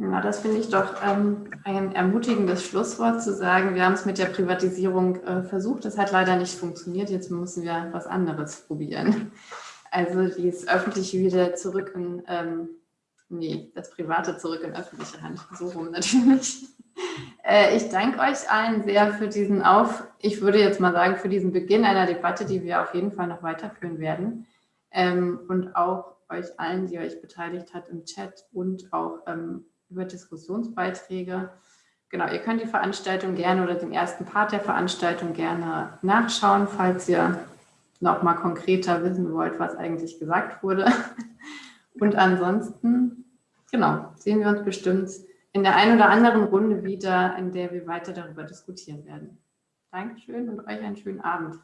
Ja, das finde ich doch ähm, ein ermutigendes Schlusswort zu sagen, wir haben es mit der Privatisierung äh, versucht, das hat leider nicht funktioniert, jetzt müssen wir was anderes probieren. Also das Öffentliche wieder zurück in, ähm, nee, das Private zurück in öffentliche Hand, so rum natürlich. Äh, ich danke euch allen sehr für diesen Auf, ich würde jetzt mal sagen, für diesen Beginn einer Debatte, die wir auf jeden Fall noch weiterführen werden. Ähm, und auch euch allen, die euch beteiligt hat im Chat und auch ähm, über Diskussionsbeiträge. Genau, ihr könnt die Veranstaltung gerne oder den ersten Part der Veranstaltung gerne nachschauen, falls ihr noch mal konkreter wissen wollt, was eigentlich gesagt wurde. Und ansonsten, genau, sehen wir uns bestimmt in der einen oder anderen Runde wieder, in der wir weiter darüber diskutieren werden. Dankeschön und euch einen schönen Abend.